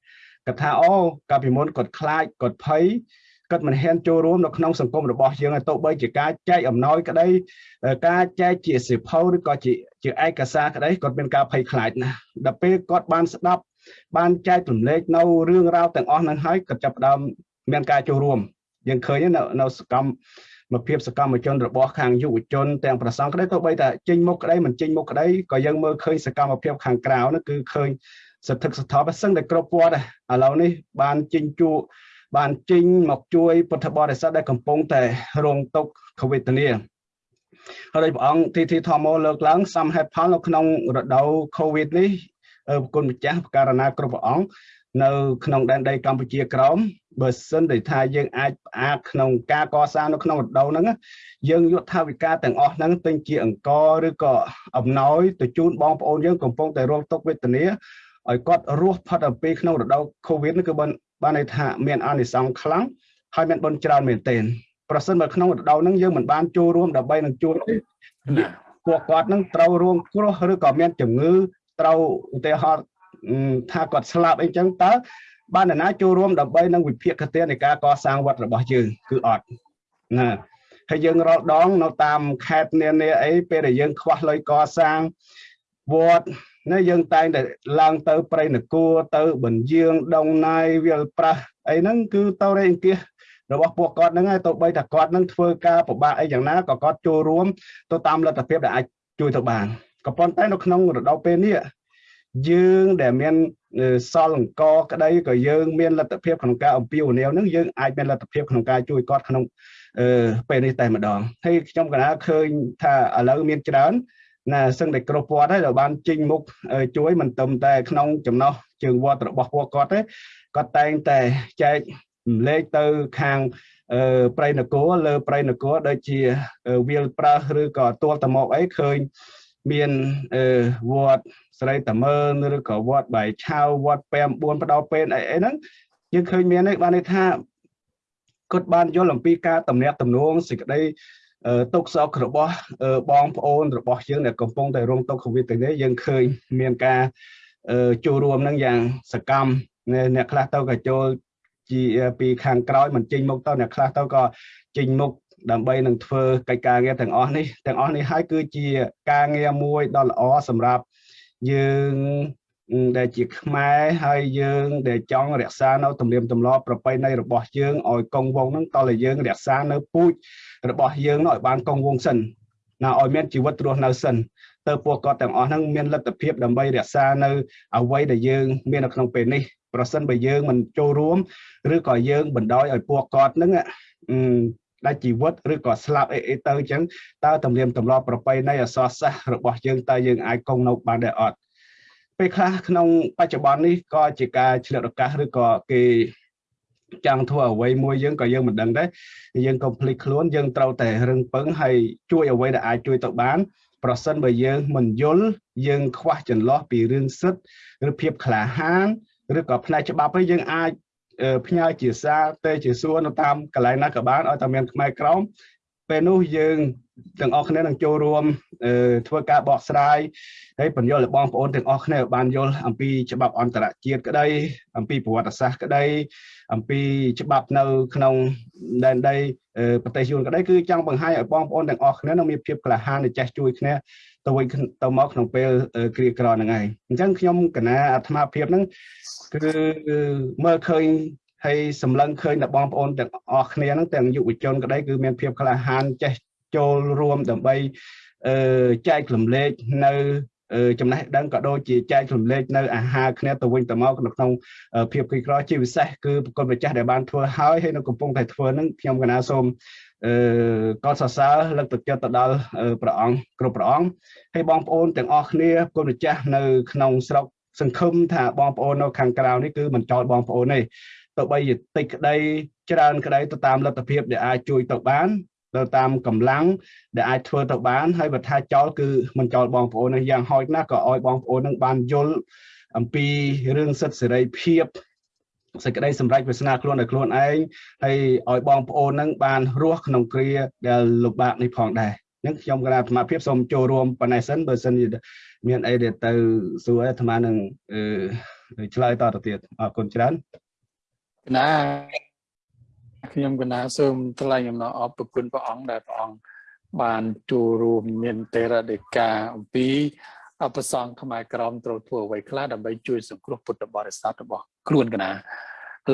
E: គាត់ថាអូកាលពីមុនគាត់ខ្លាចគាត់ភ័យគាត់មិនហ៊ានចូលរួមនៅក្នុងសង្គមរបស់យើងទៅបីជាការចែកអំណោយក្តីការចែកជាសិភៅឬក៏ជាជាឯកសារក្តីគាត់មានការភ័យខ្លាចណាស់ដល់ពេលគាត់បានស្ដាប់បានចែករំលែកនៅរឿងរ៉ាវទាំងអស់ហ្នឹងហើយគាត់ចាប់ផ្ដើមមានការចូលរួមយើងឃើញនៅនៅសកម្ម មកភាពសកម្មជនរបស់ខាងយុវជនទាំងប្រសងក្តីទៅបីតែចេញមុខក្តីមិនចេញមុខក្តីក៏យើងមើលឃើញសកម្មភាពខាងក្រៅនោះគឺឃើញសន្ធឹកសន្ធាប់សឹងតែគ្រប់វត្តឥឡូវនេះបានចេញជួបានចេញមកជួយពុទ្ធបរិស័ទដែលកំពុងតែរងទុក្ខវេទនាហើយព្រះអង្គទីទីធម្មលើកឡើងសំហេតុផលនៅក្នុងរដូវ COVID នេះគុណម្ចាស់បករណាគ្រប់ព្រះអង្គនៅក្នុងដែនដីកម្ពុជាក្រោម បើសិនតែថាយើងអាចផ្អាកក្នុងការកសាងនៅក្នុងរដូវហ្នឹងយើងយកថាវិការទាំងអស់ហ្នឹងទិញជាអង្គឬក៏អំណោយទៅជូនបងប្អូនយើងកំពុងតែរងទុក្ខវេទនាឲ្យគាត់រស់ផុតអំពីក្នុងរដូវ Covid នេះគឺបានបានន័យថាមានអានិសង្សខ្លាំងហើយមានបុណ្យច្រើនមែនទែនប្រសិនបើក្នុងរដូវហ្នឹងយើងមិនបានចូលរួមដើម្បីនឹងជួយពួកគាត់នឹងត្រូវរងគ្រោះឬក៏មានជំងឺត្រូវឧទាហរណ៍ថាគាត់ស្លាប់អីចឹងតើ បានណាចូលរួមដើម្បីនឹងវិភាគទាននៃការកសាងវត្តរបស់យើងគឺអត់ណាហើយយើងរាល់ដងនៅតាមខេត្តនានាអីពេលដែលយើងខ្វះលុយកសាងវត្តណាយើងតែងតែឡើងទៅប្រៃនគរទៅបញ្ជាងដងណាយវាលប្រាស់អីហ្នឹងគឺទៅរេអង្គាសរបស់ពួកគាត់ហ្នឹងហើយទៅបីថាគាត់នឹងធ្វើការពិបាកអីយ៉ាងណាក៏គាត់ចូលរួមទៅតាមលទ្ធភាពដែលអាចជួយទៅបានក៏ប៉ុន្តែនៅក្នុងរដូវពេលនេះ យើងដែលមានសល់អង្គក្តីក៏យើងមានលទ្ធភាពក្នុងការអំពាវនាវនឹងយើងអាចមានលទ្ធភាពក្នុងការជួយគាត់ក្នុងអឺពេលនេះតែម្ដងហើយខ្ញុំកណាឃើញថាឥឡូវមានច្រើនណាសឹងតែគ្រប់វត្តហើយដល់បានចេញមុខជួយមិនត្រឹមតែក្នុងចំណោះជើងវត្តរបស់ពួកគាត់ទេគាត់តែងតែចែករំលែកទៅខាងប្រៃនគរលើប្រៃនគរដូចជាវាលប្រើសឬក៏ទួលតមកអីឃើញ មានវត្តស្រីតមើនឬក៏វត្តបាយឆៅវត្តពែម4បដោពេនអីអីហ្នឹងយើងឃើញមាននេះបានន័យថាគាត់បានយល់អំពីការតំណាក់តំណងសេចក្តីទុកសោករបស់បងប្អូនរបស់យើងដែលកំពុងតែរងទុក្ខវិបត្តិនេះយើងឃើញមានការចូលរួមនឹងយ៉ាងសកម្មអ្នកខ្លះទៅក៏ចូលជាពីខាងក្រោយមិនចេញមុខទៅអ្នកខ្លះទៅក៏ចេញមុខ ដើម្បីនឹងធ្វើកិច្ចការងារទាំងអស់នេះទាំងអស់នេះហើយគឺជាការងារមួយដ៏ល្អសម្រាប់យើងដែលជាខ្មែរហើយយើងដែលចង់រក្សានៅទំនៀមទម្លាប់ប្រពៃណីរបស់យើងឲ្យគង់វង្សនឹងតើយើងរក្សានៅពូជរបស់យើងនោះឲ្យបានគង់វង្សសិនណាឲ្យមានជីវិតរស់នៅសិនទៅពួកគាត់ទាំងអស់ហ្នឹងមានលទ្ធភាពដើម្បីរក្សានៅអ្វីដែលយើងមាននៅក្នុងពេលនេះប្រសិនបើយើងមិនចូលរួមឬក៏យើងបណ្ដោយឲ្យពួកគាត់ហ្នឹង ដាច់ជីវិតឬក៏ស្លាប់អីអីទៅអញ្ចឹងតើទំនៀមទម្លាប់ប្រពៃណីអសរសាស្ត្ររបស់យើងតើយើងអាចគង់នៅបានដែរអត់ពេលខ្លះក្នុងបច្ចុប្បន្ននេះក៏ជាការឆ្លៀតឱកាសឬក៏គេចង់ធ្វើអ្វីមួយយើងក៏យើងមិនដឹងដែរយើងកុំភ្លេចខ្លួនយើងត្រូវតែរឹងពឹងហើយជួយអ្វីដែលអាចជួយទៅបានប្រសិនបើយើងមិនយល់យើងខ្វះចន្លោះពីរឿងសិទ្ធិឬភាពក្លាហានឬក៏ផ្នែកច្បាប់ហើយយើងអាច ផ្ញើជាសារទៅជាសួរនៅតាមកន្លែងណាក៏បានឲ្យតែមានខ្មែរក្រមពេលនោះយើងទាំងអស់គ្នានឹងចូលរួមធ្វើការបកស្រាយហើយបញ្យល់ឲ្យបងប្អូនទាំងអស់គ្នាបានយល់អំពីច្បាប់អន្តរជាតិក្តីអំពីប្រវត្តិសាស្ត្រក្តីអំពីច្បាប់នៅក្នុងដែនដីប្រទេសយួនក្តីគឺចង់បង្ហាញឲ្យបងប្អូនទាំងអស់គ្នានឹងមានភាពក្លាហាននិងចេះជួយគ្នា ទៅវិញទៅមកក្នុងពេលគ្រាក្រហ្នឹងឯងអញ្ចឹងខ្ញុំកណាអាត្មាភាពហ្នឹងគឺមើលឃើញហើយសម្លឹងឃើញដល់បងប្អូនទាំងអស់គ្នាហ្នឹងទាំងយុវជនក្តីគឺមានភាពក្លាហានចេះចូលរួមដើម្បីអឺចែករំលែកនៅចំណេះដឹងក៏ដូចជាចែករំលែកនៅអាហារគ្នាទៅវិញទៅមកនៅក្នុងភាពក្រីក្រជាពិសេសគឺប្រគុណម្ចាស់ដែលបានធ្វើហើយហើយនៅកំពុងតែធ្វើនឹងខ្ញុំកណាសូមអឺ កត់សរសើរលើកទឹកចិត្តទៅដល់ព្រះអង្គគ្រប់ព្រះអង្គហើយបងប្អូនទាំងអស់គ្នាប្រគុណម្ចាស់នៅក្នុងស្រុកសង្ឃឹមថាបងប្អូននៅខាងក្រៅនេះគឺមិនចោលបងប្អូនទេទៅបីតិចក្តីច្រើនក្តីទៅតាមលទ្ធភាពដែលអាចជួយទៅបានទៅតាមកម្លាំងដែលអាចធ្វើទៅបានហើយបើថាចោលគឺមិនចោលបងប្អូននឹងយ៉ាងហោចណាស់ក៏ឲ្យបងប្អូននឹងបានយល់អំពីរឿងសិទ្ធិសេរីភាព សេចក្តីសម្រេចវាសនាខ្លួនឲ្យខ្លួនឯងហើយឲ្យបងប្អូននឹងបានរស់ក្នុងគ្រាដែលលំបាកនេះផងដែរនឹងខ្ញុំគណៈអាត្មាភាពសូមចូលរួមប៉ុណ្ណេះសិនបើសិនមានអីដែលទៅសួរអាត្មានឹងឆ្លើយតទៅទៀតអរគុណច្រើន
A: ណាខ្ញុំកណាសូមថ្លែងអំណរអរគុណព្រះអង្គដែលព្រះអង្គបានចូលរួមមានទេរដេកាអំពី អបសង្ឃខ្មែរក្រមត្រូវធ្វើអ្វីខ្លះដើម្បីជួយសង្គ្រោះពុទ្ធបរិស័ទរបស់ខ្លួនកណាឥ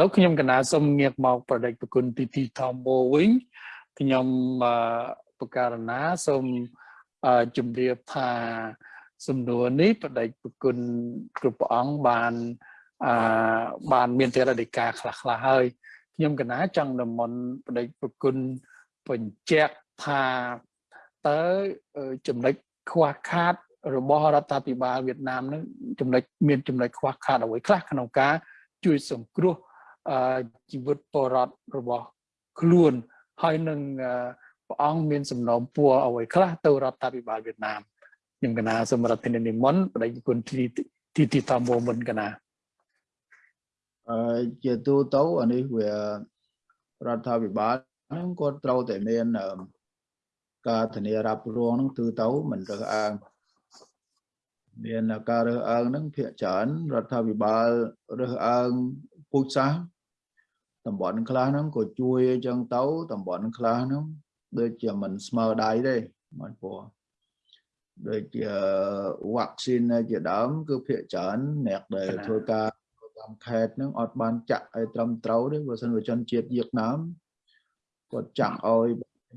A: ឡូវខ្ញុំកណាសូមងាកមកប្រដេកប្រគុណទីទីធម្មវិញខ្ញុំបការណាសូមជម្រាបថាសំណួរនេះបដិប្រគុណគ្រប់ព្រះអង្គបានអឺបានមានទេរដេកាខ្លះខ្លះហើយខ្ញុំកណាចង់និមន្តបដិប្រគុណបញ្ជាក់ថាតើចំណុចខ្វះខាត របស់រដ្ឋាភិបាលវៀតណាមនឹងចំណុចមានចំណុចខ្វះខាតអ្វីខ្លះក្នុងការជួយសង្គ្រោះជីវិតបរតរបស់ខ្លួនហើយនឹងព្រះអង្គមានសំណូមពរអ្វីខ្លះទៅរដ្ឋាភិបាលវៀតណាមខ្ញុំកណាសម្រាប់ធាននិមន្តបដិគុណទីទីទីតាមមុនកណា
C: អឺជាទូទៅអានេះវារដ្ឋាភិបាលហ្នឹងគាត់ត្រូវតែមានការធានារ៉ាប់រងហ្នឹងគឺទៅមិនរើសអើង មានការរើសអើងហ្នឹងភាកច្រើនរដ្ឋាភិបាលរើសអើងពូជសាសន៍តំបន់ខ្លះហ្នឹងក៏ជួយអញ្ចឹងទៅតំបន់ខ្លះហ្នឹងដូចជាមិនស្មើដៃទេបងប្អូនដូចជាវ៉ាក់ស៊ីនជាដើមគឺភាកច្រើនអ្នកដែលធ្វើការតាមខេត្តហ្នឹងអត់បានចាក់ឲ្យត្រឹមត្រូវទេបើសិនបើជនជាតិវៀតណាមគាត់ចាក់ឲ្យ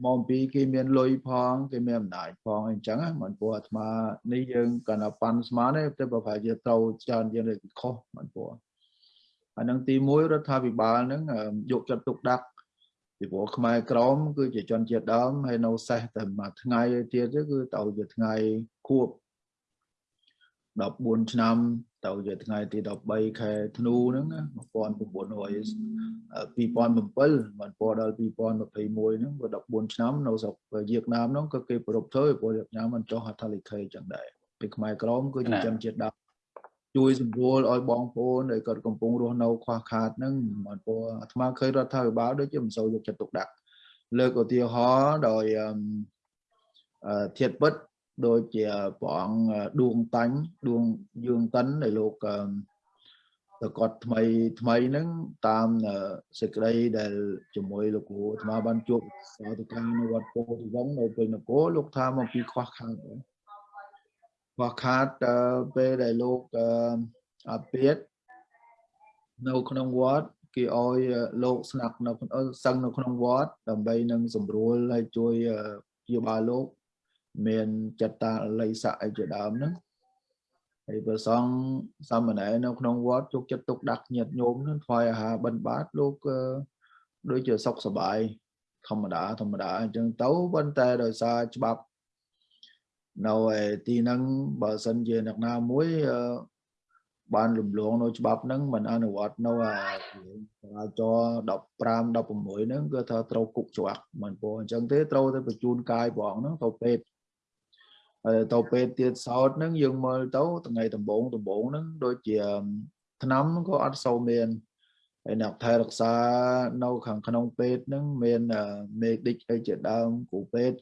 C: មកពីគេមានលុយផងគេមានអំណាចផងអញ្ចឹងមិនព្រោះអាត្មានេះយើងកណ្ដាប៉ាន់ស្មានទេតែបើប្រហែលជាត្រូវច្រើនយើងទៅខុសមិនព្រោះអានឹងទី1រដ្ឋាភិបាលហ្នឹងយកចិត្តទុកដាក់ពីព្រោះខ្មែរក្រមគឺជាជនជាតិដើមហើយនៅសេះតែមួយថ្ងៃទៀតគឺទៅជាថ្ងៃខួប14ឆ្នាំ ទៅជាថ្ងៃទី13ខែធ្នូហ្នឹង1900 2007មិនពណ៌ដល់2021ហ្នឹងក៏14ឆ្នាំនៅស្រុកវៀតណាមហ្នឹងក៏គេប្រពធ្វើព្រោះវៀតណាមមិនចុះហត្ថលេខីចឹងដែរពីខ្មែរក្រមគឺជាជនជាតិដើមជួយសម្រួលឲ្យបងប្អូនដែលគាត់កំពុងរស់នៅខ្វះខាតហ្នឹងមិនពណ៌អាត្មាឃើញរដ្ឋាភិបាលដូចជាមិនសូវយកចិត្តទុកដាក់លើកឧទាហរណ៍ដោយអឺធៀបពិត ដូចជាព្រះអង្គដួងតាញ់ដួងយឿងតិនដែលលោកតកត់ថ្មីថ្មីហ្នឹងតាមសេចក្តីដែលជាមួយលោកគ្រូអាត្មាបានជួបទៅខាងនៅវត្តពោធិវង្សនៅព្រៃនគរលោកថាមកពីខ្វះខាតខ្វះខាតពេលដែលលោកអាពាតនៅក្នុងវត្តគេឲ្យលោកស្នាក់នៅសឹងនៅក្នុងវត្តដើម្បីនឹងសម្រួលហើយជួយព្យាបាលលោក មានចិត្តតាល័យស័កអីជាដើមហ្នឹងហើយព្រះសង្ឃសាមណេរនៅក្នុងវត្តជោគចិត្តទុកដាក់ញាតញោមហ្នឹងថ្វាយអាហារបិណ្ឌបាតលោកដូចជាសុខសบายធម្មតាធម្មតាអញ្ចឹងទៅប៉ុន្តែដោយសារច្បាប់នៅឯទីហ្នឹងបើសិនជាអ្នកណាមួយបានរំលងនៅច្បាប់ហ្នឹងមិនអនុវត្តនៅអាចរាចរណ៍15 16ហ្នឹងគឺថាត្រូវគុកជាប់មិនព្រោះអញ្ចឹងទេត្រូវទៅបញ្ជូនកាយព្រះអង្គហ្នឹងទៅពេទ្យ ហើយទៅពេលទៀតសោតហ្នឹងយើងមើលទៅថ្ងៃដំបូងដំបូងហ្នឹងដូចជាឆ្នាំក៏អត់សូវមានហើយអ្នកថែរក្សានៅខាងក្នុងពេទ្យហ្នឹងមានមេឌិកអីជាដើមគ្រូពេទ្យ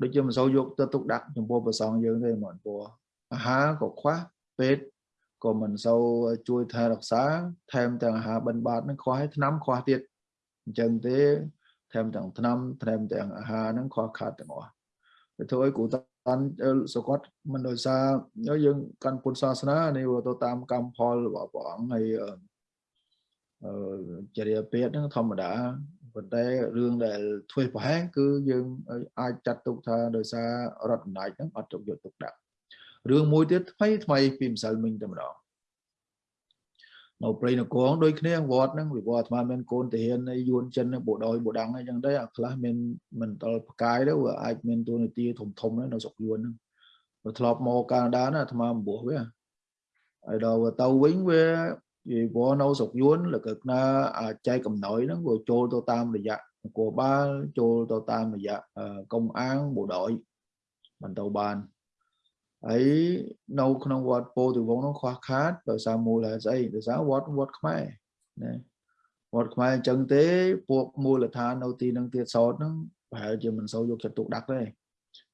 C: ដូចជាមិនសូវយកទៅទុកដាក់ចំពោះប្រសងយើងទេហ្មងព្រោះអាហារក៏ខ្វះពេទ្យក៏មិនសូវជួយថែរក្សា ថែមទាំងអាហារបិណ្ឌបាតហ្នឹងខ្វះហើយថ្នាំខ្វះទៀតអញ្ចឹងទេថែមទាំងថ្នាំថែមទាំងអាហារហ្នឹងខ្វះខាតទាំងអស់ទៅធ្វើឲ្យគ្រូតា ន់សកតមិនដោយសារយើងកាន់ពុទ្ធសាសនានេះទៅតាមកម្មផលរបស់ព្រះអង្គហើយអឺចរិយាពេទ្យហ្នឹងធម្មតាប៉ុន្តែរឿងដែលធ្វើប្រហែលគឺយើងអាចចាត់ទុកថាដោយសាររដ្ឋអំណាចហ្នឹងអត់ទុកយកទុកដាក់រឿងមួយទៀតថ្មីថ្មីពីម្សិលមិញតែម្ដង នៅព្រៃនគរដូចគ្នាវត្តហ្នឹងវិវត្តអាត្មាមានកូនទាហានយួនចិនបូដោយបូដាំងអីចឹងដែរអាខ្លះមានមិនតល់ផ្កាយទៅអាចមានតួនាទីធំធំនៅស្រុកយួនហ្នឹងទៅធ្លាប់មកកាណាដាណាអាត្មាអំបោះវាហើយដល់ទៅវិញវាវាវនៅស្រុកយួនលកណាអាចែកកំណយហ្នឹងវាចូលទៅតាមរយៈនគរបាលចូលទៅតាមរយៈកុំអាងបូដោយមិនទៅបាន ហើយនៅក្នុងវត្តពោធិវង្សនោះខ្វះខាតដោយសារមូលហេតុស្អីដោយសារវត្តវត្តខ្មែរណាវត្តខ្មែរអញ្ចឹងទេពួកមូលដ្ឋាននៅទីនឹងទៀតសោតហ្នឹងប្រហែលជាមិនសូវយកចិត្តទុកដាក់ទេ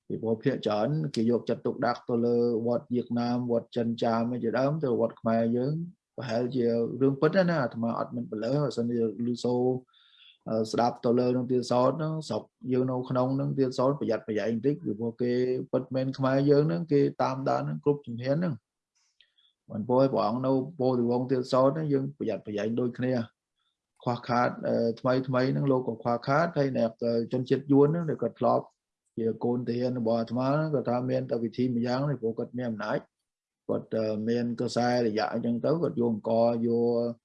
C: ពីព្រោះភាគច្រើនគេយកចិត្តទុកដាក់ទៅលើវត្តវៀតណាមវត្តចិនចាមជាដើមទៅវត្តខ្មែរយើងប្រហែលជារឿងពិតណាអាត្មាអត់មានបលើបើសិនជាលឺសូ ស្ដាប់ទៅលើនឹងទៀតសោតហ្នឹងស្រុកយើងនៅក្នុងនឹងទៀតសោតប្រយ័ត្នប្រយែងបន្តិចពីព្រោះគេពិតមែនខ្មែរយើងហ្នឹងគេតាមដានហ្នឹងគ្រប់ជំហានហ្នឹងមិនពោឲ្យព្រះអង្គនៅពោធិវង្សទៀតសោតហ្នឹងយើងប្រយ័ត្នប្រយែងដូចគ្នាខ្វះខាតថ្មីថ្មីហ្នឹងលោកក៏ខ្វះខាតហើយអ្នកជនជាតិយួនហ្នឹងដែលគាត់ធ្លាប់ជាកូនទាហានរបស់អាត្មាគាត់ថាមានតែវិធីមួយយ៉ាងនេះព្រោះគាត់មានអំណាចគាត់មានកសែរយៈអញ្ចឹងទៅគាត់យកអង្គយក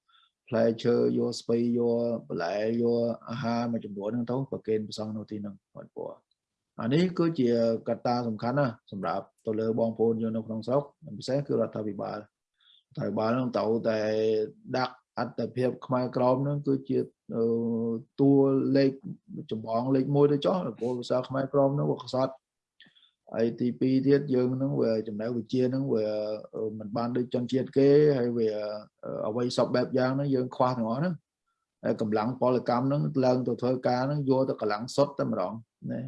C: ផ្លែឈើយកស្ពៃយកបន្លែយកអាហារមួយចំនួនហ្នឹងទៅប្រគេនប្រសងនៅទីហ្នឹងគាត់ពោះអានេះគឺជាកត្តាសំខាន់ណាសម្រាប់ទៅលើបងប្អូនយើងនៅក្នុងស្រុកពិសេសគឺរដ្ឋាភិបាលរដ្ឋាភិបាលនឹងត្រូវតែដាក់អត្តភាពខ្មែរក្រមហ្នឹងគឺជាតួលេខចម្បងលេខ1ទៅចុះព្រោះភាសាខ្មែរក្រមហ្នឹងវាខ្សត់ ហើយទី2ទៀតយើងនឹងវាចំណៅវិជានឹងវាមិនបានដូចជនជាតិគេហើយវាអ្វីសពបែបយ៉ាងហ្នឹងយើងខ្វះទាំងអស់ហ្នឹងហើយកម្លាំងពលកម្មហ្នឹងឡើងទៅធ្វើការហ្នឹងយកទៅកម្លាំងសុទ្ធតែម្ដងណា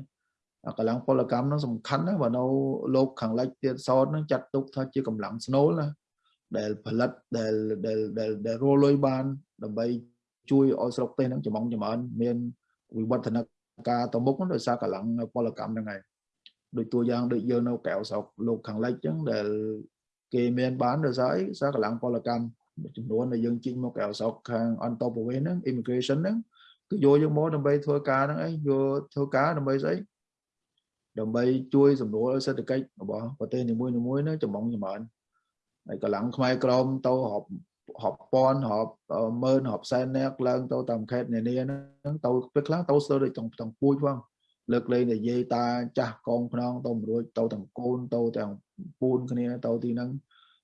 C: កម្លាំងពលកម្មហ្នឹងសំខាន់ណាស់បើនៅលោកខាងលិចទៀតសោតហ្នឹងចាត់ទុកថាជាកម្លាំងស្នូលណាដែលផលិតដែលដែលដែលរលុយបានដើម្បីជួយឲ្យស្រុកទេសហ្នឹងចំងចម្រើនមានវិវឌ្ឍនការទៅមុខដោយសារកម្លាំងពលកម្មហ្នឹងហើយ ដូចតួយ៉ាងដូចយើងនៅកៅស្រុកលោកខាងលិចចឹងដែលគេមានបានដោយសារអីសារកម្លាំងពលកម្មចំនួនដែលយើងជិញមកកៅស្រុកខាងអន្តរប្រវេសហ្នឹង immigration ហ្នឹងគឺយកយើងមកដើម្បីធ្វើការហ្នឹងអីយកធ្វើការដើម្បីស្អីដើម្បីជួយសម្រួលសេដ្ឋកិច្ចរបស់ប្រទេសនីមួយៗហ្នឹងចំងចម្រើនហើយកម្លាំងខ្មែរក្រមទៅរាប់រាប់ពាន់រាប់ម៉ឺនរាប់សែននាក់ឡើងទៅតាមខេត្តនានាហ្នឹងទៅពេលខ្លះទៅស្ទើរដូចទាំងពូជផង លើកលែងតែយាយតាចាស់កងខ្នងទៅមិនរួចទៅទាំងកូនទៅទាំងពូនគ្នាទៅទីហ្នឹង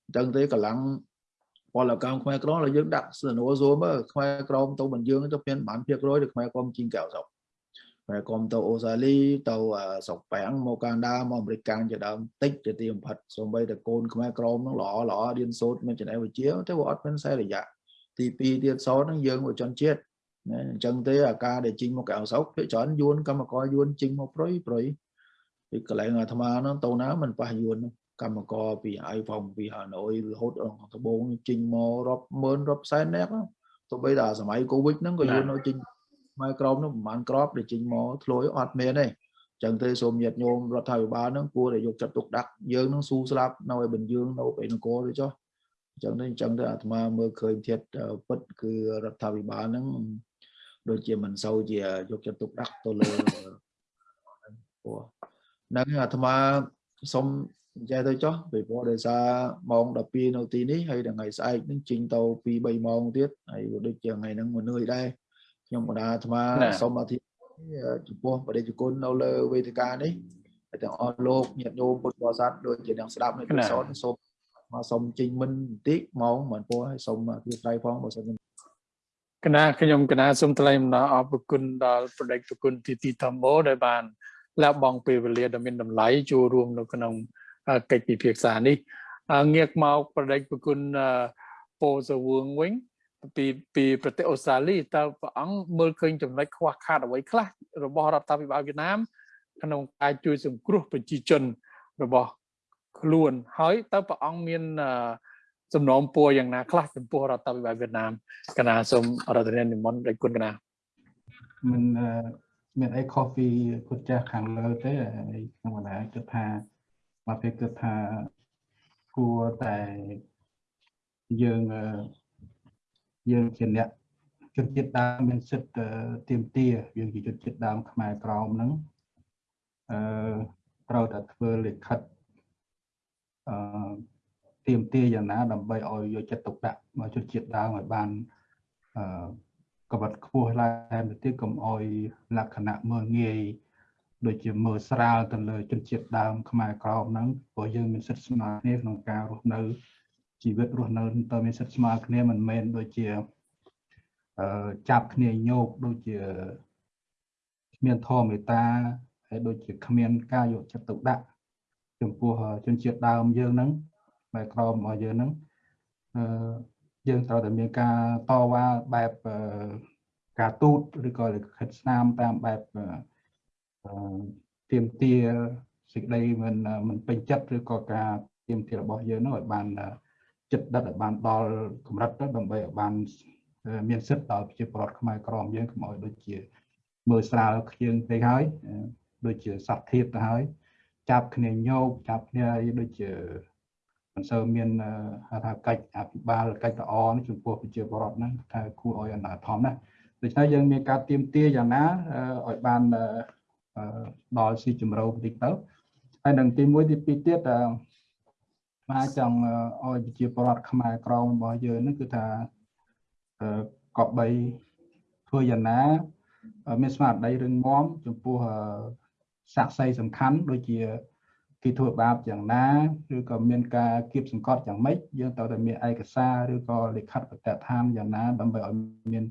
C: អញ្ចឹងទេកម្លាំងពលកម្មខ្មែរក្រមដែលយើងដាក់សនួរសូមមើលខ្មែរក្រមទៅមិនយើងទៅមានបានភាគរយឬខ្មែរក្រមជីងកៅស្រុកខ្មែរក្រមទៅអូស្ត្រាលីទៅស្រុកប៉ាំងមកកាណាដាមកអាមេរិកកាំងជាដើមតិចទៅទីបំផិតសូម្បីតែកូនខ្មែរក្រមហ្នឹងល្អល្អរៀនសូត្រមានចំណេះវិជ្ជាតែវាអត់មានសេរីយៈទី2ទៀតសោតហ្នឹងយើងវជនជាតិ ណាអញ្ចឹងទេអាការដែលជីងមកកៅស្រុកភាគច្រើនយួនកម្មករយួនជីងមកប្រុយប្រុយពីកន្លែងអាត្មាហ្នឹងទៅណាមិនប៉ះយួនកម្មករពីអាយផងពីហាណូយរហូតដល់ត្បូងជីងមករាប់ម៉ឺនរាប់សែននាក់ទៅបីដល់សម័យកូវីដហ្នឹងក៏យួននៅជីងមកក្រមនោះប្រហែលក្របដែលជីងមកធ្លួយអត់មានទេចឹងទេសូមញាតញោមរដ្ឋាភិបាលហ្នឹងគួរតែយកចិត្តទុកដាក់យើងនឹងស៊ូស្លាប់នៅឯបញ្យើងនៅឯនគរទៅចុះអញ្ចឹងទេអញ្ចឹងទៅអាត្មាមើលឃើញធាតពិតគឺរដ្ឋាភិបាលហ្នឹង ដូចជាមិនសូវជាយកចិត្តទុកដាក់ទៅលើព្រោះនឹងអាត្មាសុំនិយាយទៅចុះពីព្រោះដោយសារម៉ោង12នៅទីនេះហើយថ្ងៃស្អែកនឹងជិញទៅ2 3ម៉ោងទៀតហើយដូចជាថ្ងៃហ្នឹងមកនឿយដែរខ្ញុំបណ្ដាអាត្មាសុំអធិចំពោះបដិជគុណនៅលើវេទិកានេះហើយទាំងអស់លោកញាតិញោមពុទ្ធបរិស័ទដូចជាអ្នកស្ដាប់នៅទីសោតសូមមកសុំជិញមិនបន្តិចម៉ោងមិនពោះហើយសុំអធិស្ឋានផងបើសិន
A: គណៈខ្ញុំគណៈសូមថ្លែងអំណរអរគុណដល់ប្រដេកគុណទីទីធម្មោដែលបានលះបង់ពេលវេលាដ៏មានតម្លៃចូលរួមនៅក្នុងកិច្ចពិភាក្សានេះងាកមកប្រដេចប្រគុណពោសវឿងវិញពីពីប្រទេសអូស្ត្រាលីតើព្រះអង្គមើលឃើញចំណុចខ្វះខាតអ្វីខ្លះរបស់រដ្ឋាភិបាលវៀតណាម ក្នុងការជួយសង្គ្រោះប្រជាជនរបស់ខ្លួនហើយតើព្រះអង្គមាន សំណូមពរយ៉ាងណាខ្លះចំពោះរដ្ឋាភិបាលវៀតណាមកណាសូមរដ្ឋនានិមន្តដោយគុណកណា
D: មិនមានអីខុសពីគុណចាស់ខាងលើទេខ្ញុំកណាគិតថាមកពេលគិតថាគួរតែយើងយើងជាអ្នកជនជាតិដើមមានសិទ្ធិទៀមទាយើងជាជនជាតិដើមខ្មែរក្រមហ្នឹងអឺត្រូវតែធ្វើលិខិតអឺ ទៀមទាយ៉ាងណាដើម្បីឲ្យយកចិត្តទុកដាក់មកជនជាតិដើមឲ្យបានអឺកបិតខ្ពស់ឡើងទៅទៀតកុំឲ្យលក្ខណៈមើលងាយដូចជាមើលស្រាលទៅលើជនជាតិដើមខ្មែរក្រមហ្នឹងព្រោះយើងមានសិទ្ធិស្មើគ្នាក្នុងការរស់នៅជីវិតរស់នៅតើមានសិទ្ធិស្មើគ្នាមិនមែនដូចជាអឺចាប់គ្នាញោកដូចជាគ្មានធម៌មេត្តាហើយដូចជាគ្មានការយកចិត្តទុកដាក់ចំពោះជនជាតិដើមយើងហ្នឹង បែបក្រមរបស់យើងហ្នឹងអឺយើងត្រូវតែមានការតវ៉ាបែបការទូតឬក៏លិខិតស្នាមតាមបែបអឺទៀមទាសេចក្តីមិនមិនពេញចិត្តឬក៏ការទៀមទារបស់យើងនោះឲ្យបានចិត្តដិតឲ្យបានដល់កម្រិតទៅដើម្បីឲ្យបានមានសិទ្ធិដល់ប្រជាពលរដ្ឋខ្មែរក្រមយើងកុំឲ្យដូចជាមើលស្រាលខ្ជិលពេកហើយដូចជាសត្វធៀបទៅហើយចាប់គ្នាញោកចាប់គ្នាដូចជា មិនសូវមានហៅថាកិច្ចអភិបាលកិច្ចល្អចំពោះប្រជាពលរដ្ឋហ្នឹងថាគួរឲ្យអនាធមណាដូច្នេះយើងមានការទៀមទាយ៉ាងណាឲ្យបានដល់ស៊ីជម្រៅបន្តិចទៅហើយនឹងទី1ទី2ទៀតមកចង់ឲ្យប្រជាពលរដ្ឋខ្មែរក្រមរបស់យើងហ្នឹងគឺថាកបបីធ្វើយ៉ាងណាមានស្មារតីរឹងមាំចំពោះសាក់សីសំខាន់ដូចជា គេធ្វើបាបយ៉ាងណាឬក៏មានការគៀបសង្កត់យ៉ាងម៉េចយើងត្រូវតែមានឯកសារឬក៏លិខិតបទដ្ឋានយ៉ាងណាដើម្បីឲ្យមាន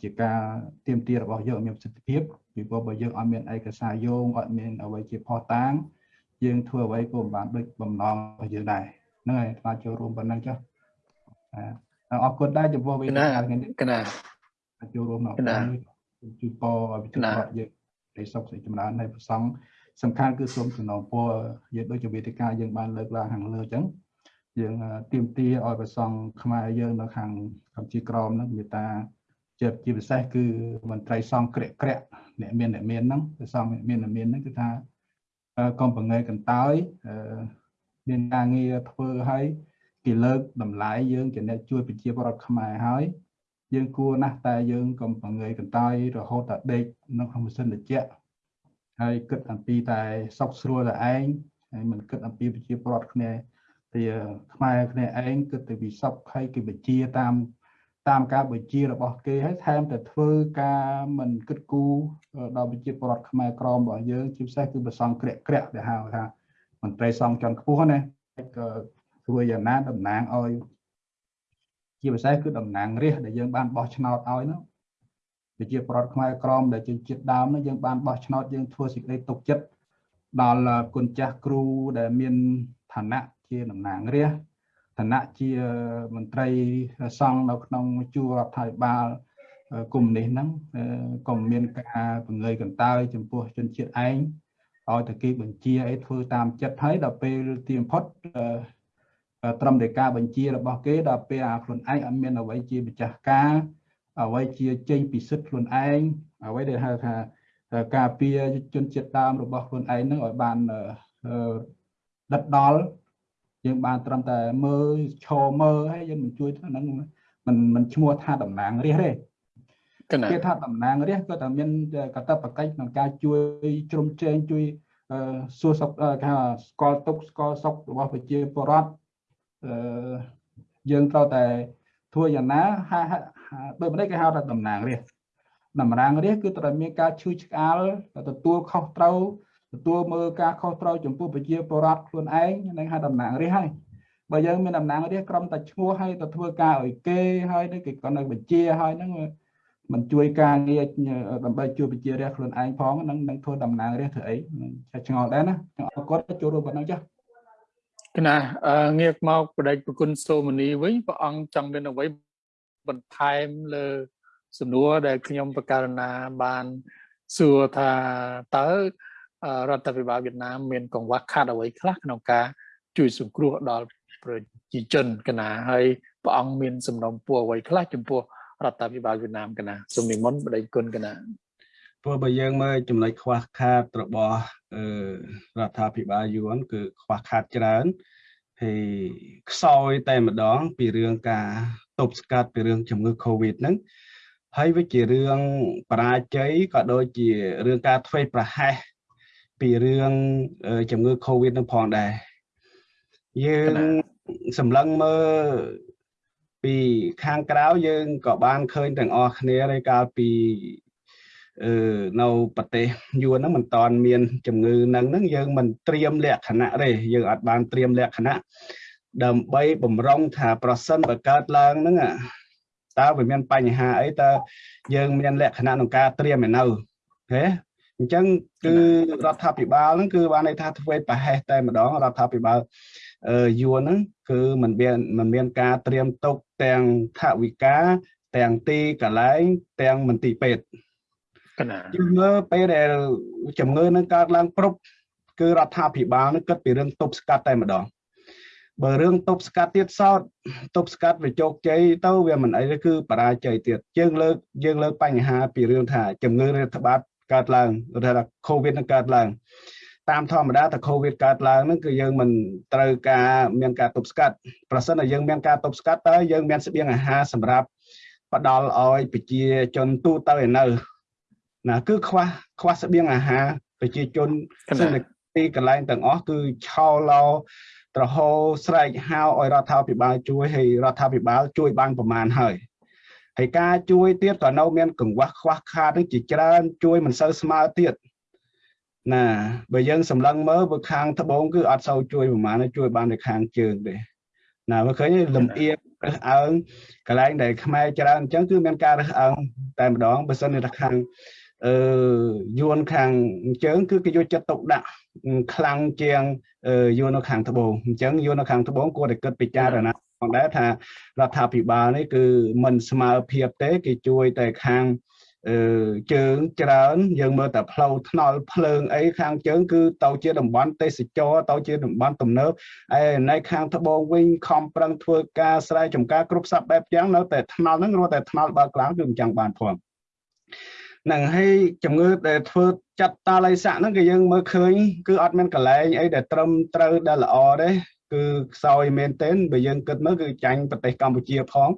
D: ជាការទៀមទារបស់យើងមានប្រសិទ្ធភាពពីព្រោះបើយើងអត់មានឯកសារយោងអត់មានអ្វីជាផុសតាងយើងធ្វើអ្វីក៏មិនបានដូចបំណងរបស់យើងដែរហ្នឹងហើយស្មាចូលរួមប៉ុណ្ណឹងចុះអរគុណដែរចំពោះ
A: វេទិកាថ្ងៃនេះកណា
D: ចូលរួមនៅជួយពរឲ្យវិទ្យារដ្ឋយើងនៃសុខសេចចម្រើននៃប្រសង់ សំខាន់គឺសូមសំណពរយើងដូចជាវេទិកាយើងបានលើកឡើងខាងលើអញ្ចឹងយើងទៀមទាឲ្យប្រសង់ខ្មែរយើងនៅខាងកម្ពុជាក្រមហ្នឹងមេត្តាជាជាពិសេសគឺមន្ត្រីសង្ឃក្រាក់ក្រាក់អ្នកមានអ្នកមានហ្នឹងប្រសង់មានអ្នកមានហ្នឹងគឺថាកុំបង្ងើកន្តើយមានការងារធ្វើឲ្យគេលើកតម្លៃយើងជាអ្នកជួយប្រជាពលរដ្ឋខ្មែរហើយយើងគួរណាស់តែយើងកុំបង្ងើយកន្តើយរហូតតែដេកនៅក្នុងម៉ាស៊ីនត្រជាក់ ហើយគិតអំពីតែសុខស្រួលតែឯងហើយមិនគិតអំពីប្រជាពលរដ្ឋគ្នាទីខ្មែរគ្នាឯងគិតទៅពីសុខហើយគេបញ្ជាតាមតាមការបញ្ជារបស់គេហើយថែមតែធ្វើការមិនគិតគូរដល់ប្រជាពលរដ្ឋខ្មែរក្រមរបស់យើងជាពិសេសគឺប្រសង់ក្រាក់ក្រាក់ដែលហៅថាមន្ត្រីសង្ឃជាន់ខ្ពស់ណាក៏ធ្វើយ៉ាងណាតំណាងឲ្យជាពិសេសគឺតំណាងរាជដែលយើងបានបោះឆ្នោតឲ្យនោះ ប្រជាប្រដ្ឋខ្មែរក្រមដែលជាជាតិដើមនោះយើងបានបោះឆ្នោតយើងធ្វើសេចក្តីទុកចិត្តដល់គុណចាស់គ្រូដែលមានឋានៈជាតំណាងរាជឋានៈជាមន្ត្រីសង្ឃនៅក្នុងជួររដ្ឋាភិបាលគុំនេះហ្នឹងកុំមានការបង្ងើយកន្តើយចំពោះជនជាតិឯងឲ្យតែគេបញ្ជាអីធ្វើតាមចិត្តហើយដល់ពេលទីបំផុតត្រឹមតែការបញ្ជារបស់គេដល់ពេលអាខ្លួនឯងអត់មានអ្វីជាម្ចាស់ការ អ្វីជាចេញពីសិទ្ធិខ្លួនឯងអ្វីដែលហៅថាការពារជនជាតិដើមរបស់ខ្លួនឯងនឹងឲ្យបានដិតដល់យើងបានត្រឹមតែមើលឈរមើលហើយយើងមិនជួយហ្នឹងមិនមិនឈ្មោះថាតំណាងរាជទេគេថាតំណាងរាជក៏តែមានកតបកិច្ចក្នុងការជួយជ្រោមជ្រែងជួយសួរសុខគេថាស្គាល់ទុកស្គាល់សុខរបស់ប្រជាពលរដ្ឋអឺយើងត្រូវតែធ្វើយ៉ាងណា ដូចម្ដេចគេហៅថាតំណាងរាជតំណាងរាជគឺត្រូវមានការឈឺឆ្កាលទទួលខុសត្រូវទទួលមើលការខុសត្រូវចំពោះប្រជាពលរដ្ឋខ្លួនឯងនឹងហៅតំណាងរាជហើយបើយើងមានតំណាងរាជក្រុមតែឈ្មោះឲ្យទៅធ្វើការឲ្យគេហើយគេក៏នៅបញ្ជាហើយហ្នឹងមិនជួយការងារដើម្បីជួយប្រជារាស្ត្រខ្លួនឯងផងនឹងនឹងធ្វើតំណាងរាស្ត្រធ្វើអីឆ្ងល់ដែរណាខ្ញុំអរគុណចូលរួមប៉ុណ្ណឹងចា៎
A: គណៈងាកមកបដិប្រគុណសូមនីវិញព្រះអង្គចង់មានអ្វី បន្ថែមលើសំណួរដែលខ្ញុំបករណាបានសួរថាតើរដ្ឋាភិបាលវៀតណាមមានកង្វះខាតអ្វីខ្លះក្នុងការជួយសង្គ្រោះដល់ប្រជាជនកណាហើយព្រះអង្គមានសំណុំពរអ្វីខ្លះចំពោះរដ្ឋាភិបាលវៀតណាមកណាសូមនិមន្តបដិគុណកណា
E: ព្រោះបើយើងមើលចំណុចខ្វះខាតរបស់រដ្ឋាភិបាលយួនគឺខ្វះខាតច្រើនហើយខ្សោយតែម្ដងពីរឿងការទ ប់ស្កាត់ពីរឿងជំងឺ Covid ហ្នឹងហើយវាជារឿងបរាជ័យក៏ដូចជារឿងការធ្វេសប្រហែសពីរឿងជំងឺ Covid នឹងផងដែរយើងសម្លឹងមើលពីខាងក្រៅយើងក៏បានឃើញទាំងអស់គ្នារាយកាលពីអឺនៅប្រទេសយួនហ្នឹងមិនតាន់មានជំងឺហ្នឹងហ្នឹងយើងមិនត្រៀមលក្ខណៈទេយើងអត់បានត្រៀមលក្ខណៈ ដើម្បីបំរុងថាប្រសិនបើកើតឡើងហ្នឹងតើវាមានបញ្ហាអីតើយើងមានលក្ខណៈក្នុងការត្រៀមឯនៅហេអញ្ចឹងគឺរដ្ឋាភិបាលហ្នឹងគឺបានន័យថាធ្វើប្រហែសតែម្ដងរដ្ឋាភិបាលយួនហ្នឹងគឺมันមានมันមានការត្រៀមទុកទាំងថវិកាទាំងទីកន្លែងទាំងមន្ទីរពេទ្យកណាយើងមើលពេលដែលជំងឺនឹងកើតឡើងព្រប់គឺរដ្ឋាភិបាលនឹងគិតពីរឿងទប់ស្កាត់តែម្ដង បើរឿងទប់ស្កាត់ទៀតសោតទប់ស្កាត់វាជោគជ័យទៅវាមិនអីទេគឺបរាជ័យទៀតយើងលើកយើងលើកបញ្ហាពីរឿងថាជំងឺរាតត្បាតកើតឡើងឬថា COVID នឹងកើតឡើងតាមធម្មតាតែ COVID កើតឡើងហ្នឹងគឺយើងមិនត្រូវការមានការទប់ស្កាត់ប្រសិនតែយើងមានការទប់ស្កាត់តើយើងមានស្បៀងអាហារសម្រាប់ផ្ដល់ឲ្យប្រជាជនទូទៅឯនៅណាគឺខ្វះខ្វះស្បៀងអាហារប្រជាជនទីកន្លែងទាំងអស់គឺឆោឡោ ត្រហោស្រែកហៅឲ្យរដ្ឋាភិបាលជួយហើយរដ្ឋាភិបាលជួយបានប្រមាណហើយហើយការជួយទៀតក៏នៅមានកង្វះខ្វះខាតនឹងជាច្រើន ជួយមិនសូវស្មើទៀតណាបើយើងសម្លឹងមើលបើខាងត្បូងគឺអត់សូវជួយប្រហែលជួយបានតែខាងជើងទេណាមើលឃើញលំអៀងរើសអើងកន្លែងដែលខ្មែរច្រើនអញ្ចឹងគឺមានការរើសអើងតែម្ដងបើសិនថាខាងអឺយួនខាងជើងគឺគេយកចិត្តទុកដាក់ខ្លាំងជាង យួននៅខាងត្បូងអញ្ចឹងយួននៅខាងត្បូងគួរតែគិតពិចារណាផងដែរថារដ្ឋាភិបាលនេះគឺមិនស្មើភាពទេគេជួយតែខាងអឺជើងច្រើន យើងមើលតែផ្លូវថ្នល់ភ្លើងអីខាងជើងគឺទៅជាតំបន់ទេសចរទៅជាតំបន់ទំនើបឯនៅខាងត្បូងវិញខំប្រឹងធ្វើការស្រែចម្ការគ្រប់សពបែបយ៉ាងនៅតែថ្នល់ហ្នឹងរត់តែថ្នល់បើក្លាំងគឺមិនចង់បានផង នឹងហើយជំងឺដែលធ្វើចាត់តាល័យស័កហ្នឹងគឺយើងមើលឃើញគឺអត់មានកលែងអីដែលត្រឹមត្រូវដែលល្អទេគឺខ្សោយមែនទែនបើយើងគិតមើលគឺចាញ់ប្រទេសកម្ពុជាផង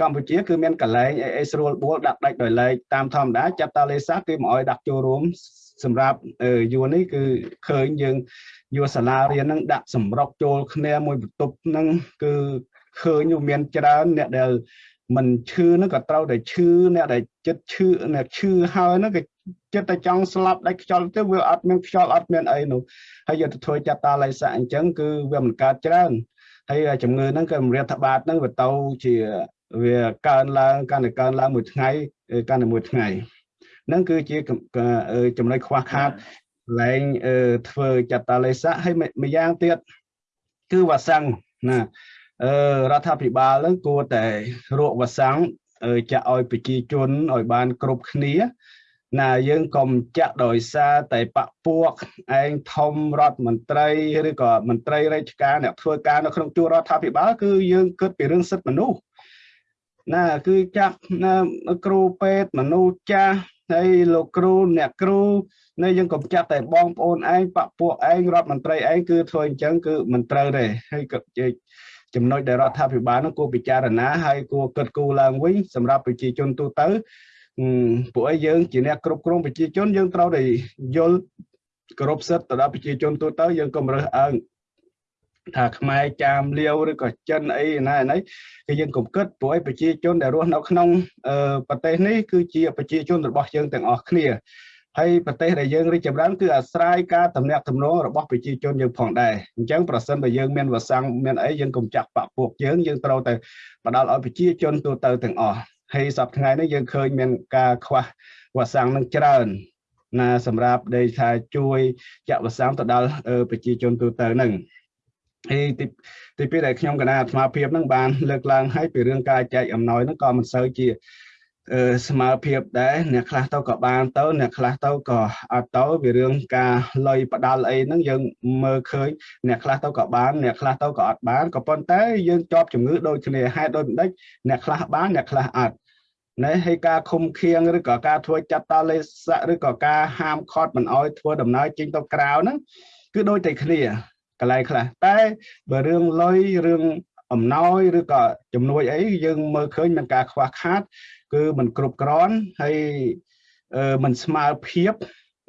E: កម្ពុជាគឺមានកលែងអីស្រួលបួលដាក់ដាច់ដោយឡែកតាមធម្មតាចាត់តាលេសាគេមកឲ្យដាក់ចូលរួមសម្រាប់យួននេះគឺឃើញយើងយកសាលារៀនហ្នឹងដាក់សម្រុកចូលគ្នាមួយបន្ទប់ហ្នឹងគឺឃើញមានច្រើនអ្នកដែល មិនឈឺហ្នឹងក៏ត្រូវតែឈឺអ្នកដែលចិត្តឈឺអ្នកឈឺហើយហ្នឹងក៏ចិត្តតែចង់ស្លាប់ដាច់ខ្យល់ទៅវាអត់មានខ្យល់អត់មានអីនោះហើយយកទៅធ្វើចាត់តាល័យស័កអញ្ចឹងគឺវាមិនកើតច្រើនហើយជំងឺហ្នឹងក៏រដ្ឋបាលហ្នឹងវាទៅជាវាកើនឡើងកាន់តែកើនឡើងមួយថ្ងៃកាន់តែមួយថ្ងៃហ្នឹងគឺជាចំណុចខ្វះខាតឡើងធ្វើចតាលេស័កហើយម្យ៉ាងទៀតគឺវ៉ាសាំងណាអឺ រដ្ឋាភិបាលហ្នឹងគួរតែរកវ៉ាសាំងចាក់ឲ្យប្រជាជនឲ្យបានគ្រប់គ្នាណាយើងកុំចាក់ដោយសារតែបពពួកឯងធំរដ្ឋមន្ត្រីឬក៏មន្ត្រីរាជការអ្នកធ្វើការនៅក្នុងជួររដ្ឋាភិបាលគឺយើងគិតពីរឿងសិទ្ធិមនុស្សណាគឺចាក់គ្រូពេទ្យមនុស្សចាស់ហើយលោកគ្រូអ្នកគ្រូនៅយើងកុំចាត់តែបងប្អូនឯងបពពួកឯងរដ្ឋមន្ត្រីឯងគឺធ្វើអញ្ចឹងគឺមិនត្រូវទេហើយក៏ ចំណុចដែលរដ្ឋាភិបាលនោះគួរពិចារណាហើយគួរគិតគូរឡើងវិញសម្រាប់ប្រជាជនទូទៅពួកឯងយើងជាអ្នកគ្រប់គ្រងប្រជាជនយើងត្រូវតែយល់គោរពសិទ្ធិទៅដល់ប្រជាជនទូទៅយើងកុំរើសអើងថាខ្មែរចាមលាវឬក៏ចិនអីណាណីគឺយើងកុំគិតព្រោះឯប្រជាជនដែលរស់នៅក្នុងប្រទេសនេះគឺជាប្រជាជនរបស់យើងទាំងអស់គ្នា ហើយប្រទេសដែលយើងរីកចម្រើនគឺអាស្រ័យការតំណាក់តំណងរបស់ប្រជាជនយើងផងដែរអញ្ចឹងប្រសិនបើយើងមានវសាំងមានអីយើងកុំចាក់បាក់ពួកយើងយើងត្រូវតែផ្ដល់ឲ្យប្រជាជនទូទៅទាំងអស់ហើយសប្តាហ៍ថ្ងៃនេះយើងឃើញមានការខ្វះវ៉ាសាំងនឹងច្រើនណាសម្រាប់ដែលថាជួយចាក់វ៉ាសាំងទៅដល់ប្រជាជនទូទៅហ្នឹងហើយទីទីពីរដែលខ្ញុំគណៈអាត្មាភាពហ្នឹងបានលើកឡើងឲ្យពីរឿងការចែកអំណោយហ្នឹងក៏មិនសូវជា ស្មើភាពដែរអ្នកខ្លះទៅក៏បានទៅអ្នកខ្លះទៅក៏អត់ទៅវារឿងការលុយផ្ដាល់អីហ្នឹងយើងមើលឃើញអ្នកខ្លះទៅក៏បានអ្នកខ្លះទៅក៏អត់បានក៏ប៉ុន្តែយើងជាប់ជំងឺដូចគ្នាហេតុដូចម្ដេចអ្នកខ្លះបានអ្នកខ្លះអត់ណែហើយការឃុំឃាំងឬក៏ការធ្វើចាត់តលេស័កឬក៏ការហាមឃាត់មិនអោយធ្វើដំណើរចេញទៅក្រៅហ្នឹងគឺដូចតែគ្នាកន្លែងខ្លះតែបើរឿងលុយរឿងអំណោយឬក៏ជំនួយអីយើងមើលឃើញមានការខ្វះខាត គឺมันគ្រប់គ្រាន់ហើយมันស្មើភាព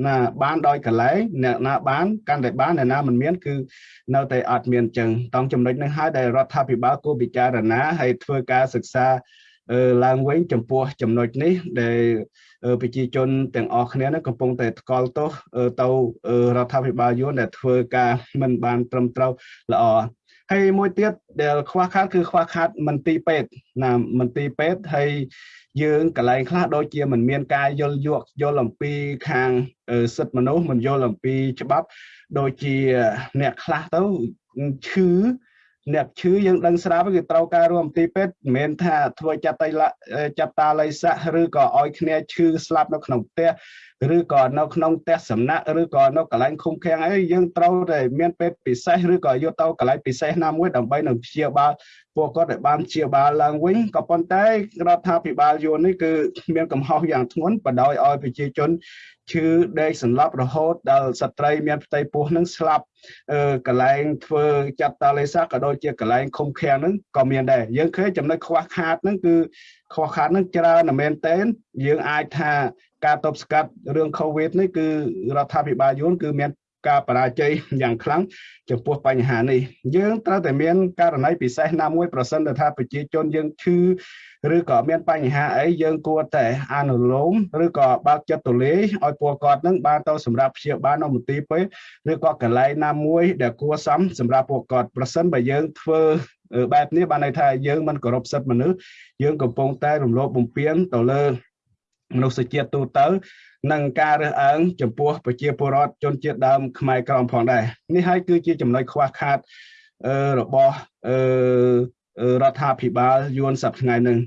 E: ណាបានដោយកលែងអ្នកណាបានកាន់តែបានអ្នកណាមិនមានគឺនៅតែអត់មានចឹងតង់ចំណុចនេះហើយដែលរដ្ឋាភិបាលគួរពិចារណាហើយធ្វើការសិក្សាឡើងវិញចំពោះចំណុចនេះដែលប្រជាជនទាំងអស់គ្នានឹងកំពុងតែថ្កល់ទោសទៅរដ្ឋាភិបាលយួនដែលធ្វើការមិនបានត្រឹមត្រូវល្អ ហើយមួយទៀតដែលខ្វះខាតគឺខ្វះខាតមន្ទីរពេទ្យណាមន្ទីរពេទ្យហើយយើងកន្លែងខ្លះដូចជាមិនមានការយល់យកយល់អំពីខាងសិទ្ធិមនុស្សមិនយល់អំពីច្បាប់ដូចជាអ្នកខ្លះទៅឈឺ អ្នកឈឺយើងដឹងស្រាប់គឺត្រូវការរួមទីពេទ្យមិនមែនថាធ្វើចាត់តៃចាត់តាល័យស័កឬក៏ឲ្យគ្នាឈឺស្លាប់នៅក្នុងផ្ទះឬក៏នៅក្នុងផ្ទះសំណាក់ឬក៏នៅកន្លែងឃុំឃាំងអីយើងត្រូវតែមានពេទ្យពិសេសឬក៏យកទៅកន្លែងពិសេសណាមួយដើម្បីនឹងព្យាបាល ពួកគាត់ឲ្យបានព្យាបាលឡើងវិញក៏ប៉ុន្តែរដ្ឋាភិបាលយួននេះគឺមានកំហុសយ៉ាងធ្ងន់បដ ாய் ឲ្យប្រជាជនឈឺដេកសន្លប់រហូតដល់ស្ត្រីមានផ្ទៃពោះនឹងស្លាប់កន្លែងធ្វើចាត់តាលេសាក៏ដូចជាកន្លែងឃុំឃាំងហ្នឹងក៏មានដែរយើងឃើញចំណុចខ្វះខាតហ្នឹងគឺខ្វះខាតហ្នឹងច្រើនណាស់មែនទែនយើងអាចថាការតបស្កាត់រឿង COVID នេះគឺរដ្ឋាភិបាលយួនគឺមាន ការបរាជ័យយ៉ាងខ្លាំងចំពោះបញ្ហានេះយើងត្រូវតែមានករណីពិសេសណាមួយប្រសិនថាប្រជាជនយើងឈឺឬក៏មានបញ្ហាអីយើងគួរតែអនុលោមឬក៏បើកចិត្តទូលាយឲ្យពួកគាត់នឹងបានទៅសម្រាប់ព្យាបាលនៅមន្ទីរពេទ្យឬក៏កន្លែងណាមួយដែលគួរសមសម្រាប់ពួកគាត់ប្រសិនបើយើងធ្វើបែបនេះបានន័យថាយើងមិនគោរពសិទ្ធិមនុស្សយើងកំពុងតែរំលោភបំពានទៅលើ មនុស្សជាតិទូទៅនិងការរើសអើងចំពោះប្រជាពលរដ្ឋជនជាតិដើមខ្មែរក្រមផងដែរនេះហើយគឺជាចំណុចខ្វះខាតរបស់រដ្ឋាភិបាលយួនសប្តាហ៍ថ្ងៃនេះ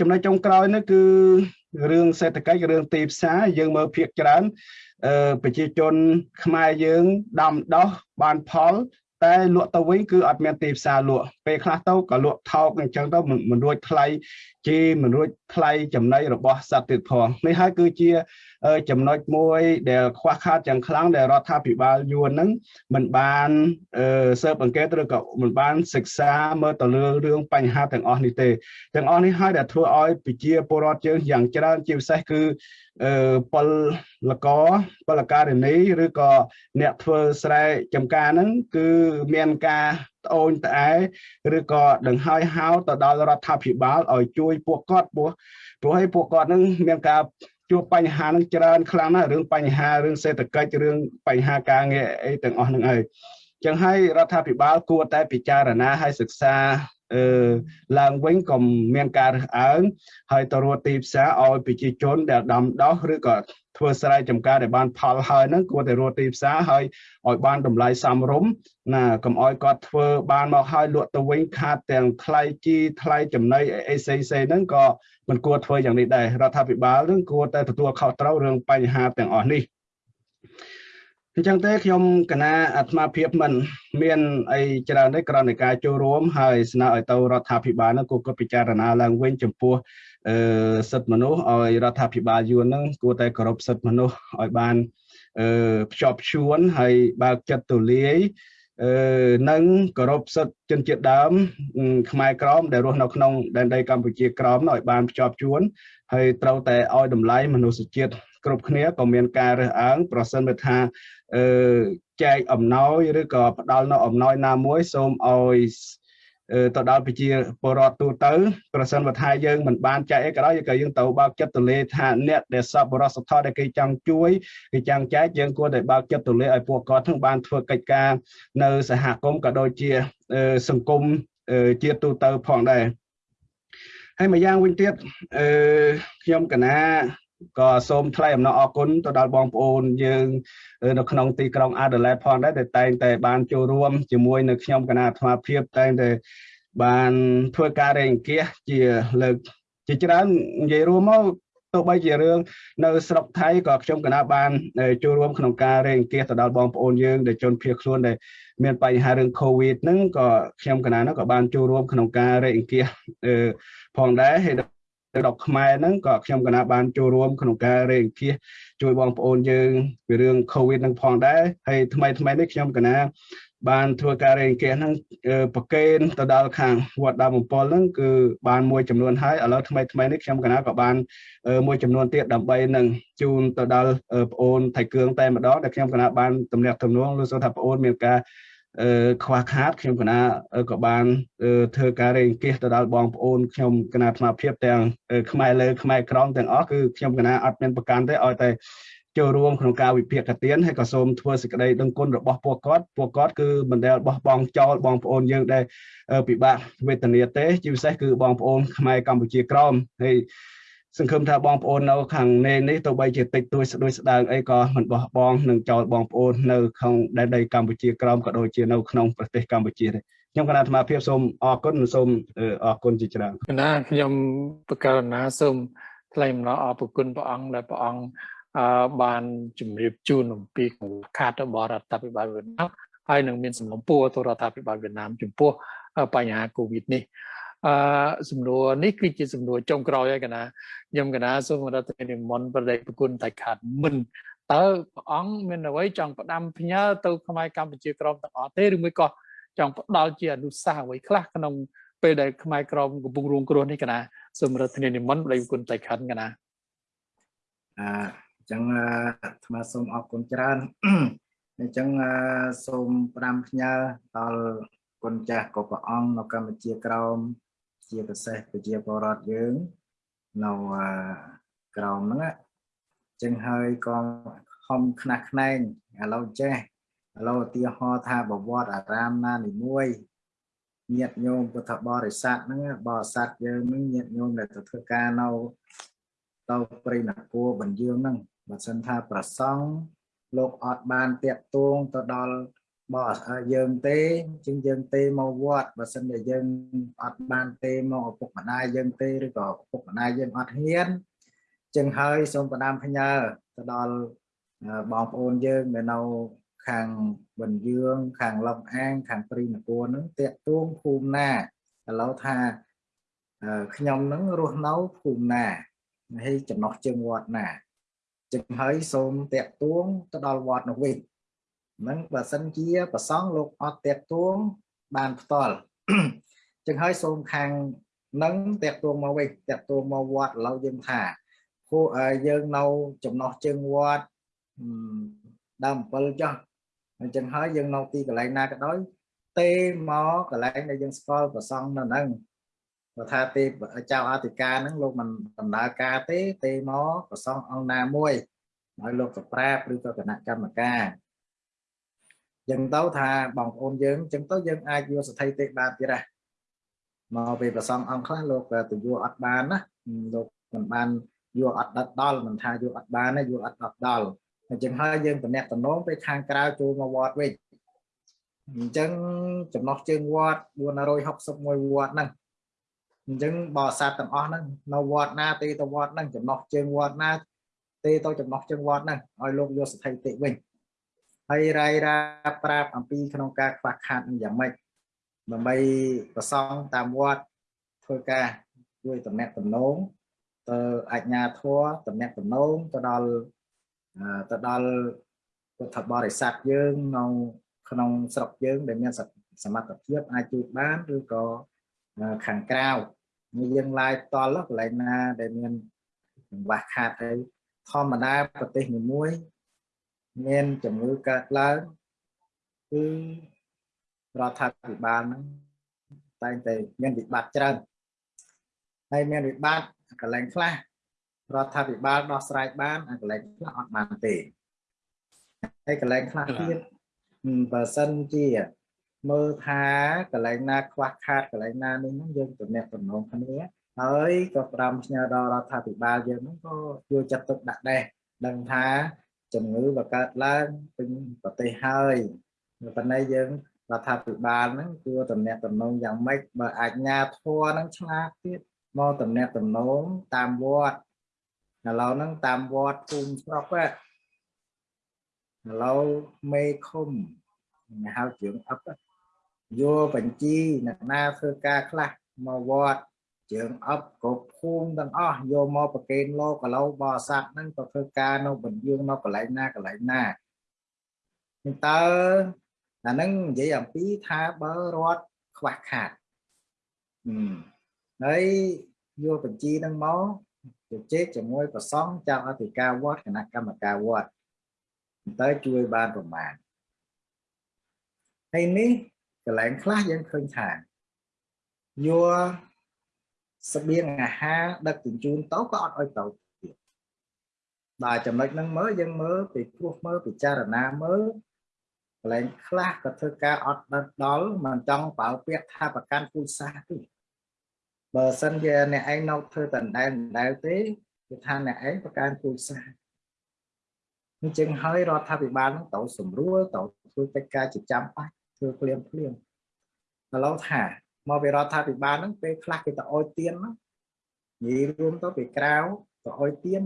E: ចំណុចចុងក្រោយនេះគឺរឿងសេដ្ឋកិច្ចរឿងទីផ្សារយើងមើលភាគច្រើនប្រជាជនខ្មែរយើងដាំដោះបានផល តែលក់ទៅវិញគឺអត់មានទីផ្សារលក់ពេលខ្លះទៅក៏លក់ថោកអញ្ចឹងទៅមិនរួចថ្លៃជីមិនរួចថ្លៃចំណីរបស់សត្វទៀតផងនេះហើយគឺជាចំណុចមួយដែលខ្វះខាតយ៉ាងខ្លាំងដែលរដ្ឋាភិបាលយួនហ្នឹងមិនបានស៊ើបអង្កេតឬក៏មិនបានសិក្សាមើលទៅលើរឿងបញ្ហាទាំងអស់នេះទេទាំងអស់នេះហើយដែលធ្វើឲ្យប្រជាពលរដ្ឋយើងយ៉ាងច្រើនជាពិសេសគឺពលលកពលការិនីឬក៏អ្នកធ្វើស្រែចម្ការហ្នឹងគឺមានការត្អូញត្អែឬក៏ដង្ហើយហៅទៅដល់រដ្ឋាភិបាលឲ្យជួយពួកគាត់ព្រោះព្រោះឲ្យពួកគាត់ហ្នឹងមានការ ជួបបញ្ហានឹងច្រើនខ្លាំងណាស់រឿងបញ្ហារឿងសេដ្ឋកិច្ចរឿងបញ្ហាការងារអីទាំងអស់ហ្នឹងហើយ ចឹងហើយរដ្ឋាភិបាលគួរតែពិចារណាឲ្យសិក្សាអឺឡើងវិញក៏មានការរើសអើងហើយទៅរកទីផ្សារឲ្យប្រជាជនដែលដាំដោះឬក៏ធ្វើស្រែចម្ការដែលបានផលហើយហ្នឹងគួរតែរកទីផ្សារហើយឲ្យបានតម្លៃសមរម្យណាកុំឲ្យគាត់ធ្វើបានមកហើយលក់ទៅវិញខាតទាំងថ្លៃជីថ្លៃចំណីអីផ្សេងៗហ្នឹងក៏មិនគួរធ្វើយ៉ាងនេះដែររដ្ឋាភិបាលនឹងគួរតែទទួលខុសត្រូវរឿងបញ្ហាទាំងអស់នេះ អញ្ចឹងទេខ្ញុំកណាអាត្មាភាពមិនមានអីច្រើនទេគ្រាន់តែការចូលរួមហើយស្នើឲ្យទៅរដ្ឋាភិបាលនឹងគួរគាត់ពិចារណាឡើងវិញចំពោះអឺសិទ្ធិមនុស្សឲ្យរដ្ឋាភិបាលយួននឹងគួរតែគោរពសិទ្ធិមនុស្សឲ្យបានអឺភ្ជាប់ភ្ជួនហើយបើកចិត្តទូលាយអឺនិងគោរពសិទ្ធិជនជាតិដើមខ្មែរក្រមដែលរស់នៅក្នុងដែនដីកម្ពុជាក្រមឲ្យបានភ្ជាប់ជួនហើយត្រូវតែឲ្យតម្លៃមនុស្សជាតិ គ្រប់គ្នាក៏មានការរើសអើងប្រសិនបើថាអឺចែកអំណោយឬក៏ផ្ដល់នៅអំណោយណាមួយសូមឲ្យទៅដល់ប្រជាពលរដ្ឋទូទៅប្រសិនបើថាយើងមិនបានចែកអីក៏ដោយក៏យើងទៅបើកចិត្តទូលាយថាអ្នកដែលសពបរិសុទ្ធដែលគេចង់ជួយគេចង់ចែកយើងគួរតែបើកចិត្តទូលាយឲ្យពួកគាត់ទាំងបានធ្វើកិច្ចការនៅសហគមន៍ក៏ដូចជាសង្គមជាទូទៅផងដែរហើយម្យ៉ាងវិញទៀតអឺខ្ញុំកណា ក៏សូមថ្លែងអំណរអគុណទៅដល់បងប្អូនយើងនៅក្នុងទីក្រុង Adelaide ផងដែរដែលតែងតែបានចូលរួមជាមួយនៅខ្ញុំគណៈអាត្មាភាពតែងតែបានធ្វើការរែងអង្គាសជាលើកជាច្រើននិយាយរួមមកទោះបីជារឿងនៅស្រុកថៃក៏ខ្ញុំគណៈបានចូលរួមក្នុងការរែងអង្គាសទៅដល់បងប្អូនយើងដែលជនភៀសខ្លួនដែលមានបញ្ហារឿង COVID ហ្នឹងក៏ខ្ញុំគណៈនោះក៏បានចូលរួមក្នុងការរែកអង្គាសផងដែរហើយ ដល់ខ្មែរហ្នឹងក៏ខ្ញុំគណៈបានចូលរួមក្នុងការរែកអង្គាសជួយបងប្អូនយើងពីរឿង COVID ហ្នឹងផងដែរហើយថ្មីថ្មីនេះខ្ញុំគណៈបានធ្វើការរែងអង្គាសហ្នឹងប្រកេនទៅដល់ខាងវត្តដើមបំពល់ហ្នឹងគឺបានមួយចំនួនហើយឥឡូវថ្មីថ្មីនេះខ្ញុំកណាក៏បានមួយចំនួនទៀតដើម្បីនឹងជូនទៅដល់ប្អូនថៃគ្រឿងតែម្ដងដែលខ្ញុំកណាបានទំនាក់ទំនងលោកសូថាប្អូនមានការអឺ ខ្វះខាតខ្ញុំកណាក៏បានធ្វើការរែងអង្គាសទៅដល់បងប្អូនខ្ញុំកណាអាត្មាភាពទាំងខ្មែរលើខ្មែរក្រមទាំងអស់គឺខ្ញុំកណាអត់មានប្រកាន់ទេឲ្យតែចូលរួមក្នុងការវិភាគទានហើយក៏សូមធ្វើសេចក្តីដឹងគុណរបស់ពួកគាត់ពួកគាត់គឺមិនដែលបោះបង់ចោលបងប្អូនយើងដែលពិបាកវេទនាទេជាពិសេសគឺបងប្អូនខ្មែរកម្ពុជាក្រមហើយ សង្ឃឹមថាបងប្អូននៅខាងនេះនេះទៅបីជាតិចតួចស្ដួយស្ដើងអីក៏មិនបោះបង់នឹងចោលបងប្អូននៅក្នុងដែនដីកម្ពុជាក្រមក៏ដូចជានៅក្នុងប្រទេសកម្ពុជាដែរខ្ញុំគណៈអាត្មាភាពសូមអរគុណនិងសូមអរគុណជាច្រើន
A: គណៈខ្ញុំបកករណាសូមថ្លែងអំណរអរគុណព្រះអង្គដែលព្រះអង្គអឺបានជម្រាបជូនអំពីខាតរបស់រដ្ឋាភិបាលវៀតណាមហើយនឹងមានសំណុំពរទៅរដ្ឋាភិបាលវៀតណាមចំពោះបញ្ហាកូវីដនេះ អឺសំណួរនេះគឺជាសំណួរចុងក្រោយហើយកណាខ្ញុំកណាសូមរដ្ឋនិមន្តប្រដេកប្រគុណតែខាត់មិនតើព្រះអង្គមានអ្វីចង់ផ្ដាំផ្ញើទៅខ្មែរកម្ពុជាក្រមទាំងអស់ទេឬមួយក៏ចង់ផ្ដល់ជាអនុសាសន៍អ្វីខ្លះក្នុងពេលដែលខ្មែរក្រមកំពុងរងគ្រោះនេះកណាសូមរដ្ឋនិមន្តប្រដេកប្រគុណតែខាត់កណា
B: អឺចឹងអាត្មាសូមអរគុណច្រើនអញ្ចឹងសូមផ្ដាំផ្ញើដល់គុណចាស់ក៏ព្រះអង្គនៅកម្ពុជាក្រោម ជាពិសេសប្រជាពលរដ្ឋយើងនៅក្រោមហ្នឹងចឹងហើយក៏ខំខ្នះខ្នែងឥឡូវចេះឥឡូវឧទាហរណ៍ថាបវត្តអារាមណានីមួយញាតញោមពុទ្ធបរិស័ទហ្នឹងបរិស័ទយើងហ្នឹងញាតញោមដែលទៅធ្វើការនៅទៅព្រៃនគរបញ្យើងហ្នឹងបើសិនថាប្រសង់លោកអត់បានតាក់ទងទៅដល់ បោះយើងទេជាងយើងទេមកវត្តបើសិនជាយើងអត់បានទេមកឪពុកម្ដាយយើងទេឬក៏ឪពុកម្ដាយយើងអត់ហ៊ានចឹងហើយសូមផ្ដាំផ្ញើទៅដល់បងប្អូនយើងដែលនៅខាងបន្ទឿងខាងលំអាងខាងព្រីនគរនឹងតាក់ទងភូមិណាឥឡូវថាខ្ញុំនឹងរស់នៅភូមិណាហើយចំណោះជើងវត្តណាចឹងហើយសូមតាក់ទងទៅដល់វត្តនោះវិញ ហ្នឹងបើសិនជាប្រសងលោកអត់តាក់ទងបានផ្ទាល់ចឹងហើយសូមខាងនឹងតាក់ទងមកវិញតាក់ទងមកវត្តឥឡូវយើងថាគូយើងនៅចំណោះជើងវត្តដើម7ចុះអញ្ចឹងហើយយើងនៅទីកន្លែងណាក៏ដោយទេមកកន្លែងដែលយើងស្គាល់ប្រសងនៅហ្នឹងបើថាទេចៅអធិការហ្នឹងលោកមិនដំណើរការទេទេមកប្រសងអង្គណាមួយឲ្យលោកសប្រាបឬក៏គណៈកម្មការ ចឹងទៅថាបងប្អូនយើងចឹងទៅយើងអាចយកសទ្ធិទេបានទៀតដែរមកពេលប្រសងអង្គខ្លះលោកទៅយកអត់បានណាលោកមិនបានយកអត់ដិតដល់មិនថាយកអត់បានទេយកអត់ដិតដល់អញ្ចឹងហើយយើងតំណាក់តំណងទៅខាងក្រៅចូលមកវត្តវិញអញ្ចឹងចំណោះជើងវត្ត461វត្តហ្នឹងអញ្ចឹងបរិស័ទទាំងអស់ហ្នឹងនៅវត្តណាទេទៅវត្តហ្នឹងចំណោះជើងវត្តណាទេទៅចំណោះជើងវត្តហ្នឹងឲ្យលោកយកស្ថិតិវិញ ហើយរាយរាប់ប្រាប់អំពីក្នុងការខ្វះខាតនឹងយ៉ាងម៉េចដើម្បីប្រសងតាមវត្តធ្វើការជួយតំណាក់តំណងទៅអញ្ញាធัวតំណាក់តំណងទៅដល់ទៅដល់ពុទ្ធបរិស័ទយើងនៅក្នុងស្រុកយើងដែលមានសមត្ថភាពអាចជួយបានឬក៏ខាងក្រៅនេះយើងឡាយតល់កន្លែងណាដែលមានកង្វះខាតទៅធម្មតាប្រទេសមួយ មួយមានជំងឺកើតឡើងគឺរដ្ឋាភិបាលហ្នឹងតែងតែមានវិបត្តិច្រើនហើយមានវិបត្តិកន្លែងខ្លះរដ្ឋាភិបាលដោះស្រាយបានអាកន្លែងខ្លះអត់បានទេហើយកន្លែងខ្លះទៀតបើសិនជាមើលថាកន្លែងណាខ្វះខាតកន្លែងណានេះហ្នឹងយើងទំនាក់ទំនងគ្នាហើយក៏ផ្ដាំផ្ញើដល់រដ្ឋាភិបាលយើងហ្នឹងក៏យកចិត្តទុកដាក់ដែរដឹងថា ជំងឺបើកើតឡើងពេញប្រទេសហើយប៉ុន្តែយើងរដ្ឋាភិបាលហ្នឹងគួរតំណាក់តំណងយ៉ាងម៉េចបើអាជ្ញាធរហ្នឹងឆ្លាតទៀតមកតំណាក់តំណងតាមវត្តឥឡូវហ្នឹងតាមវត្តភូមិស្រុកឥឡូវមេឃុំហៅជើងអឹបយកបញ្ជីអ្នកណាធ្វើការខ្លះមកវត្ត ជើងអឹបគ្រប់ភូមិទាំងអស់យកមកប្រគេនលោកឥឡូវបរិស័ទហ្នឹងក៏ធ្វើការនៅបញ្យើងនៅកន្លែងណាកន្លែងណាតើអាហ្នឹងនិយាយអំពីថាបើរត់ខ្វះខាតហើយយកបញ្ជីហ្នឹងមកជជែកជាមួយប្រសងចៅអធិការវត្តគណៈកម្មការវត្តតើជួយបានប្រមាណហើយនេះកន្លែងខ្លះយើងឃើញថាយក ស្បៀងអាហារដឹកជញ្ជូនទៅក៏អត់ឲ្យទៅទៀតដល់ចំណុចហ្នឹងមើលយើងមើលពីព្រោះមើលពិចារណាមើលកន្លែងខ្លះក៏ធ្វើការអត់ដល់ដល់មិនចង់ប្រើពាក្យថាប្រកាន់ពូជសាសន៍ទេបើសិនជាអ្នកឯងនៅធ្វើតដែលដែលទេគឺថាអ្នកឯងប្រកាន់ពូជសាសន៍អញ្ចឹងហើយរដ្ឋាភិបាលនឹងទៅសម្រួលទៅធ្វើកិច្ចការជាចាំបាច់ធ្វើភ្លាមភ្លាមឥឡូវថា មកពីរដ្ឋាភិបាលហ្នឹងពេលខ្លះគេទៅអោយទៀនហ្នឹងនិយាយរួមទៅពីក្រៅទៅអោយទៀន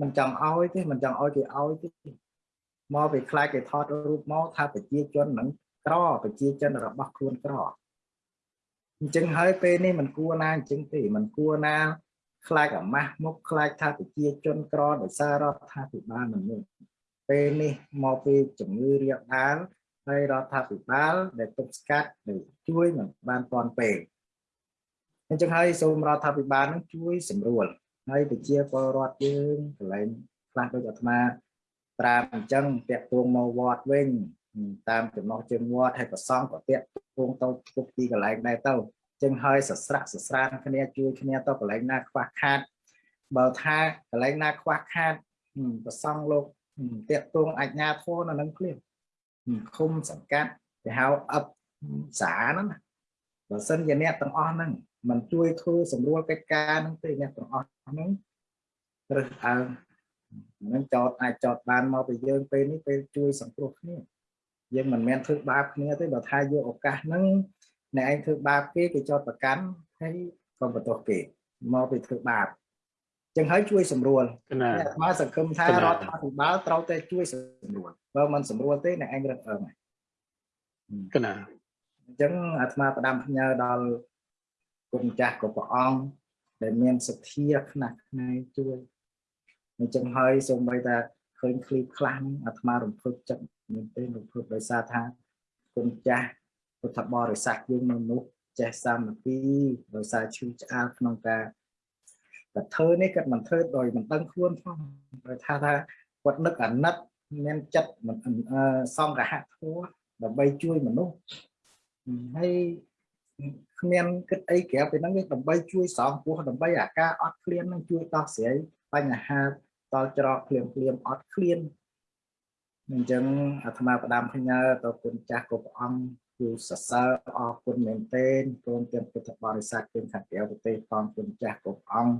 B: មិនចង់អោយទេមិនចង់អោយគេអោយទេមកពីខ្លាចគេថតរូបមកថាប្រជាជនហ្នឹងក្រប្រជាជនរបស់ខ្លួនក្រអញ្ចឹងហើយពេលនេះមិនគួរណាអញ្ចឹងទេមិនគួរណាខ្លាចអាម៉ាស់មុខខ្លាចថាប្រជាជនក្រដោយសាររដ្ឋាភិបាលមនុស្សពេលនេះមកពីជំងឺរាលដាល ហើយរដ្ឋាភិបាលដែលទប់ស្កាត់ឬជួយមិនបានទាន់ពេលអញ្ចឹងហើយសូមរដ្ឋាភិបាលនឹងជួយសម្រួលហើយប្រជាពលរដ្ឋយើងកន្លែងខ្លះដូចអាត្មាប្រាប់អញ្ចឹងតាក់ទងមកវត្តវិញតាមចំណោះជើងវត្តហើយប្រសងក៏តាក់ទងទៅគ្រប់ទីកន្លែងដែរទៅចឹងហើយសស្រាក់សស្រានគ្នាជួយគ្នាទៅកន្លែងណាខ្វះខាតបើថាកន្លែងណាខ្វះខាតប្រសងលោកតាក់ទងអាជ្ញាធរនៅនឹងភ្លាម ឃុំសង្កាត់គេហៅអឹបសាហ្នឹងណាបើសិនជាអ្នកទាំងអស់ហ្នឹងមិនជួយធ្វើសម្រួលកិច្ចការហ្នឹងទេអ្នកទាំងអស់ហ្នឹងរើសអើងនឹងចោតអាចចោតបានមកពីយើងពេលនេះពេលជួយសង្គ្រោះគ្នាយើងមិនមែនធ្វើបាបគ្នាទេបើថាយកឱកាសហ្នឹងអ្នកឯងធ្វើបាបគេគេចោតប្រកាន់ហើយក៏បន្ទោសគេមកពីធ្វើបាប ចឹងហើយជួយសម្រួលអាត្មាសង្ឃឹមថារដ្ឋាភិបាលត្រូវតែជួយសម្រួលបើមិនសម្រួលទេអ្នកឯងរឹកអើង
A: កណា
B: អញ្ចឹងអាត្មាផ្ដាំផ្ញើដល់គុណចាស់ក៏ព្រះអង្គដែលមានសទ្ធាខ្នះខ្នែងជួយអញ្ចឹងហើយសូម្បីតែឃើញឃ្លីបខ្លះអាត្មារំភើបចិត្តមែនទេរំភើបដោយសារថាគុណចាស់ពុទ្ធបរិស័ទយើងនៅនោះចេះសាមគ្គីដោយសារឈឺឆ្អាលក្នុងការ តែធ្វើនេះគាត់មិនធ្វើដោយមិនដឹងខ្លួនផងព្រោះថាថាគាត់នឹកអាណិតមានចិត្តសង្កហធម៌ដើម្បីជួយមនុស្សហើយគ្មានគិតអីក្រៅពីហ្នឹងវាដើម្បីជួយសងពោះដើម្បីអាការអត់ឃ្លាននឹងជួយដោះស្រាយបញ្ហាតល់ច្រកភ្លាមភ្លាមអត់ឃ្លានអញ្ចឹងអាត្មាផ្ដាំផ្ញើទៅគុណចាស់គ្រប់អង្គគឺសរសើរអរគុណមែនទែនព្រមទាំងពុទ្ធបរិស័ទទាំងខាងក្រៅប្រទេសផងគុណចាស់គ្រប់អង្គ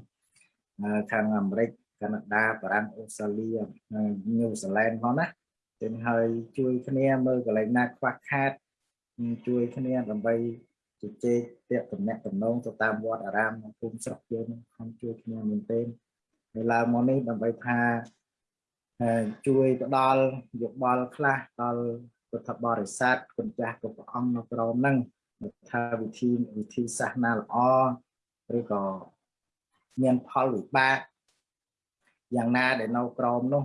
B: ខាងអាមេរិកកាណាដាបារាំងអូស្ត្រាលីញូហ្សេឡង់ផងណាចឹងហើយជួយគ្នាមើលកន្លែងណាខ្វះខាតជួយគ្នាដើម្បីជជែកតាក់តំណែងតំណងទៅតាមវត្តអារាមក្នុងភូមិស្រុកយើងខំជួយគ្នាមែនទែនហើយឡើងមកនេះដើម្បីថាជួយផ្ដល់យោបល់ខ្លះដល់ពុទ្ធបរិស័ទគុណចាស់គ្រប់ព្រះអង្គនៅក្រោមហ្នឹងថាវិធីវិធីសាសនាល្អឬក៏ មានផលវិបាកយ៉ាងណាដែលនៅក្រោមនោះ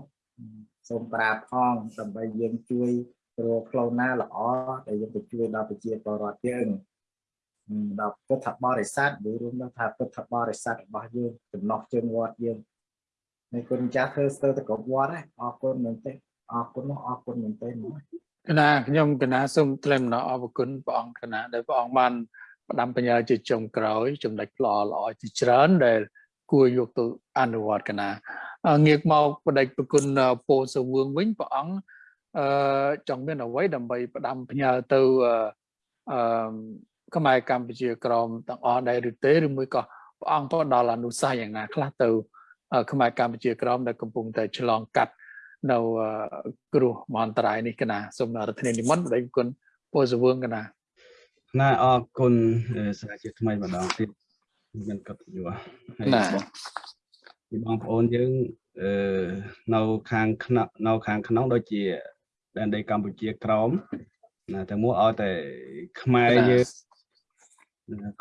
B: សូមប្រាប់ផងដើម្បីយើងជួយព្រោះផ្លូវណាល្អដែលយើងទៅជួយដល់ប្រជាពលរដ្ឋយើងដល់ពុទ្ធបរិស័ទឬរួមដល់ថាពុទ្ធបរិស័ទរបស់យើងចំណោះជើងវត្តយើងនៃគុណចាស់ធ្វើស្ទើរតែគ្រប់វត្តហើយអរគុណមែនទេអរគុណអរគុណមែនទេ
A: កណាខ្ញុំកណាសូមថ្លែងអំណរអរគុណព្រះអង្គកណាដែលព្រះអង្គបាន ផ្ដាំបញ្ញាជាចុងក្រោយចំណុចល្អល្អជាច្រើនដែលគួរយកទៅអនុវត្តកណាងាកមកបដិប្រគុណពោសវឿងវិញព្រះអង្គអឺចង់មានអ្វីដើម្បីផ្ដាំផ្ញើទៅអឺខ្មែរកម្ពុជាក្រមទាំងអស់ដែរឬទេឬមួយក៏ព្រះព្រះអង្គផ្ដល់អនុសាសន៍យ៉ាងណាខ្លះទៅខ្មែរកម្ពុជាក្រមដែលកំពុងតែឆ្លងកាត់នៅគ្រោះមហន្តរាយនេះកណាសូមរដ្ឋធានីនិមន្តបដិគុណពោសវឿងកណា
E: ណាអរគុណសាជាថ្មីម្ដងទៀតមានកិត្តិយសហើយបងប្អូនយើងអឺនៅខាងក្នុងនៅខាងក្នុងដូចជាដែនដីកម្ពុជាក្រមណាតែមួយឲ្យតែខ្មែរយើង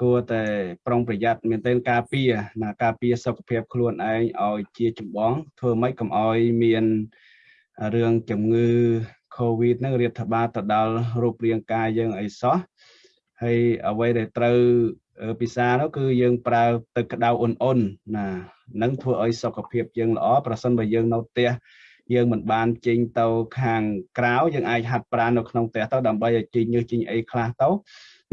E: គួរតែប្រុងប្រយ័ត្នមែនទែនការពារណាការពារសុខភាពខ្លួនឯងឲ្យជាចម្បង ធ្វើម៉េចកុំឲ្យមានរឿងជំងឺ Covid ហ្នឹងរាតត្បាតទៅដល់រូបរាងកាយយើងអីសោះ ហើយអ្វីដែលត្រូវពិសានោះគឺយើងប្រើទឹកក្តៅអ៊ុនអ៊ុនណានឹងធ្វើឲ្យសុខភាពយើងល្អប្រសិនបើយើងនៅផ្ទះយើងមិនបានចេញទៅខាងក្រៅយើងអាចហាត់ប្រាណនៅក្នុងផ្ទះទៅដើម្បីឲ្យចេញញើសចេញអីខ្លះទៅ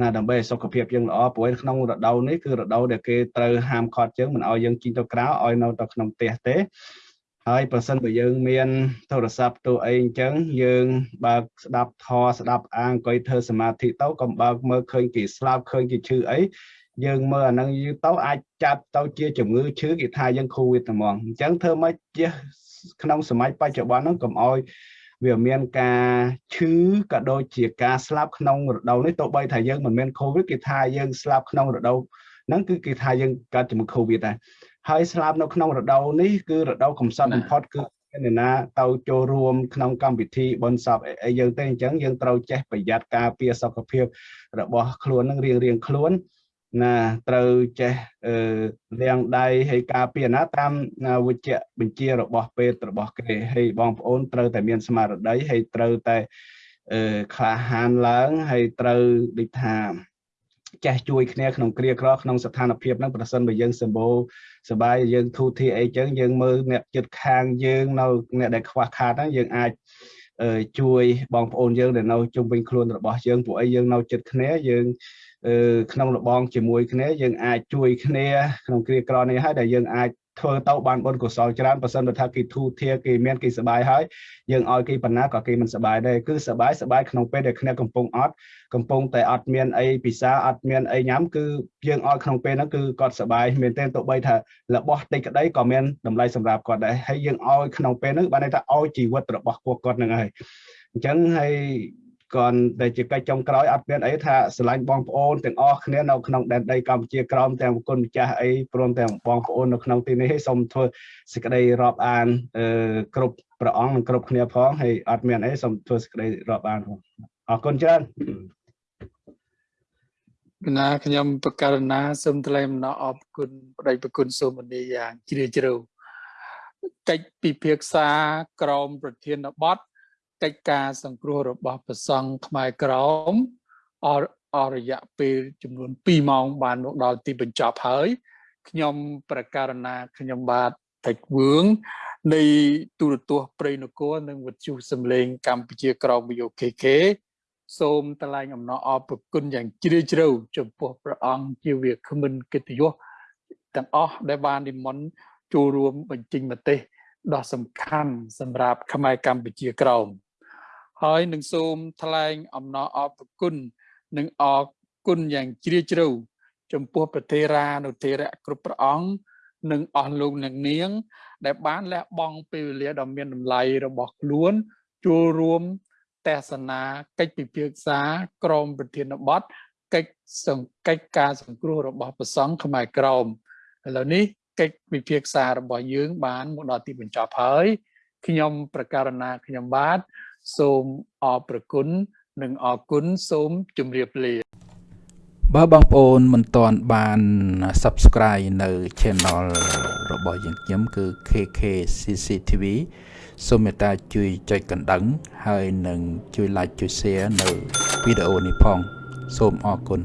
E: ណាដើម្បីឲ្យសុខភាពយើងល្អព្រោះក្នុងរដូវនេះគឺរដូវដែលគេត្រូវហាមឃាត់យើងមិនឲ្យយើងចេញទៅក្រៅឲ្យនៅទៅក្នុងផ្ទះទេ ហើយប្រសិនបើយើងមានទូរស័ព្ទទូអីអញ្ចឹងយើងបើកស្ដាប់ធរស្ដាប់អាអង្គុយធ្វើសមាធិទៅកុំបើកមើលឃើញគេស្លាប់ឃើញគេឈឺអីយើងមើលអានឹងយូរទៅអាចចាប់ទៅជាជំងឺឈឺគេថាយើងកូវីដហ្មងអញ្ចឹងធ្វើម៉េចជាក្នុងសម័យបច្ចុប្បន្នហ្នឹងកុំឲ្យវាមានការឈឺក៏ដូចជាការស្លាប់ក្នុងរដូវនេះទោះបីថាយើងមិនមានកូវីដគេថាយើងស្លាប់ក្នុងរដូវហ្នឹងគឺគេថាយើងកើតជំងឺកូវីដដែរ ហើយស្លាប់នៅក្នុងរដូវនេះគឺរដូវកំសត់បំផុតគឺអ្នកណាទៅចូលរួមក្នុងកម្មវិធីបុណ្យសពអីយើងទេអញ្ចឹងយើងត្រូវចេះប្រយ័ត្នការពារសុខភាពរបស់ខ្លួននឹងរៀងរៀងខ្លួនណាត្រូវចេះអឺលាងដៃហើយការពារណាតាមវិជ្ជបញ្ជារបស់ពេទ្យរបស់គេហើយបងប្អូនត្រូវតែមានស្មារតីហើយត្រូវតែអឺក្លាហានឡើងហើយត្រូវដូចថា ចេះជួយគ្នាក្នុងគ្រាក្រក្នុងស្ថានភាពហ្នឹងប្រសិនបើយើងសម្បូរសបាយយើងធូធាអីចឹងយើងមើលអ្នកចិត្តខាងយើងនៅអ្នកដែលខ្វះខាតហ្នឹងយើងអាចជួយបងប្អូនយើងដែលនៅជុំវិញខ្លួនរបស់យើងពួកអីយើងនៅចិត្តគ្នាយើងក្នុងរបងជាមួយគ្នាយើងអាចជួយគ្នាក្នុងគ្រាក្រនេះហើយដែលយើងអាច ធ្វើទៅបានបុណ្យកុសលច្រើនបើសិនបើថាគេធូធាគេមានគេសบายហើយយើងឲ្យគេបណ្ណាក៏គេមិនសบายដែរគឺសบายសบายក្នុងពេលដែលគ្នាកំពុងអត់កំពុងតែអត់មានអីពិសាអត់មានអីញ៉ាំគឺយើងឲ្យក្នុងពេលហ្នឹងគឺគាត់សบายមែនទែនទោះបីថារបស់តិចក្តីក៏មានតម្លៃសម្រាប់គាត់ដែរហើយយើងឲ្យក្នុងពេលហ្នឹងបានន័យថាឲ្យជីវិតរបស់ពួកគាត់ហ្នឹងហើយអញ្ចឹងហើយ គាត់តែជាកិច្ចចុងក្រោយអត់មានអីថាស្រឡាញ់បងប្អូនទាំងអស់គ្នានៅក្នុងដែនដីកម្ពុជាក្រោមទាំងគុណម្ចាស់អីព្រមទាំងបងប្អូននៅក្នុងទីនេះសូមធ្វើសេចក្តីរាប់អានអឺគ្រប់ព្រះអង្គនិងគ្រប់គ្នាផងហើយអត់មានអីសូមធ្វើសេចក្តីរាប់អានផងអរគុណច្រើន
A: ណាខ្ញុំបកករណាសូមថ្លែងអំណរអរគុណប្តីប្រគុណសូមនីយ៉ាងជ្រាលជ្រៅកិច្ចពិភាក្សាក្រមប្រធានបទ កិច្ចការសង្គ្រោះរបស់ព្រះសង្ឃខ្មែរក្រមអអរយៈពេលចំនួន2ម៉ោងបានមកដល់ទីបញ្ចប់ហើយខ្ញុំប្រកាសណាខ្ញុំបាទតិចវឿងនៃទូរទស្សន៍ព្រៃនគរនិងវិទ្យុសំឡេងកម្ពុជាក្រម VOKK សូមថ្លែងអំណរអរព្រគុណយ៉ាងជ្រាលជ្រៅចំពោះព្រះអង្គជាវាគ្មិនកិត្តិយសទាំងអស់ដែលបាននិមន្តចូលរួមបញ្ចេញមតិដ៏សំខាន់សម្រាប់ខ្មែរកម្ពុជាក្រម ហើយនឹងសូមថ្លែងអំណរអរគុណនិងអរគុណយ៉ាងជ្រាលជ្រៅចំពោះប្រទេរានុទេរៈគ្រប់ព្រះអង្គនិងអស់លោកអ្នកនាង ដែលបានលះបង់ពេលវេលាដ៏មានតម្លៃរបស់ខ្លួនចូលរួមទេសនាកិច្ចពិភាក្សាក្រមប្រធានបទកិច្ចសង្កេតការសង្គ្រោះរបស់ប្រសង់ខ្មែរក្រមឥឡូវនេះកិច្ចពិភាក្សារបស់យើងបានមកដល់ទីបញ្ចប់ហើយខ្ញុំប្រកាសណាខ្ញុំបាទ សូមអរព្រគុណនិងអរគុណសូមជម្រាបលា
D: បើបងប្អូនមិនទាន់បាន Subscribe នៅ Channel របស់យើងខ្ញុំគឺ KK CCTV សូមមេត្តាជួយចុចកណ្ដឹង ហើយនឹងជួយ Like ជួយ Share នៅវីដេអូនេះផង សូមអរគុណ